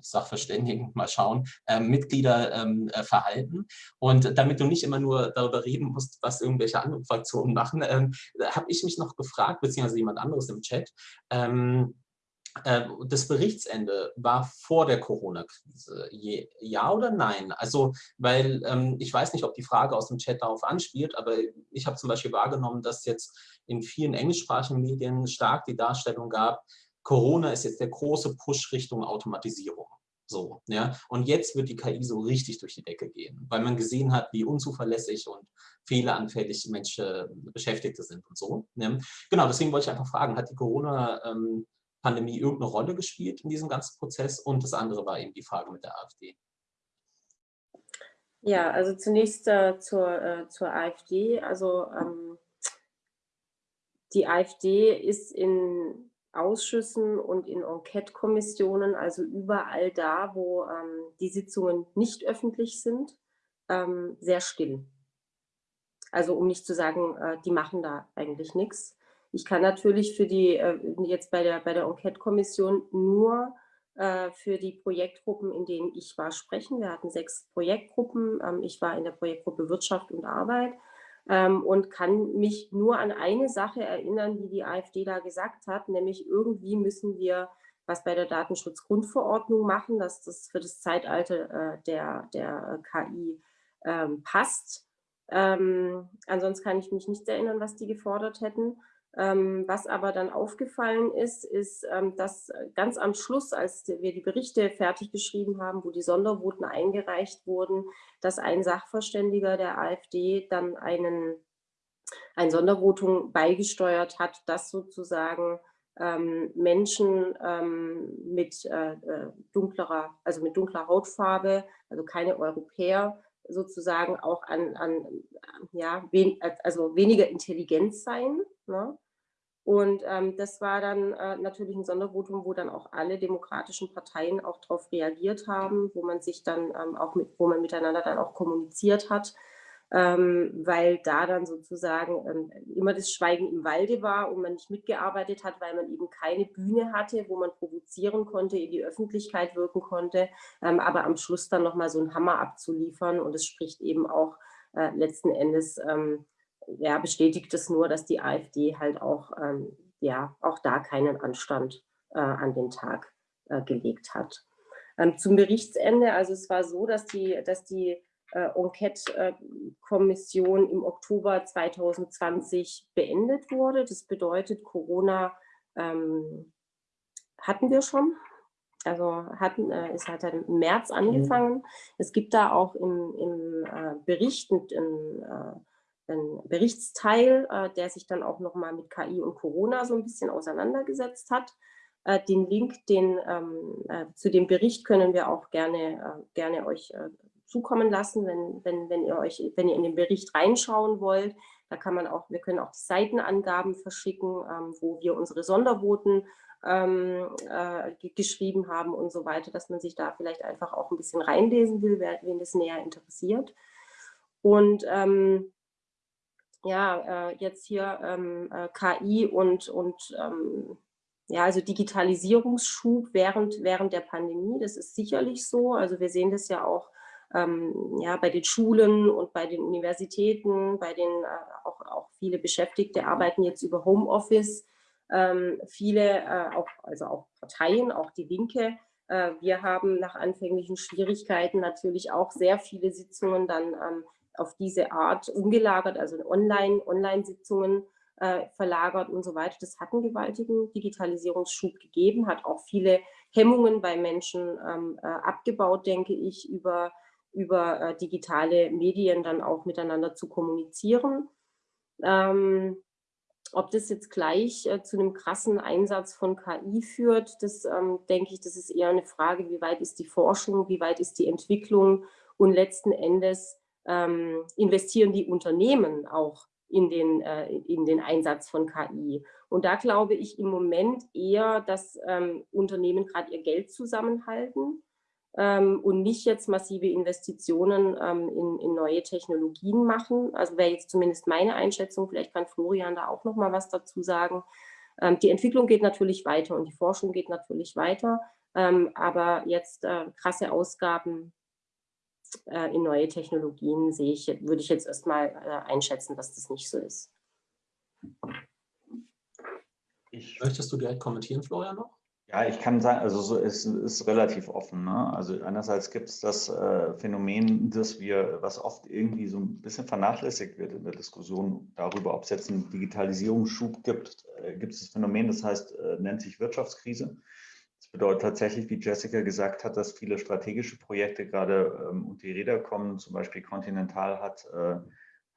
Speaker 1: Sachverständigen, (laughs) mal schauen, äh, Mitglieder ähm, äh, verhalten. Und damit du nicht immer nur darüber reden musst, was irgendwelche anderen Fraktionen machen, ähm, habe ich mich noch gefragt, beziehungsweise jemand anderes im Chat, ähm, äh, das Berichtsende war vor der Corona-Krise. Ja oder nein? Also, weil ähm, ich weiß nicht, ob die Frage aus dem Chat darauf anspielt, aber ich habe zum Beispiel wahrgenommen, dass jetzt in vielen englischsprachigen Medien stark die Darstellung gab, Corona ist jetzt der große Push Richtung Automatisierung. So, ja. Und jetzt wird die KI so richtig durch die Decke gehen, weil man gesehen hat, wie unzuverlässig und fehleranfällig Menschen Beschäftigte sind und so. Ne? Genau, deswegen wollte ich einfach fragen, hat die Corona-Pandemie irgendeine Rolle gespielt in diesem ganzen Prozess? Und das andere war eben die Frage mit der AfD.
Speaker 2: Ja, also zunächst äh, zur, äh, zur AfD. Also ähm, die AfD ist in Ausschüssen und in Enquete-Kommissionen, also überall da, wo ähm, die Sitzungen nicht öffentlich sind, ähm, sehr still. Also um nicht zu sagen, äh, die machen da eigentlich nichts. Ich kann natürlich für die, äh, jetzt bei der, bei der Enquete-Kommission nur äh, für die Projektgruppen, in denen ich war, sprechen. Wir hatten sechs Projektgruppen. Ähm, ich war in der Projektgruppe Wirtschaft und Arbeit ähm, und kann mich nur an eine Sache erinnern, die die AfD da gesagt hat, nämlich irgendwie müssen wir was bei der Datenschutzgrundverordnung machen, dass das für das Zeitalter äh, der, der KI ähm, passt. Ähm, ansonsten kann ich mich nicht erinnern, was die gefordert hätten. Ähm, was aber dann aufgefallen ist, ist, ähm, dass ganz am Schluss, als wir die Berichte fertig geschrieben haben, wo die Sondervoten eingereicht wurden, dass ein Sachverständiger der AfD dann einen, ein Sondervotum beigesteuert hat, dass sozusagen ähm, Menschen mit äh, äh, dunklerer, also mit dunkler Hautfarbe, also keine Europäer, sozusagen auch an, an ja, wen, also weniger intelligent sein. Ne? Und ähm, das war dann äh, natürlich ein Sondervotum, wo dann auch alle demokratischen Parteien auch darauf reagiert haben, wo man sich dann ähm, auch mit, wo man miteinander dann auch kommuniziert hat, ähm, weil da dann sozusagen ähm, immer das Schweigen im Walde war und man nicht mitgearbeitet hat, weil man eben keine Bühne hatte, wo man provozieren konnte, in die Öffentlichkeit wirken konnte, ähm, aber am Schluss dann nochmal so einen Hammer abzuliefern und es spricht eben auch äh, letzten Endes ähm, ja, bestätigt es nur, dass die AfD halt auch, ähm, ja, auch da keinen Anstand äh, an den Tag äh, gelegt hat. Ähm, zum Berichtsende, also es war so, dass die, dass die äh, Enquete-Kommission im Oktober 2020 beendet wurde. Das bedeutet, Corona ähm, hatten wir schon. also hatten, äh, ist halt im März angefangen. Es gibt da auch im, im äh, Bericht einen, äh, einen Berichtsteil, äh, der sich dann auch nochmal mit KI und Corona so ein bisschen auseinandergesetzt hat. Äh, den Link den, ähm, äh, zu dem Bericht können wir auch gerne, gerne euch zukommen lassen, wenn, wenn, wenn, ihr euch, wenn ihr in den Bericht reinschauen wollt. Da kann man auch, wir können auch die Seitenangaben verschicken, ähm, wo wir unsere Sondervoten ähm, äh, geschrieben haben und so weiter, dass man sich da vielleicht einfach auch ein bisschen reinlesen will, wen das näher interessiert. Und ähm, ja, äh, jetzt hier ähm, äh, KI und, und ähm, ja, also Digitalisierungsschub während, während der Pandemie, das ist sicherlich so. Also wir sehen das ja auch ähm, ja, bei den Schulen und bei den Universitäten, bei den äh, auch, auch viele Beschäftigte arbeiten jetzt über Homeoffice. Ähm, viele, äh, auch, also auch Parteien, auch die Linke, äh, wir haben nach anfänglichen Schwierigkeiten natürlich auch sehr viele Sitzungen dann ähm, auf diese Art umgelagert, also Online-Sitzungen Online äh, verlagert und so weiter. Das hat einen gewaltigen Digitalisierungsschub gegeben, hat auch viele Hemmungen bei Menschen ähm, äh, abgebaut, denke ich, über, über äh, digitale Medien dann auch miteinander zu kommunizieren. Ähm, ob das jetzt gleich äh, zu einem krassen Einsatz von KI führt, das ähm, denke ich, das ist eher eine Frage, wie weit ist die Forschung, wie weit ist die Entwicklung und letzten Endes ähm, investieren die Unternehmen auch in den, äh, in den Einsatz von KI. Und da glaube ich im Moment eher, dass ähm, Unternehmen gerade ihr Geld zusammenhalten ähm, und nicht jetzt massive Investitionen ähm, in, in, neue Technologien machen. Also wäre jetzt zumindest meine Einschätzung, vielleicht kann Florian da auch noch mal was dazu sagen. Ähm, die Entwicklung geht natürlich weiter und die Forschung geht natürlich weiter, ähm, aber jetzt äh, krasse Ausgaben äh, in neue Technologien sehe ich, würde ich jetzt erstmal äh, einschätzen, dass das nicht so ist.
Speaker 1: Ich Möchtest du direkt kommentieren, Florian, noch?
Speaker 3: Ja, ich kann sagen, also so ist, ist relativ offen. Ne? Also einerseits gibt es das äh, Phänomen, dass wir, was oft irgendwie so ein bisschen vernachlässigt wird in der Diskussion darüber, ob es jetzt einen Digitalisierungsschub gibt, äh, gibt es das Phänomen, das heißt, äh, nennt sich Wirtschaftskrise. Das bedeutet tatsächlich, wie Jessica gesagt hat, dass viele strategische Projekte gerade ähm, unter die Räder kommen. Zum Beispiel Continental hat äh,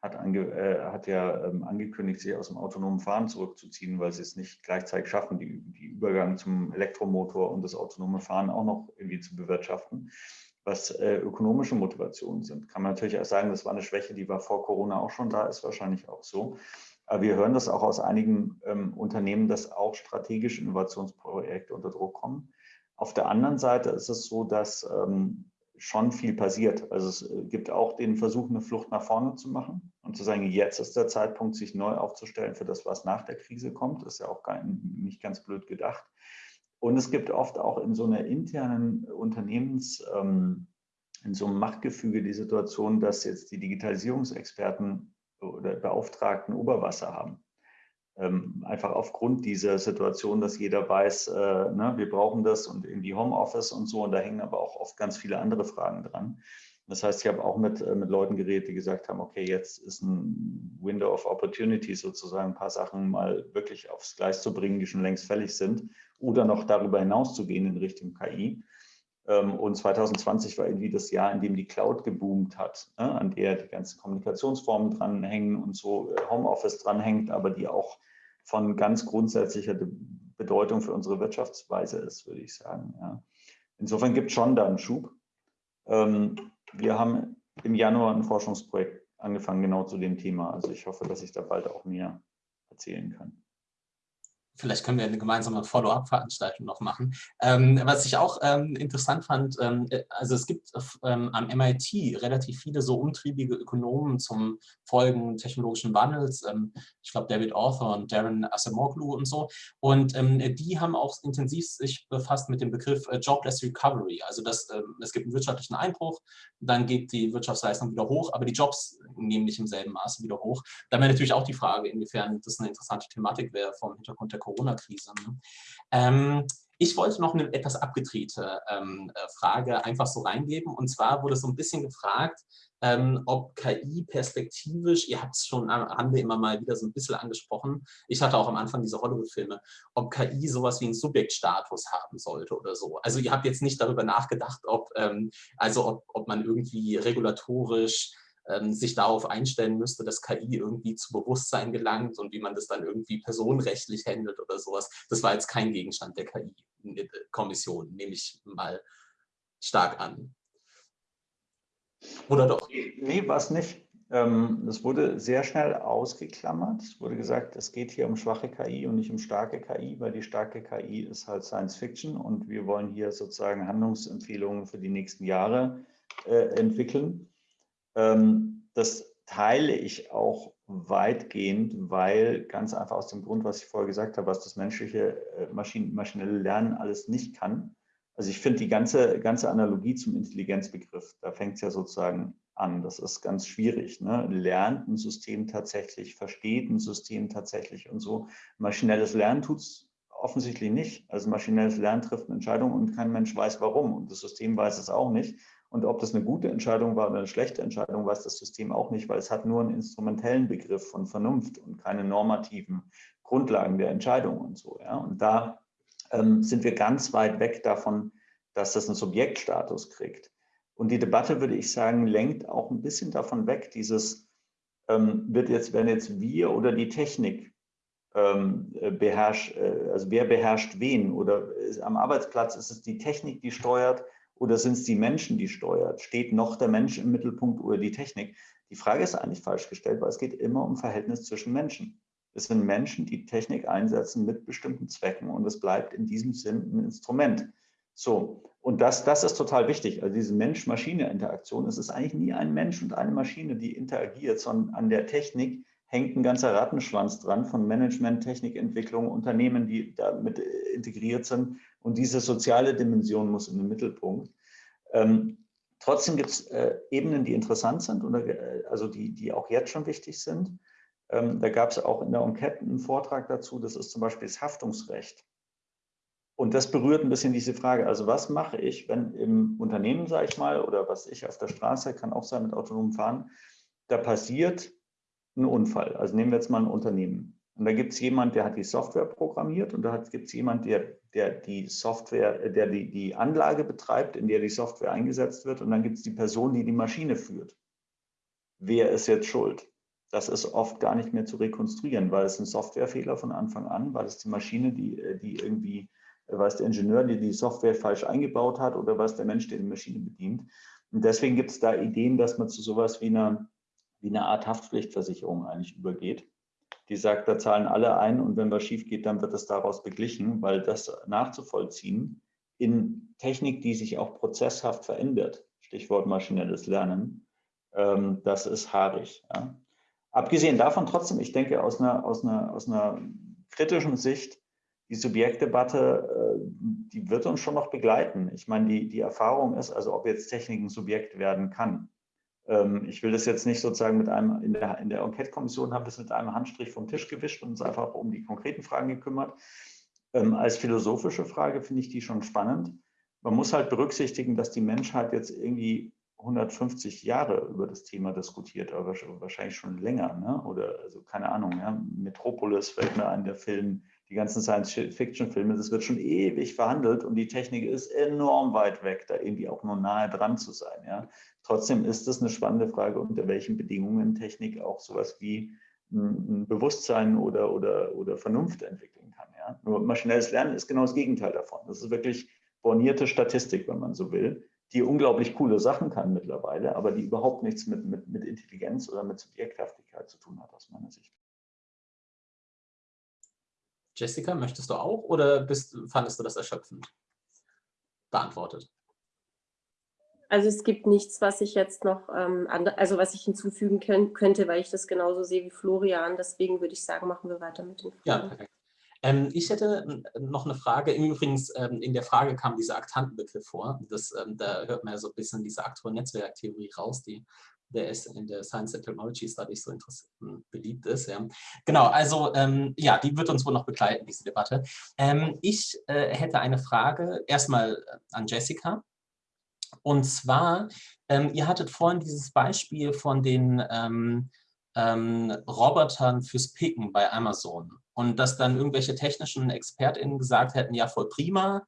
Speaker 3: hat, ange, äh, hat ja ähm, angekündigt, sich aus dem autonomen Fahren zurückzuziehen, weil sie es nicht gleichzeitig schaffen, die, die Übergang zum Elektromotor und das autonome Fahren auch noch irgendwie zu bewirtschaften. Was äh, ökonomische Motivationen sind, kann man natürlich auch sagen, das war eine Schwäche, die war vor Corona auch schon da, ist wahrscheinlich auch so. Aber wir hören das auch aus einigen ähm, Unternehmen, dass auch strategische Innovationsprojekte unter Druck kommen. Auf der anderen Seite ist es so, dass ähm, schon viel passiert. Also es äh, gibt auch den Versuch, eine Flucht nach vorne zu machen und zu sagen, jetzt ist der Zeitpunkt, sich neu aufzustellen für das, was nach der Krise kommt. Das ist ja auch gar nicht ganz blöd gedacht. Und es gibt oft auch in so einer internen Unternehmens, ähm, in so einem Machtgefüge die Situation, dass jetzt die Digitalisierungsexperten oder Beauftragten Oberwasser haben. Ähm, einfach aufgrund dieser Situation, dass jeder weiß, äh, ne, wir brauchen das und irgendwie Homeoffice und so. Und da hängen aber auch oft ganz viele andere Fragen dran. Das heißt, ich habe auch mit, äh, mit Leuten geredet, die gesagt haben, okay, jetzt ist ein Window of Opportunity sozusagen, ein paar Sachen mal wirklich aufs Gleis zu bringen, die schon längst fällig sind oder noch darüber hinaus zu gehen in Richtung KI. Ähm, und 2020 war irgendwie das Jahr, in dem die Cloud geboomt hat, ne, an der die ganzen Kommunikationsformen dranhängen und so äh, Homeoffice dranhängt, aber die auch von ganz grundsätzlicher Bedeutung für unsere Wirtschaftsweise ist, würde ich sagen. Insofern gibt es schon da einen Schub. Ähm, wir haben im Januar ein Forschungsprojekt angefangen, genau zu dem Thema. Also ich hoffe, dass ich da bald auch mehr erzählen kann
Speaker 1: vielleicht können wir eine gemeinsame Follow-up-Veranstaltung noch machen. Ähm, was ich auch ähm, interessant fand, ähm, äh, also es gibt ähm, am MIT relativ viele so umtriebige Ökonomen zum Folgen technologischen Wandels. Ähm, ich glaube, David Arthur und Darren Asimoglu und so. Und ähm, die haben auch intensiv sich befasst mit dem Begriff äh, Jobless Recovery. Also dass, es gibt einen wirtschaftlichen Einbruch, dann geht die Wirtschaftsleistung wieder hoch, aber die Jobs nehmen nicht im selben Maße wieder hoch. Da wäre natürlich auch die Frage, inwiefern das eine interessante Thematik wäre vom Hintergrund der Corona-Krise. Ne? Ähm, Ich wollte noch eine etwas abgedrehte ähm, äh, Frage einfach so reingeben. Und zwar wurde so ein bisschen gefragt, ähm, ob KI perspektivisch, ihr habt es schon am Rande immer mal wieder so ein bisschen angesprochen, ich hatte auch am Anfang diese Hollywood-Filme, ob KI sowas wie einen Subjektstatus haben sollte oder so. Also ihr habt jetzt nicht darüber nachgedacht, ob, ähm, also ob, ob man irgendwie regulatorisch sich darauf einstellen müsste, dass KI irgendwie zu Bewusstsein gelangt und wie man das dann irgendwie personenrechtlich handelt oder sowas. Das war jetzt kein Gegenstand der KI-Kommission, nehme ich mal stark an.
Speaker 3: Oder doch? Nee, war es nicht. Ähm, es wurde sehr schnell ausgeklammert. Es wurde gesagt, es geht hier um schwache KI und nicht um starke KI, weil die starke KI ist halt Science Fiction und wir wollen hier sozusagen Handlungsempfehlungen für die nächsten Jahre äh, entwickeln. Ähm, das teile ich auch weitgehend, weil ganz einfach aus dem Grund, was ich vorher gesagt habe, was das menschliche äh, Maschinen, maschinelle Lernen alles nicht kann. Also ich finde die ganze, ganze Analogie zum Intelligenzbegriff, da fängt es ja sozusagen an. Das ist ganz schwierig. Ne? Lernt ein System tatsächlich, versteht ein System tatsächlich und so. Maschinelles Lernen tut es offensichtlich nicht. Also maschinelles Lernen trifft eine Entscheidung und kein Mensch weiß warum und das System weiß es auch nicht. Und ob das eine gute Entscheidung war oder eine schlechte Entscheidung, weiß das System auch nicht, weil es hat nur einen instrumentellen Begriff von Vernunft und keine normativen Grundlagen der Entscheidung und so. Ja? Und da ähm, sind wir ganz weit weg davon, dass das einen Subjektstatus kriegt. Und die Debatte, würde ich sagen, lenkt auch ein bisschen davon weg, dieses ähm, wird jetzt, werden jetzt wir oder die Technik ähm, beherrscht, äh, also wer beherrscht wen? Oder ist, am Arbeitsplatz ist es die Technik, die steuert oder sind es die Menschen, die steuert? Steht noch der Mensch im Mittelpunkt oder die Technik? Die Frage ist eigentlich falsch gestellt, weil es geht immer um Verhältnis zwischen Menschen. Es sind Menschen, die Technik einsetzen mit bestimmten Zwecken und es bleibt in diesem Sinn ein Instrument. So, und das, das ist total wichtig. Also diese Mensch-Maschine-Interaktion, es ist eigentlich nie ein Mensch und eine Maschine, die interagiert, sondern an der Technik hängt ein ganzer Rattenschwanz dran von Management, Technikentwicklung, Unternehmen, die damit integriert sind. Und diese soziale Dimension muss in den Mittelpunkt. Ähm, trotzdem gibt es äh, Ebenen, die interessant sind, oder, äh, also die, die auch jetzt schon wichtig sind. Ähm, da gab es auch in der Enquete einen Vortrag dazu, das ist zum Beispiel das Haftungsrecht. Und das berührt ein bisschen diese Frage, also was mache ich, wenn im Unternehmen, sage ich mal, oder was ich auf der Straße, kann auch sein mit autonomem Fahren, da passiert ein Unfall. Also nehmen wir jetzt mal ein Unternehmen. Und da gibt es jemand, der hat die Software programmiert und da gibt es jemand, der, der die Software, der die, die Anlage betreibt, in der die Software eingesetzt wird. Und dann gibt es die Person, die die Maschine führt. Wer ist jetzt schuld? Das ist oft gar nicht mehr zu rekonstruieren, weil es ein Softwarefehler von Anfang an, weil es die Maschine, die, die irgendwie, weil es der Ingenieur, der die Software falsch eingebaut hat oder was der Mensch, der die Maschine bedient. Und deswegen gibt es da Ideen, dass man zu sowas wie einer, wie einer Art Haftpflichtversicherung eigentlich übergeht die sagt, da zahlen alle ein und wenn was schief geht, dann wird es daraus beglichen, weil das nachzuvollziehen in Technik, die sich auch prozesshaft verändert, Stichwort maschinelles Lernen, ähm, das ist haarig. Ja. Abgesehen davon trotzdem, ich denke aus einer, aus einer, aus einer kritischen Sicht, die Subjektdebatte, äh, die wird uns schon noch begleiten. Ich meine, die, die Erfahrung ist, also ob jetzt Technik ein Subjekt werden kann. Ähm, ich will das jetzt nicht sozusagen mit einem, in der, in der Enquete-Kommission haben wir es mit einem Handstrich vom Tisch gewischt und uns einfach um die konkreten Fragen gekümmert. Ähm, als philosophische Frage finde ich die schon spannend. Man muss halt berücksichtigen, dass die Menschheit jetzt irgendwie 150 Jahre über das Thema diskutiert, aber wahrscheinlich schon länger, ne? oder also keine Ahnung, ja? Metropolis fällt mir ein, der Film, die ganzen Science-Fiction-Filme, das wird schon ewig verhandelt und die Technik ist enorm weit weg, da irgendwie auch nur nahe dran zu sein. Ja? Trotzdem ist es eine spannende Frage, unter welchen Bedingungen Technik auch sowas wie ein Bewusstsein oder, oder, oder Vernunft entwickeln kann. Ja? Nur maschinelles Lernen ist genau das Gegenteil davon. Das ist wirklich bornierte Statistik, wenn man so will, die unglaublich coole Sachen kann mittlerweile, aber die überhaupt nichts mit, mit, mit Intelligenz oder mit Subjekthaftigkeit zu tun hat, aus meiner Sicht.
Speaker 1: Jessica, möchtest du auch oder bist, fandest du das erschöpfend beantwortet?
Speaker 2: Also es gibt nichts, was ich jetzt noch, ähm, also was ich hinzufügen können, könnte, weil ich das genauso sehe wie Florian. Deswegen würde ich sagen, machen wir weiter mit den
Speaker 1: Fragen. Ja, perfekt. Ähm, ich hätte noch eine Frage. Übrigens, ähm, in der Frage kam dieser Aktantenbegriff vor. Das, ähm, da hört man ja so ein bisschen diese aktuelle Netzwerktheorie raus, die der ist in der Science and Technology Studies so hm, beliebt ist. Ja. Genau, also ähm, ja, die wird uns wohl noch begleiten, diese Debatte. Ähm, ich äh, hätte eine Frage erstmal äh, an Jessica. Und zwar, ähm, ihr hattet vorhin dieses Beispiel von den ähm, ähm, Robotern fürs Picken bei Amazon und dass dann irgendwelche technischen ExpertInnen gesagt hätten, ja voll prima,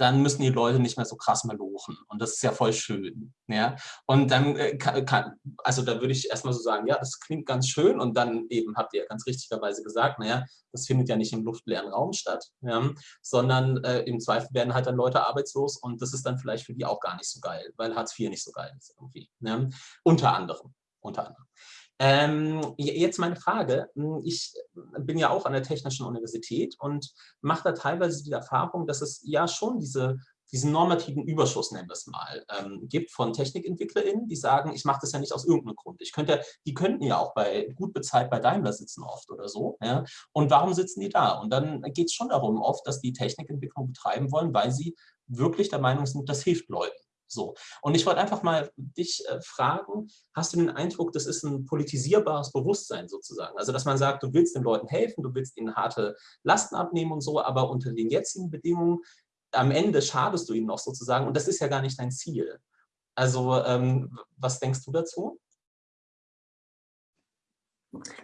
Speaker 1: dann müssen die Leute nicht mehr so krass malochen. Und das ist ja voll schön. Ja? Und dann äh, kann, also da würde ich erstmal so sagen, ja, das klingt ganz schön. Und dann eben habt ihr ja ganz richtigerweise gesagt, naja, das findet ja nicht im luftleeren Raum statt, ja? sondern äh, im Zweifel werden halt dann Leute arbeitslos und das ist dann vielleicht für die auch gar nicht so geil, weil Hartz IV nicht so geil ist irgendwie. Ja? Unter anderem. Unter anderem. Ähm, jetzt meine Frage. Hm, ich bin ja auch an der Technischen Universität und mache da teilweise die Erfahrung, dass es ja schon diese, diesen normativen Überschuss, nennen wir es mal, ähm, gibt von TechnikentwicklerInnen, die sagen, ich mache das ja nicht aus irgendeinem Grund. Ich könnte, die könnten ja auch bei gut bezahlt bei Daimler sitzen oft oder so. Ja? Und warum sitzen die da? Und dann geht es schon darum oft, dass die Technikentwicklung betreiben wollen, weil sie wirklich der Meinung sind, das hilft Leuten. So. Und ich wollte einfach mal dich äh, fragen, hast du den Eindruck, das ist ein politisierbares Bewusstsein sozusagen? Also, dass man sagt, du willst den Leuten helfen, du willst ihnen harte Lasten abnehmen und so, aber unter den jetzigen Bedingungen, am Ende schadest du ihnen noch sozusagen und das ist ja gar nicht dein Ziel. Also, ähm, was denkst du dazu?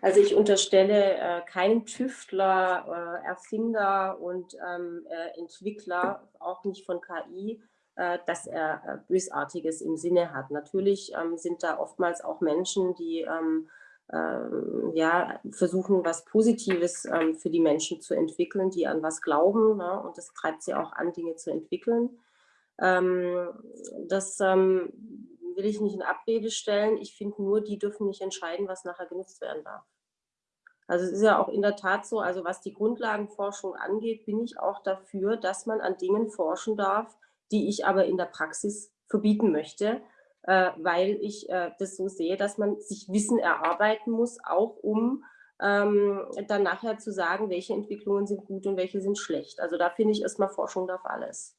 Speaker 2: Also ich unterstelle äh, keinem Tüftler, äh, Erfinder und ähm, äh, Entwickler, auch nicht von KI, dass er äh, Bösartiges im Sinne hat. Natürlich ähm, sind da oftmals auch Menschen, die ähm, ähm, ja, versuchen, was Positives für die Menschen zu entwickeln, die an was glauben. Ne? Und das treibt sie auch an, Dinge zu entwickeln. Das will ich nicht in Abrede stellen. Ich finde nur, die dürfen nicht entscheiden, was nachher genutzt werden darf. Also es ist ja auch in der Tat so, also was die Grundlagenforschung angeht, bin ich auch dafür, dass man an Dingen forschen darf, die ich aber in der Praxis verbieten möchte, äh, weil ich äh, das so sehe, dass man sich Wissen erarbeiten muss, auch um ähm, dann nachher zu sagen, welche Entwicklungen sind gut und welche sind schlecht. Also da finde ich erstmal Forschung darf alles.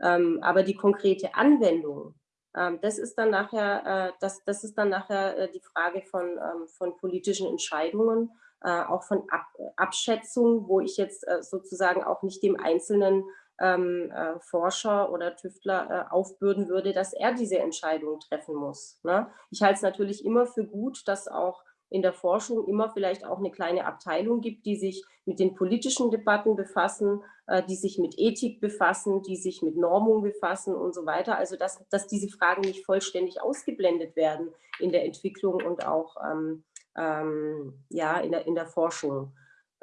Speaker 2: Ähm, aber die konkrete Anwendung, ähm, das ist dann nachher, äh, das, das ist dann nachher äh, die Frage von, ähm, von politischen Entscheidungen, äh, auch von Ab Abschätzung, wo ich jetzt äh, sozusagen auch nicht dem Einzelnen ähm, äh, Forscher oder Tüftler äh, aufbürden würde, dass er diese Entscheidung treffen muss. Ne? Ich halte es natürlich immer für gut, dass auch in der Forschung immer vielleicht auch eine kleine Abteilung gibt, die sich mit den politischen Debatten befassen, äh, die sich mit Ethik befassen, die sich mit Normung befassen und so weiter. Also dass, dass diese Fragen nicht vollständig ausgeblendet werden in der Entwicklung und auch ähm, ähm, ja, in, der, in der Forschung.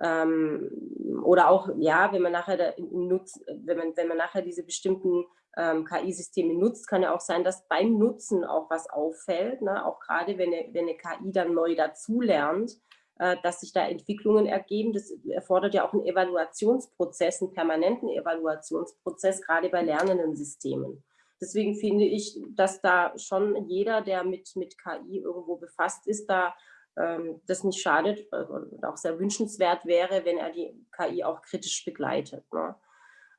Speaker 2: Ähm, oder auch, ja, wenn man nachher nutzt, wenn man, wenn man nachher diese bestimmten ähm, KI-Systeme nutzt, kann ja auch sein, dass beim Nutzen auch was auffällt, ne? auch gerade wenn eine, wenn eine KI dann neu dazulernt, äh, dass sich da Entwicklungen ergeben. Das erfordert ja auch einen Evaluationsprozess, einen permanenten Evaluationsprozess, gerade bei lernenden Systemen. Deswegen finde ich, dass da schon jeder, der mit, mit KI irgendwo befasst ist, da das nicht schadet äh, und auch sehr wünschenswert wäre, wenn er die KI auch kritisch begleitet. Ne?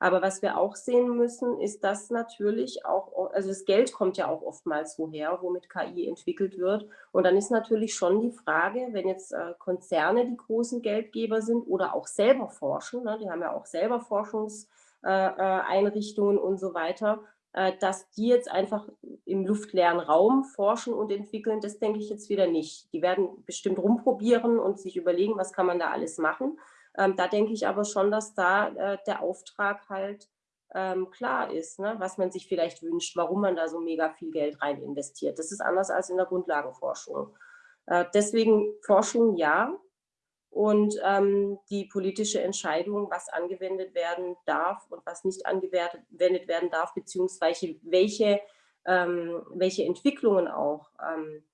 Speaker 2: Aber was wir auch sehen müssen, ist, dass natürlich auch, also das Geld kommt ja auch oftmals woher, womit KI entwickelt wird. Und dann ist natürlich schon die Frage, wenn jetzt äh, Konzerne die großen Geldgeber sind oder auch selber forschen, ne, die haben ja auch selber Forschungseinrichtungen äh, und so weiter, dass die jetzt einfach im luftleeren Raum forschen und entwickeln, das denke ich jetzt wieder nicht. Die werden bestimmt rumprobieren und sich überlegen, was kann man da alles machen. Ähm, da denke ich aber schon, dass da äh, der Auftrag halt ähm, klar ist, ne? was man sich vielleicht wünscht, warum man da so mega viel Geld rein investiert. Das ist anders als in der Grundlagenforschung. Äh, deswegen Forschung ja, und ähm, die politische Entscheidung, was angewendet werden darf und was nicht angewendet werden darf, beziehungsweise welche, ähm, welche Entwicklungen auch ähm,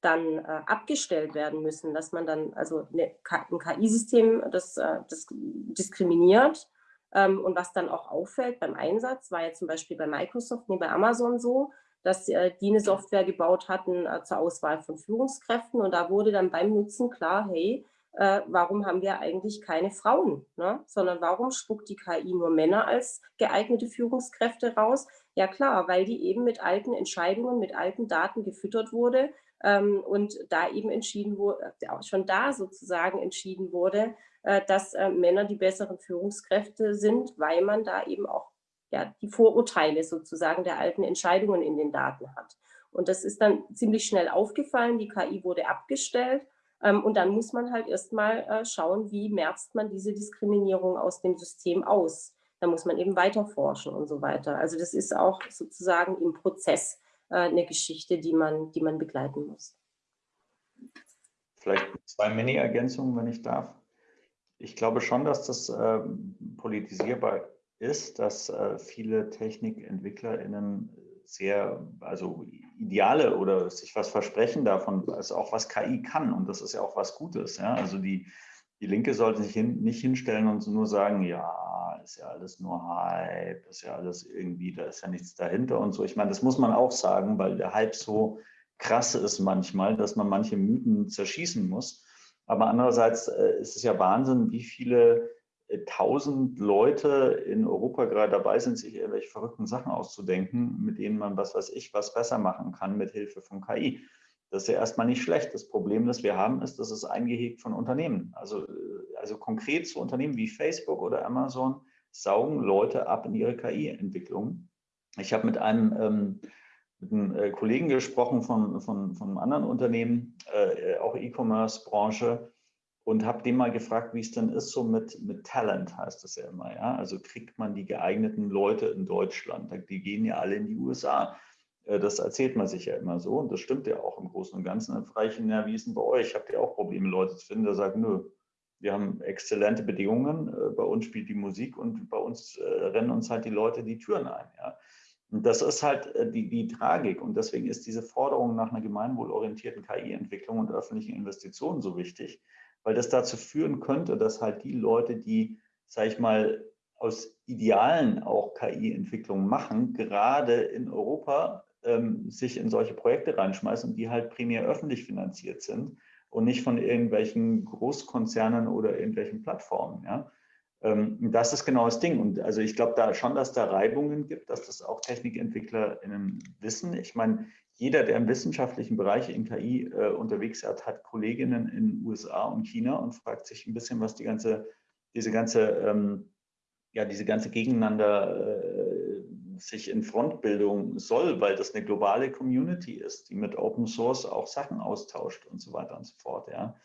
Speaker 2: dann äh, abgestellt werden müssen, dass man dann, also eine, ein KI-System, das, äh, das diskriminiert ähm, und was dann auch auffällt beim Einsatz, war ja zum Beispiel bei Microsoft, nee, bei Amazon so, dass äh, die eine Software gebaut hatten äh, zur Auswahl von Führungskräften und da wurde dann beim Nutzen klar, hey, äh, warum haben wir eigentlich keine Frauen, ne? sondern warum spuckt die KI nur Männer als geeignete Führungskräfte raus? Ja klar, weil die eben mit alten Entscheidungen, mit alten Daten gefüttert wurde ähm, und da eben entschieden wurde, äh, schon da sozusagen entschieden wurde, äh, dass äh, Männer die besseren Führungskräfte sind, weil man da eben auch ja, die Vorurteile sozusagen der alten Entscheidungen in den Daten hat. Und das ist dann ziemlich schnell aufgefallen, die KI wurde abgestellt und dann muss man halt erstmal äh, schauen, wie merzt man diese Diskriminierung aus dem System aus. Da muss man eben weiter forschen und so weiter. Also das ist auch sozusagen im Prozess äh, eine Geschichte, die man, die man begleiten muss.
Speaker 3: Vielleicht zwei Mini-Ergänzungen, wenn ich darf. Ich glaube schon, dass das äh, politisierbar ist, dass äh, viele TechnikentwicklerInnen sehr, also Ideale oder sich was versprechen davon, ist auch was KI kann und das ist ja auch was Gutes. Ja? Also die, die Linke sollte sich hin, nicht hinstellen und nur sagen, ja, ist ja alles nur Hype, ist ja alles irgendwie, da ist ja nichts dahinter und so. Ich meine, das muss man auch sagen, weil der Hype so krass ist manchmal, dass man manche Mythen zerschießen muss. Aber andererseits äh, ist es ja Wahnsinn, wie viele tausend Leute in Europa gerade dabei sind, sich irgendwelche verrückten Sachen auszudenken, mit denen man, was weiß ich, was besser machen kann mit Hilfe von KI. Das ist ja erstmal nicht schlecht. Das Problem, das wir haben, ist, dass es eingehegt von Unternehmen. Also, also konkret zu Unternehmen wie Facebook oder Amazon saugen Leute ab in ihre KI-Entwicklung. Ich habe mit einem, ähm, mit einem äh, Kollegen gesprochen von, von, von einem anderen Unternehmen, äh, auch E-Commerce-Branche, und habe den mal gefragt, wie es denn ist, so mit, mit Talent heißt das ja immer. Ja? Also kriegt man die geeigneten Leute in Deutschland? Die gehen ja alle in die USA. Äh, das erzählt man sich ja immer so und das stimmt ja auch im Großen und Ganzen. Dann frage ich ihn, ja, wie ist denn bei euch? Habt ihr auch Probleme, Leute zu finden? Der sagt, nö, wir haben exzellente Bedingungen, äh, bei uns spielt die Musik und bei uns äh, rennen uns halt die Leute die Türen ein. Ja? Und das ist halt die, die Tragik und deswegen ist diese Forderung nach einer gemeinwohlorientierten KI-Entwicklung und öffentlichen Investitionen so wichtig, weil das dazu führen könnte, dass halt die Leute, die, sage ich mal, aus Idealen auch KI-Entwicklungen machen, gerade in Europa ähm, sich in solche Projekte reinschmeißen, die halt primär öffentlich finanziert sind und nicht von irgendwelchen Großkonzernen oder irgendwelchen Plattformen. Ja? Ähm, das ist genau das Ding. Und also ich glaube da schon, dass da Reibungen gibt, dass das auch TechnikentwicklerInnen wissen. Ich meine, jeder, der im wissenschaftlichen Bereich in KI äh, unterwegs ist, hat Kolleginnen in USA und China und fragt sich ein bisschen, was die ganze, diese ganze, ähm, ja, diese ganze Gegeneinander äh, sich in Frontbildung soll, weil das eine globale Community ist, die mit Open Source auch Sachen austauscht und so weiter und so fort. Ja.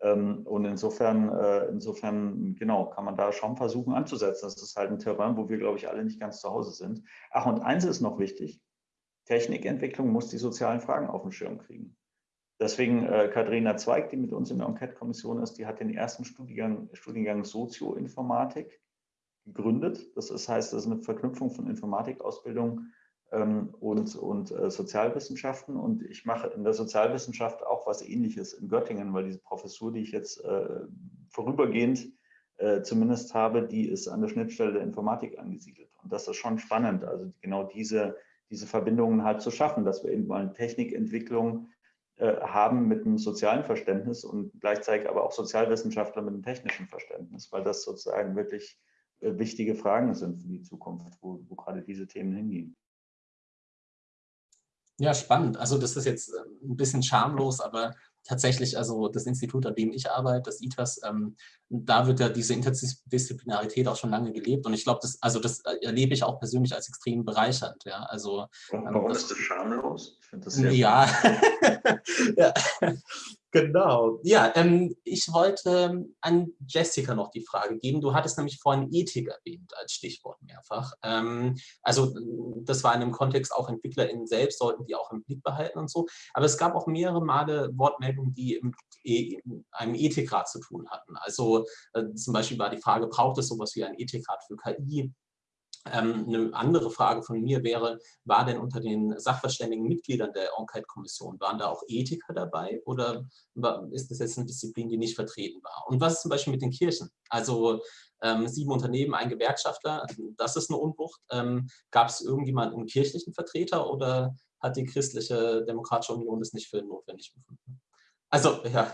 Speaker 3: Ähm, und insofern, äh, insofern, genau, kann man da schon versuchen anzusetzen. Das ist halt ein Terrain, wo wir, glaube ich, alle nicht ganz zu Hause sind. Ach, und eins ist noch wichtig, Technikentwicklung muss die sozialen Fragen auf den Schirm kriegen. Deswegen äh, Katharina Zweig, die mit uns in der Enquete-Kommission ist, die hat den ersten Studiengang, Studiengang Sozioinformatik gegründet. Das ist, heißt, das ist eine Verknüpfung von Informatikausbildung ähm, und, und äh, Sozialwissenschaften. Und ich mache in der Sozialwissenschaft auch was Ähnliches in Göttingen, weil diese Professur, die ich jetzt äh, vorübergehend äh, zumindest habe, die ist an der Schnittstelle der Informatik angesiedelt. Und das ist schon spannend. Also genau diese diese Verbindungen halt zu schaffen, dass wir eben mal eine Technikentwicklung äh, haben mit einem sozialen Verständnis und gleichzeitig aber auch Sozialwissenschaftler mit einem technischen Verständnis, weil das sozusagen wirklich äh, wichtige Fragen sind für die Zukunft, wo, wo gerade diese Themen hingehen.
Speaker 1: Ja, spannend. Also das ist jetzt äh, ein bisschen schamlos, aber tatsächlich, also das Institut, an dem ich arbeite, das ITAS, ähm, da wird ja diese Interdisziplinarität auch schon lange gelebt und ich glaube, das, also das erlebe ich auch persönlich als extrem bereichernd. Ja, also,
Speaker 3: Warum ähm, ist das schamlos?
Speaker 1: Ich das sehr ja. (laughs) ja. Genau. Ja, ähm, ich wollte ähm, an Jessica noch die Frage geben. Du hattest nämlich vorhin Ethik erwähnt als Stichwort mehrfach. Ähm, also das war in dem Kontext auch EntwicklerInnen selbst, sollten die auch im Blick behalten und so. Aber es gab auch mehrere Male Wortmeldungen, die mit e einem Ethikrat zu tun hatten. Also äh, zum Beispiel war die Frage, braucht es sowas wie ein Ethikrat für KI? Ähm, eine andere Frage von mir wäre, war denn unter den sachverständigen Mitgliedern der Enquete-Kommission, waren da auch Ethiker dabei oder ist das jetzt eine Disziplin, die nicht vertreten war? Und was ist zum Beispiel mit den Kirchen? Also ähm, sieben Unternehmen, ein Gewerkschafter, das ist eine Unwucht. Ähm, Gab es irgendjemanden, einen kirchlichen Vertreter oder hat die christliche Demokratische Union das nicht für notwendig befunden? Also, ja.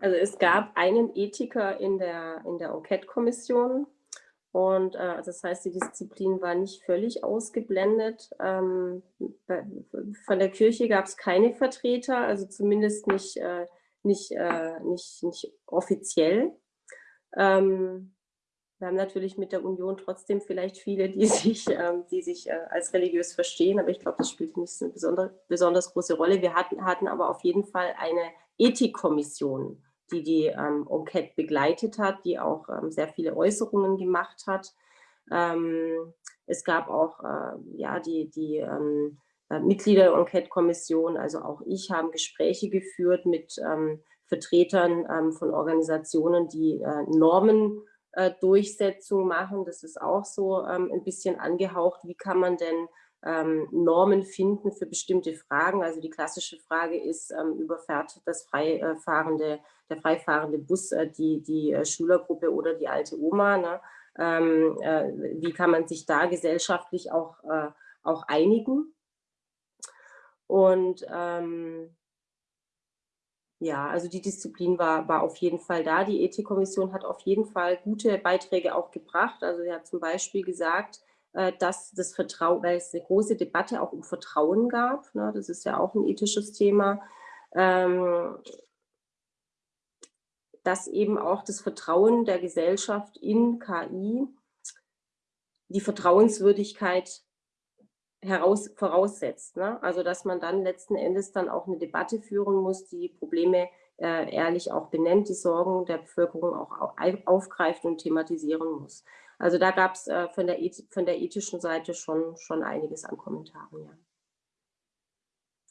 Speaker 2: Also es gab einen Ethiker in der, in der Enquete-Kommission und äh, das heißt, die Disziplin war nicht völlig ausgeblendet. Ähm, bei, von der Kirche gab es keine Vertreter, also zumindest nicht, äh, nicht, äh, nicht, nicht offiziell. Ähm, wir haben natürlich mit der Union trotzdem vielleicht viele, die (laughs) sich, ähm, die sich äh, als religiös verstehen, aber ich glaube, das spielt nicht eine besondere, besonders große Rolle. Wir hatten, hatten aber auf jeden Fall eine Ethikkommission, die die ähm, Enquete begleitet hat, die auch ähm, sehr viele Äußerungen gemacht hat. Ähm, es gab auch äh, ja, die, die ähm, äh, Mitglieder der Enquete-Kommission, also auch ich, haben Gespräche geführt mit ähm, Vertretern ähm, von Organisationen, die äh, Normen äh, machen. Das ist auch so ähm, ein bisschen angehaucht. Wie kann man denn ähm, Normen finden für bestimmte Fragen? Also die klassische Frage ist, ähm, überfährt das freifahrende, der freifahrende Bus äh, die, die äh, Schülergruppe oder die alte Oma? Ne? Ähm, äh, wie kann man sich da gesellschaftlich auch, äh, auch einigen? Und ähm, ja, also die Disziplin war, war auf jeden Fall da. Die Ethikkommission hat auf jeden Fall gute Beiträge auch gebracht. Also sie hat zum Beispiel gesagt, äh, dass das Vertrauen, weil es eine große Debatte auch um Vertrauen gab, ne, das ist ja auch ein ethisches Thema, ähm, dass eben auch das Vertrauen der Gesellschaft in KI die Vertrauenswürdigkeit heraus, voraussetzt. Ne? Also dass man dann letzten Endes dann auch eine Debatte führen muss, die Probleme äh, ehrlich auch benennt, die Sorgen der Bevölkerung auch aufgreift und thematisieren muss. Also da gab es äh, von, der von der ethischen Seite schon, schon einiges an Kommentaren. Ja.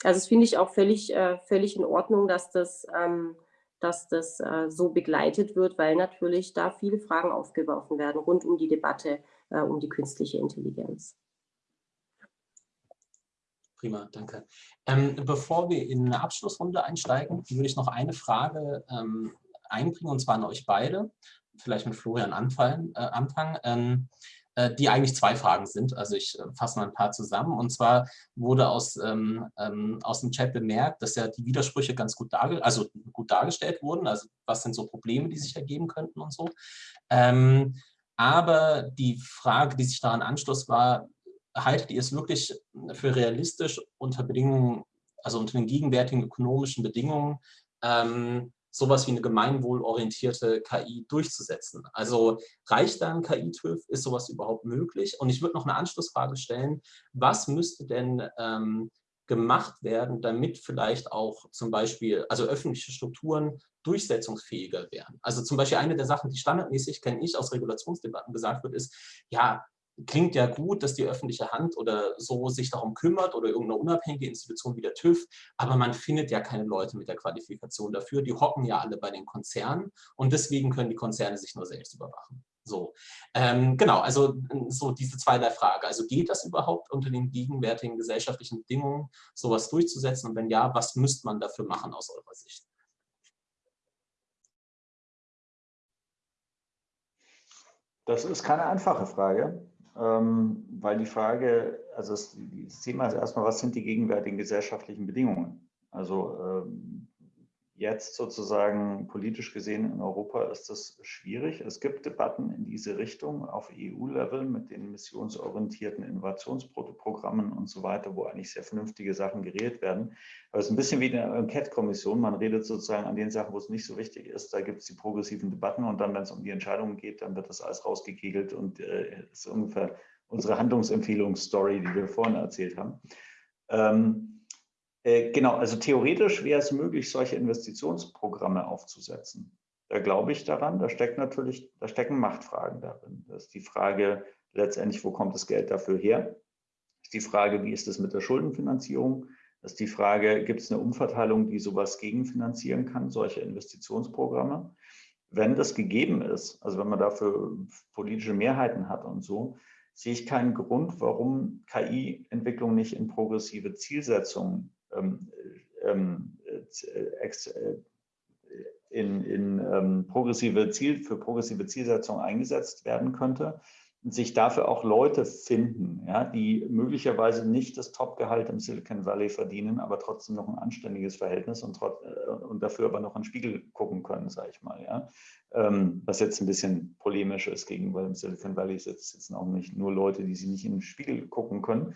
Speaker 2: Also das finde ich auch völlig, äh, völlig in Ordnung, dass das, ähm, dass das äh, so begleitet wird, weil natürlich da viele Fragen aufgeworfen werden rund um die Debatte äh, um die künstliche Intelligenz.
Speaker 1: Prima, danke. Ähm, bevor wir in eine Abschlussrunde einsteigen, würde ich noch eine Frage ähm, einbringen, und zwar an euch beide, vielleicht mit Florian anfallen, äh, anfangen, ähm, äh, die eigentlich zwei Fragen sind. Also ich äh, fasse mal ein paar zusammen. Und zwar wurde aus, ähm, ähm, aus dem Chat bemerkt, dass ja die Widersprüche ganz gut, darge also gut dargestellt wurden. Also was sind so Probleme, die sich ergeben könnten und so. Ähm, aber die Frage, die sich daran anschloss, war, haltet ihr es wirklich für realistisch unter Bedingungen, also unter den gegenwärtigen ökonomischen Bedingungen, ähm, sowas wie eine gemeinwohlorientierte KI durchzusetzen. Also reicht da ein KI-TÜV? Ist sowas überhaupt möglich? Und ich würde noch eine Anschlussfrage stellen, was müsste denn ähm, gemacht werden, damit vielleicht auch zum Beispiel, also öffentliche Strukturen durchsetzungsfähiger werden. Also zum Beispiel eine der Sachen, die standardmäßig, kenne ich, aus Regulationsdebatten gesagt wird, ist, ja, klingt ja gut, dass die öffentliche Hand oder so sich darum kümmert oder irgendeine unabhängige Institution wie der TÜV, aber man findet ja keine Leute mit der Qualifikation dafür. Die hocken ja alle bei den Konzernen und deswegen können die Konzerne sich nur selbst überwachen. So, ähm, genau, also so diese zweierlei Frage. Also geht das überhaupt unter den gegenwärtigen gesellschaftlichen Bedingungen, sowas durchzusetzen? Und wenn ja, was müsste man dafür machen aus eurer Sicht?
Speaker 3: Das ist keine einfache Frage ähm, weil die Frage, also das, Thema ist erstmal, was sind die gegenwärtigen gesellschaftlichen Bedingungen? Also ähm, jetzt sozusagen politisch gesehen in Europa ist das schwierig. Es gibt Debatten in diese Richtung auf EU-Level mit den missionsorientierten Innovationsprogrammen und so weiter, wo eigentlich sehr vernünftige Sachen geredet werden. Aber es ist ein bisschen wie eine Enquete-Kommission. Man redet sozusagen an den Sachen, wo es nicht so wichtig ist. Da gibt es die progressiven Debatten und dann, wenn es um die Entscheidungen geht, dann wird das alles rausgekegelt und äh, ist ungefähr unsere Handlungsempfehlungsstory, die wir vorhin erzählt haben. Ähm, äh, genau, also theoretisch wäre es möglich, solche Investitionsprogramme aufzusetzen. Da glaube ich daran, da steckt natürlich, da stecken Machtfragen darin. Das ist die Frage letztendlich, wo kommt das Geld dafür her? Das ist die Frage, wie ist es mit der Schuldenfinanzierung? Das ist die Frage, gibt es eine Umverteilung, die sowas gegenfinanzieren kann, solche Investitionsprogramme? Wenn das gegeben ist, also wenn man dafür politische Mehrheiten hat und so, sehe ich keinen Grund, warum KI-Entwicklung nicht in progressive Zielsetzungen ähm, ähm, äh, äh, in, in ähm, progressive Ziel, für progressive Zielsetzung eingesetzt werden könnte. sich dafür auch Leute finden, ja, die möglicherweise nicht das Topgehalt im Silicon Valley verdienen, aber trotzdem noch ein anständiges Verhältnis und, trot, äh, und dafür aber noch in den Spiegel gucken können, sage ich mal. Ja. Ähm, was jetzt ein bisschen polemisch ist gegenüber im Silicon Valley sitzen auch nicht nur Leute, die sie nicht in den Spiegel gucken können,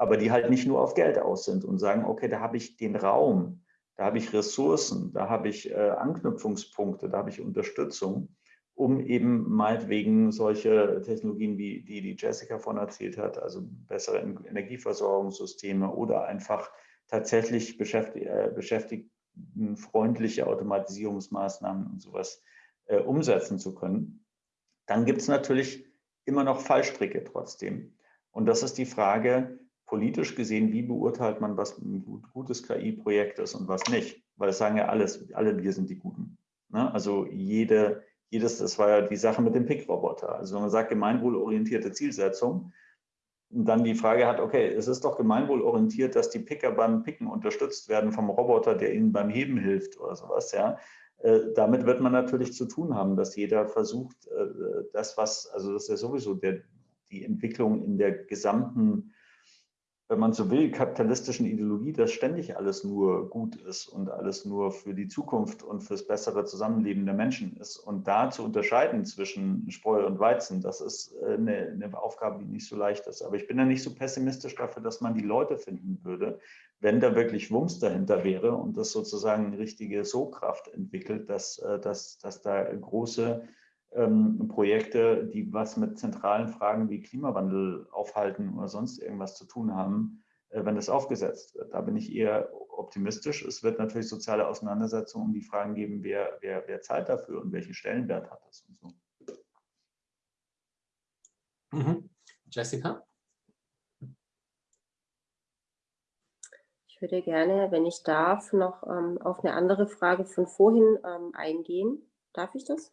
Speaker 3: aber die halt nicht nur auf Geld aus sind und sagen, okay, da habe ich den Raum, da habe ich Ressourcen, da habe ich äh, Anknüpfungspunkte, da habe ich Unterstützung um eben meinetwegen solche Technologien, wie die, die Jessica von erzählt hat, also bessere Energieversorgungssysteme oder einfach tatsächlich beschäftigt, äh, beschäftigtenfreundliche Automatisierungsmaßnahmen und sowas äh, umsetzen zu können. Dann gibt es natürlich immer noch Fallstricke trotzdem. Und das ist die Frage, politisch gesehen, wie beurteilt man, was ein gutes KI-Projekt ist und was nicht? Weil es sagen ja alles, alle wir sind die Guten. Ne? Also jede, jedes, das war ja die Sache mit dem Pick-Roboter. Also wenn man sagt gemeinwohlorientierte Zielsetzung, und dann die Frage hat, okay, es ist doch gemeinwohlorientiert, dass die Picker beim Picken unterstützt werden vom Roboter, der ihnen beim Heben hilft oder sowas, ja. Äh, damit wird man natürlich zu tun haben, dass jeder versucht, äh, das, was, also das ist ja sowieso der, die Entwicklung in der gesamten wenn man so will, kapitalistischen Ideologie, dass ständig alles nur gut ist und alles nur für die Zukunft und fürs bessere Zusammenleben der Menschen ist. Und da zu unterscheiden zwischen Spreu und Weizen, das ist äh, eine, eine Aufgabe, die nicht so leicht ist. Aber ich bin da nicht so pessimistisch dafür, dass man die Leute finden würde, wenn da wirklich Wumms dahinter wäre und das sozusagen eine richtige So-Kraft entwickelt, dass, äh, dass, dass da große ähm, Projekte, die was mit zentralen Fragen wie Klimawandel aufhalten oder sonst irgendwas zu tun haben, äh, wenn das aufgesetzt wird. Da bin ich eher optimistisch. Es wird natürlich soziale Auseinandersetzungen um die Fragen geben, wer, wer, wer zahlt dafür und welchen Stellenwert hat das und so.
Speaker 1: Mhm. Jessica?
Speaker 2: Ich würde gerne, wenn ich darf, noch ähm, auf eine andere Frage von vorhin ähm, eingehen. Darf ich das?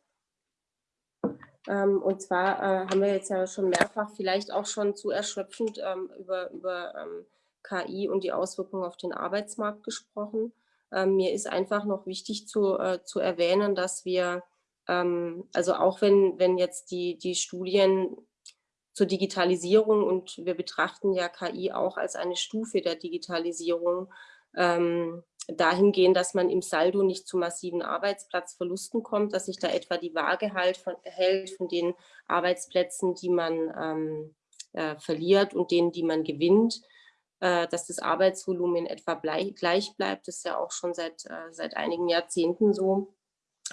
Speaker 2: Ähm, und zwar äh, haben wir jetzt ja schon mehrfach, vielleicht auch schon zu erschöpfend ähm, über, über ähm, KI und die Auswirkungen auf den Arbeitsmarkt gesprochen. mir ist einfach noch wichtig zu, äh, zu erwähnen, dass wir, also auch wenn, wenn jetzt die, die Studien zur Digitalisierung und wir betrachten ja KI auch als eine Stufe der Digitalisierung, dahingehend, dass man im Saldo nicht zu massiven Arbeitsplatzverlusten kommt, dass sich da etwa die Waage halt von, hält von den Arbeitsplätzen, die man ähm, äh, verliert und denen, die man gewinnt, äh, dass das Arbeitsvolumen etwa gleich bleibt. Das ist ja auch schon seit, äh, seit einigen Jahrzehnten so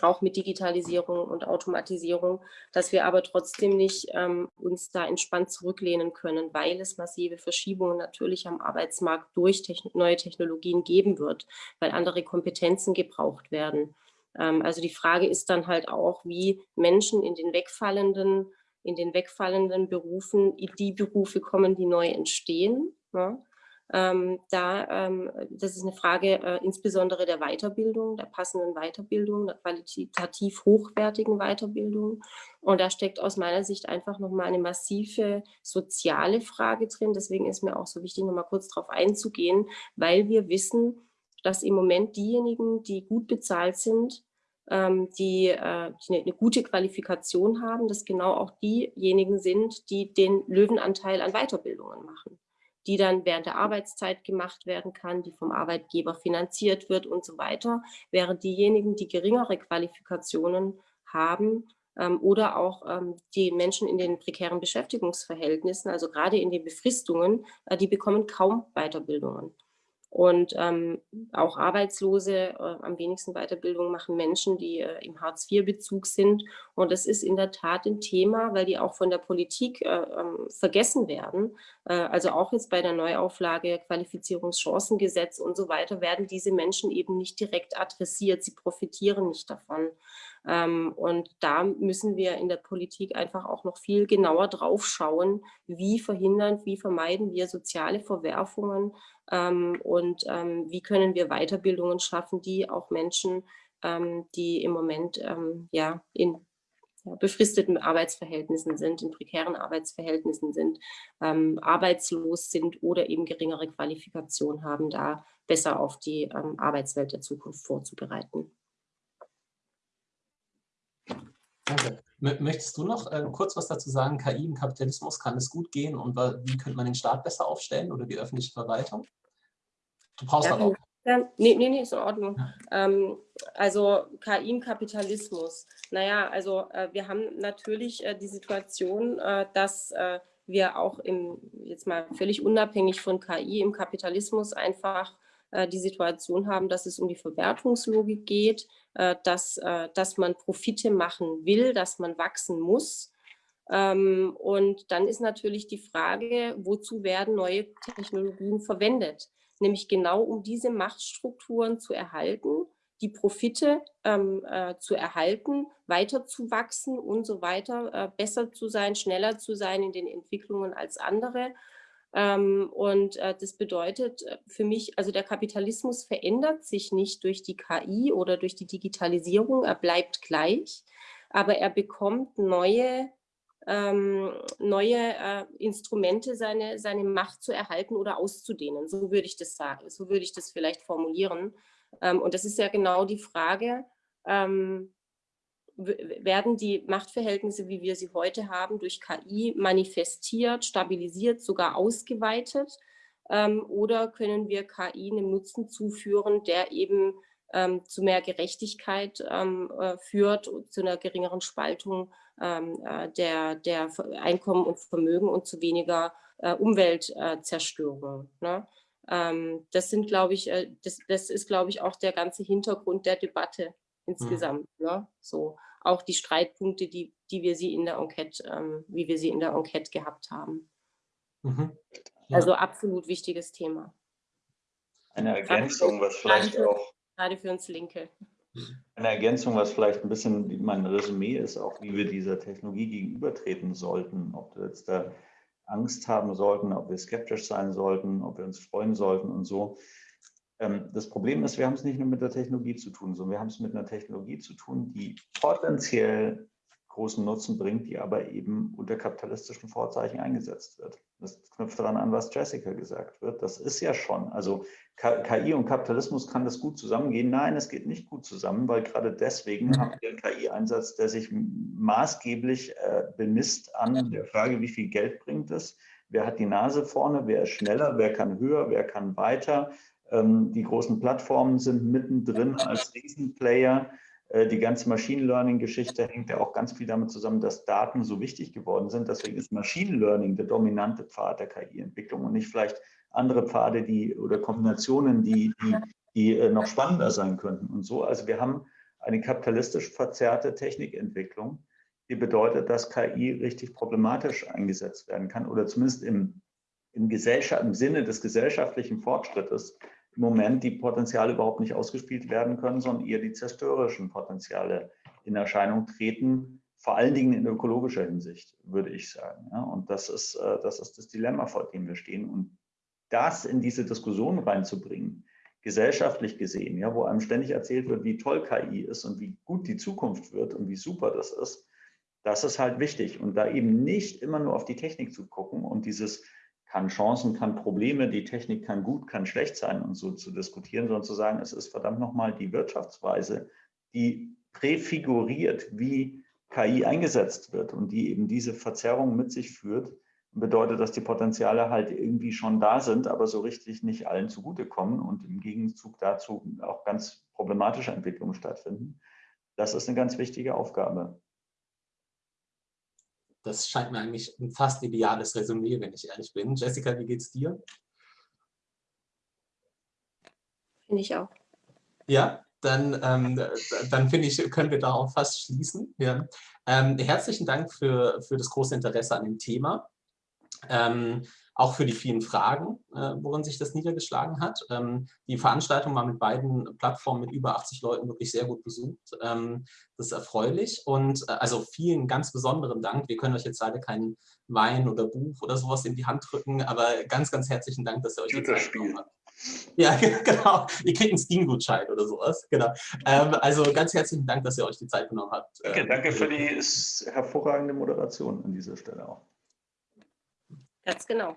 Speaker 2: auch mit Digitalisierung und Automatisierung, dass wir aber trotzdem nicht ähm, uns da entspannt zurücklehnen können, weil es massive Verschiebungen natürlich am Arbeitsmarkt durch techn neue Technologien geben wird, weil andere Kompetenzen gebraucht werden. Ähm, also die Frage ist dann halt auch, wie Menschen in den wegfallenden, in den wegfallenden Berufen in die Berufe kommen, die neu entstehen. Ne? Ähm, da, ähm, das ist eine Frage äh, insbesondere der Weiterbildung, der passenden Weiterbildung, der qualitativ hochwertigen Weiterbildung. Und da steckt aus meiner Sicht einfach nochmal eine massive soziale Frage drin. Deswegen ist mir auch so wichtig, nochmal kurz darauf einzugehen, weil wir wissen, dass im Moment diejenigen, die gut bezahlt sind, ähm, die, äh, die eine gute Qualifikation haben, dass genau auch diejenigen sind, die den Löwenanteil an Weiterbildungen machen die dann während der Arbeitszeit gemacht werden kann, die vom Arbeitgeber finanziert wird und so weiter, während diejenigen, die geringere Qualifikationen haben ähm, oder auch ähm, die Menschen in den prekären Beschäftigungsverhältnissen, also gerade in den Befristungen, äh, die bekommen kaum Weiterbildungen. Und ähm, auch Arbeitslose, äh, am wenigsten Weiterbildung machen Menschen, die äh, im Hartz-IV-Bezug sind. Und das ist in der Tat ein Thema, weil die auch von der Politik äh, ähm, vergessen werden. Äh, also auch jetzt bei der Neuauflage Qualifizierungschancengesetz und so weiter werden diese Menschen eben nicht direkt adressiert. Sie profitieren nicht davon. Ähm, und da müssen wir in der Politik einfach auch noch viel genauer drauf schauen, wie verhindern, wie vermeiden wir soziale Verwerfungen ähm, und ähm, wie können wir Weiterbildungen schaffen, die auch Menschen, die im Moment ja, in befristeten Arbeitsverhältnissen sind, in prekären Arbeitsverhältnissen sind, ähm, arbeitslos sind oder eben geringere Qualifikation haben, da besser auf die ähm, Arbeitswelt der Zukunft vorzubereiten.
Speaker 1: Danke. Möchtest du noch äh, kurz was dazu sagen? KI im Kapitalismus, kann es gut gehen und wie könnte man den Staat besser aufstellen oder die öffentliche Verwaltung?
Speaker 2: Du brauchst ja, auch. Ja, nee, nee, nee, ist in Ordnung. Ähm, also KI im Kapitalismus. Naja, also äh, wir haben natürlich äh, die Situation, äh, dass äh, wir auch im, jetzt mal völlig unabhängig von KI im Kapitalismus einfach die Situation haben, dass es um die Verwertungslogik geht, äh, dass, äh, dass man Profite machen will, dass man wachsen muss. Ähm, und dann ist natürlich die Frage, wozu werden neue Technologien verwendet? Nämlich genau um diese Machtstrukturen zu erhalten, die Profite ähm, äh, zu erhalten, weiter zu wachsen und so weiter, äh, besser zu sein, schneller zu sein in den Entwicklungen als andere und äh, das bedeutet äh, für mich, also der Kapitalismus verändert sich nicht durch die KI oder durch die Digitalisierung, er bleibt gleich, aber er bekommt neue, ähm, neue äh, Instrumente, seine, seine Macht zu erhalten oder auszudehnen. So würde ich das sagen, so würde ich das vielleicht formulieren. Ähm, und das ist ja genau die Frage, ähm, werden die Machtverhältnisse, wie wir sie heute haben, durch KI manifestiert, stabilisiert, sogar ausgeweitet? Ähm, oder können wir KI einen Nutzen zuführen, der eben ähm, zu mehr Gerechtigkeit ähm, äh, führt, zu einer geringeren Spaltung ähm, äh, der, der Einkommen und Vermögen und zu weniger äh, Umweltzerstörung? Ne? Ähm, das sind, äh, das, das ist, glaube ich, auch der ganze Hintergrund der Debatte insgesamt. Mhm. Ne? So auch die Streitpunkte, die, die wir sie in der Enquete, ähm, wie wir sie in der Enquete gehabt haben. Mhm. Ja. Also absolut wichtiges Thema.
Speaker 3: Eine Ergänzung, was vielleicht
Speaker 2: gerade
Speaker 3: für, auch
Speaker 2: gerade für uns Linke.
Speaker 3: Eine Ergänzung, was vielleicht ein bisschen mein Resümee ist, auch wie wir dieser Technologie gegenübertreten sollten, ob wir jetzt da Angst haben sollten, ob wir skeptisch sein sollten, ob wir uns freuen sollten und so. Ähm, das Problem ist, wir haben es nicht nur mit der Technologie zu tun, sondern wir haben es mit einer Technologie zu tun, die potenziell großen Nutzen bringt, die aber eben unter kapitalistischen Vorzeichen eingesetzt wird. Das knüpft daran an, was Jessica gesagt wird. Das ist ja schon, also KI und Kapitalismus kann das gut zusammengehen. Nein, es geht nicht gut zusammen, weil gerade deswegen mhm. haben wir einen KI-Einsatz, der sich maßgeblich äh, bemisst an der Frage, wie viel Geld bringt es, wer hat die Nase vorne, wer ist schneller, wer kann höher, wer kann weiter, die großen Plattformen sind mittendrin als Riesenplayer. Äh, die ganze Machine Learning-Geschichte hängt ja auch ganz viel damit zusammen, dass Daten so wichtig geworden sind. Deswegen ist Machine Learning der dominante Pfad der KI-Entwicklung und nicht vielleicht andere Pfade die, oder Kombinationen, die, die, die äh, noch spannender sein könnten. Und so, also wir haben eine kapitalistisch verzerrte Technikentwicklung, die bedeutet, dass KI richtig problematisch eingesetzt werden kann oder zumindest im, im, im Sinne des gesellschaftlichen Fortschrittes im Moment die Potenziale überhaupt nicht ausgespielt werden können, sondern eher die zerstörerischen Potenziale in Erscheinung treten, vor allen Dingen in ökologischer Hinsicht, würde ich sagen. Ja, und das ist, äh, das ist das Dilemma, vor dem wir stehen. Und das in diese Diskussion reinzubringen, gesellschaftlich gesehen, ja, wo einem ständig erzählt wird, wie toll KI ist und wie gut die Zukunft wird und wie super das ist, das ist halt wichtig. Und da eben nicht immer nur auf die Technik zu gucken und dieses kann Chancen, kann Probleme, die Technik kann gut, kann schlecht sein und so zu diskutieren, sondern zu sagen, es ist verdammt nochmal die Wirtschaftsweise, die präfiguriert, wie KI eingesetzt wird und die eben diese Verzerrung mit sich führt, bedeutet, dass die Potenziale halt irgendwie schon da sind, aber so richtig nicht allen zugutekommen und im Gegenzug dazu auch ganz problematische Entwicklungen stattfinden. Das ist eine ganz wichtige Aufgabe
Speaker 1: das scheint mir eigentlich ein fast ideales Resümee, wenn ich ehrlich bin. Jessica, wie geht's dir?
Speaker 2: Finde ich auch.
Speaker 1: Ja, dann, ähm, dann finde ich, können wir darauf fast schließen. Ja. Ähm, herzlichen Dank für, für das große Interesse an dem Thema. Ähm, auch für die vielen Fragen, äh, worin sich das niedergeschlagen hat. Ähm, die Veranstaltung war mit beiden Plattformen mit über 80 Leuten wirklich sehr gut besucht. Ähm, das ist erfreulich und äh, also vielen ganz besonderen Dank. Wir können euch jetzt leider keinen Wein oder Buch oder sowas in die Hand drücken, aber ganz, ganz herzlichen Dank, dass ihr euch die Zeit genommen habt. Ja, (laughs) genau. Ihr kriegt einen Steam-Gutschein oder sowas. Genau. Ähm, also ganz herzlichen Dank, dass ihr euch die Zeit genommen habt.
Speaker 3: Danke, danke für die hervorragende Moderation an dieser Stelle auch.
Speaker 2: That's genau.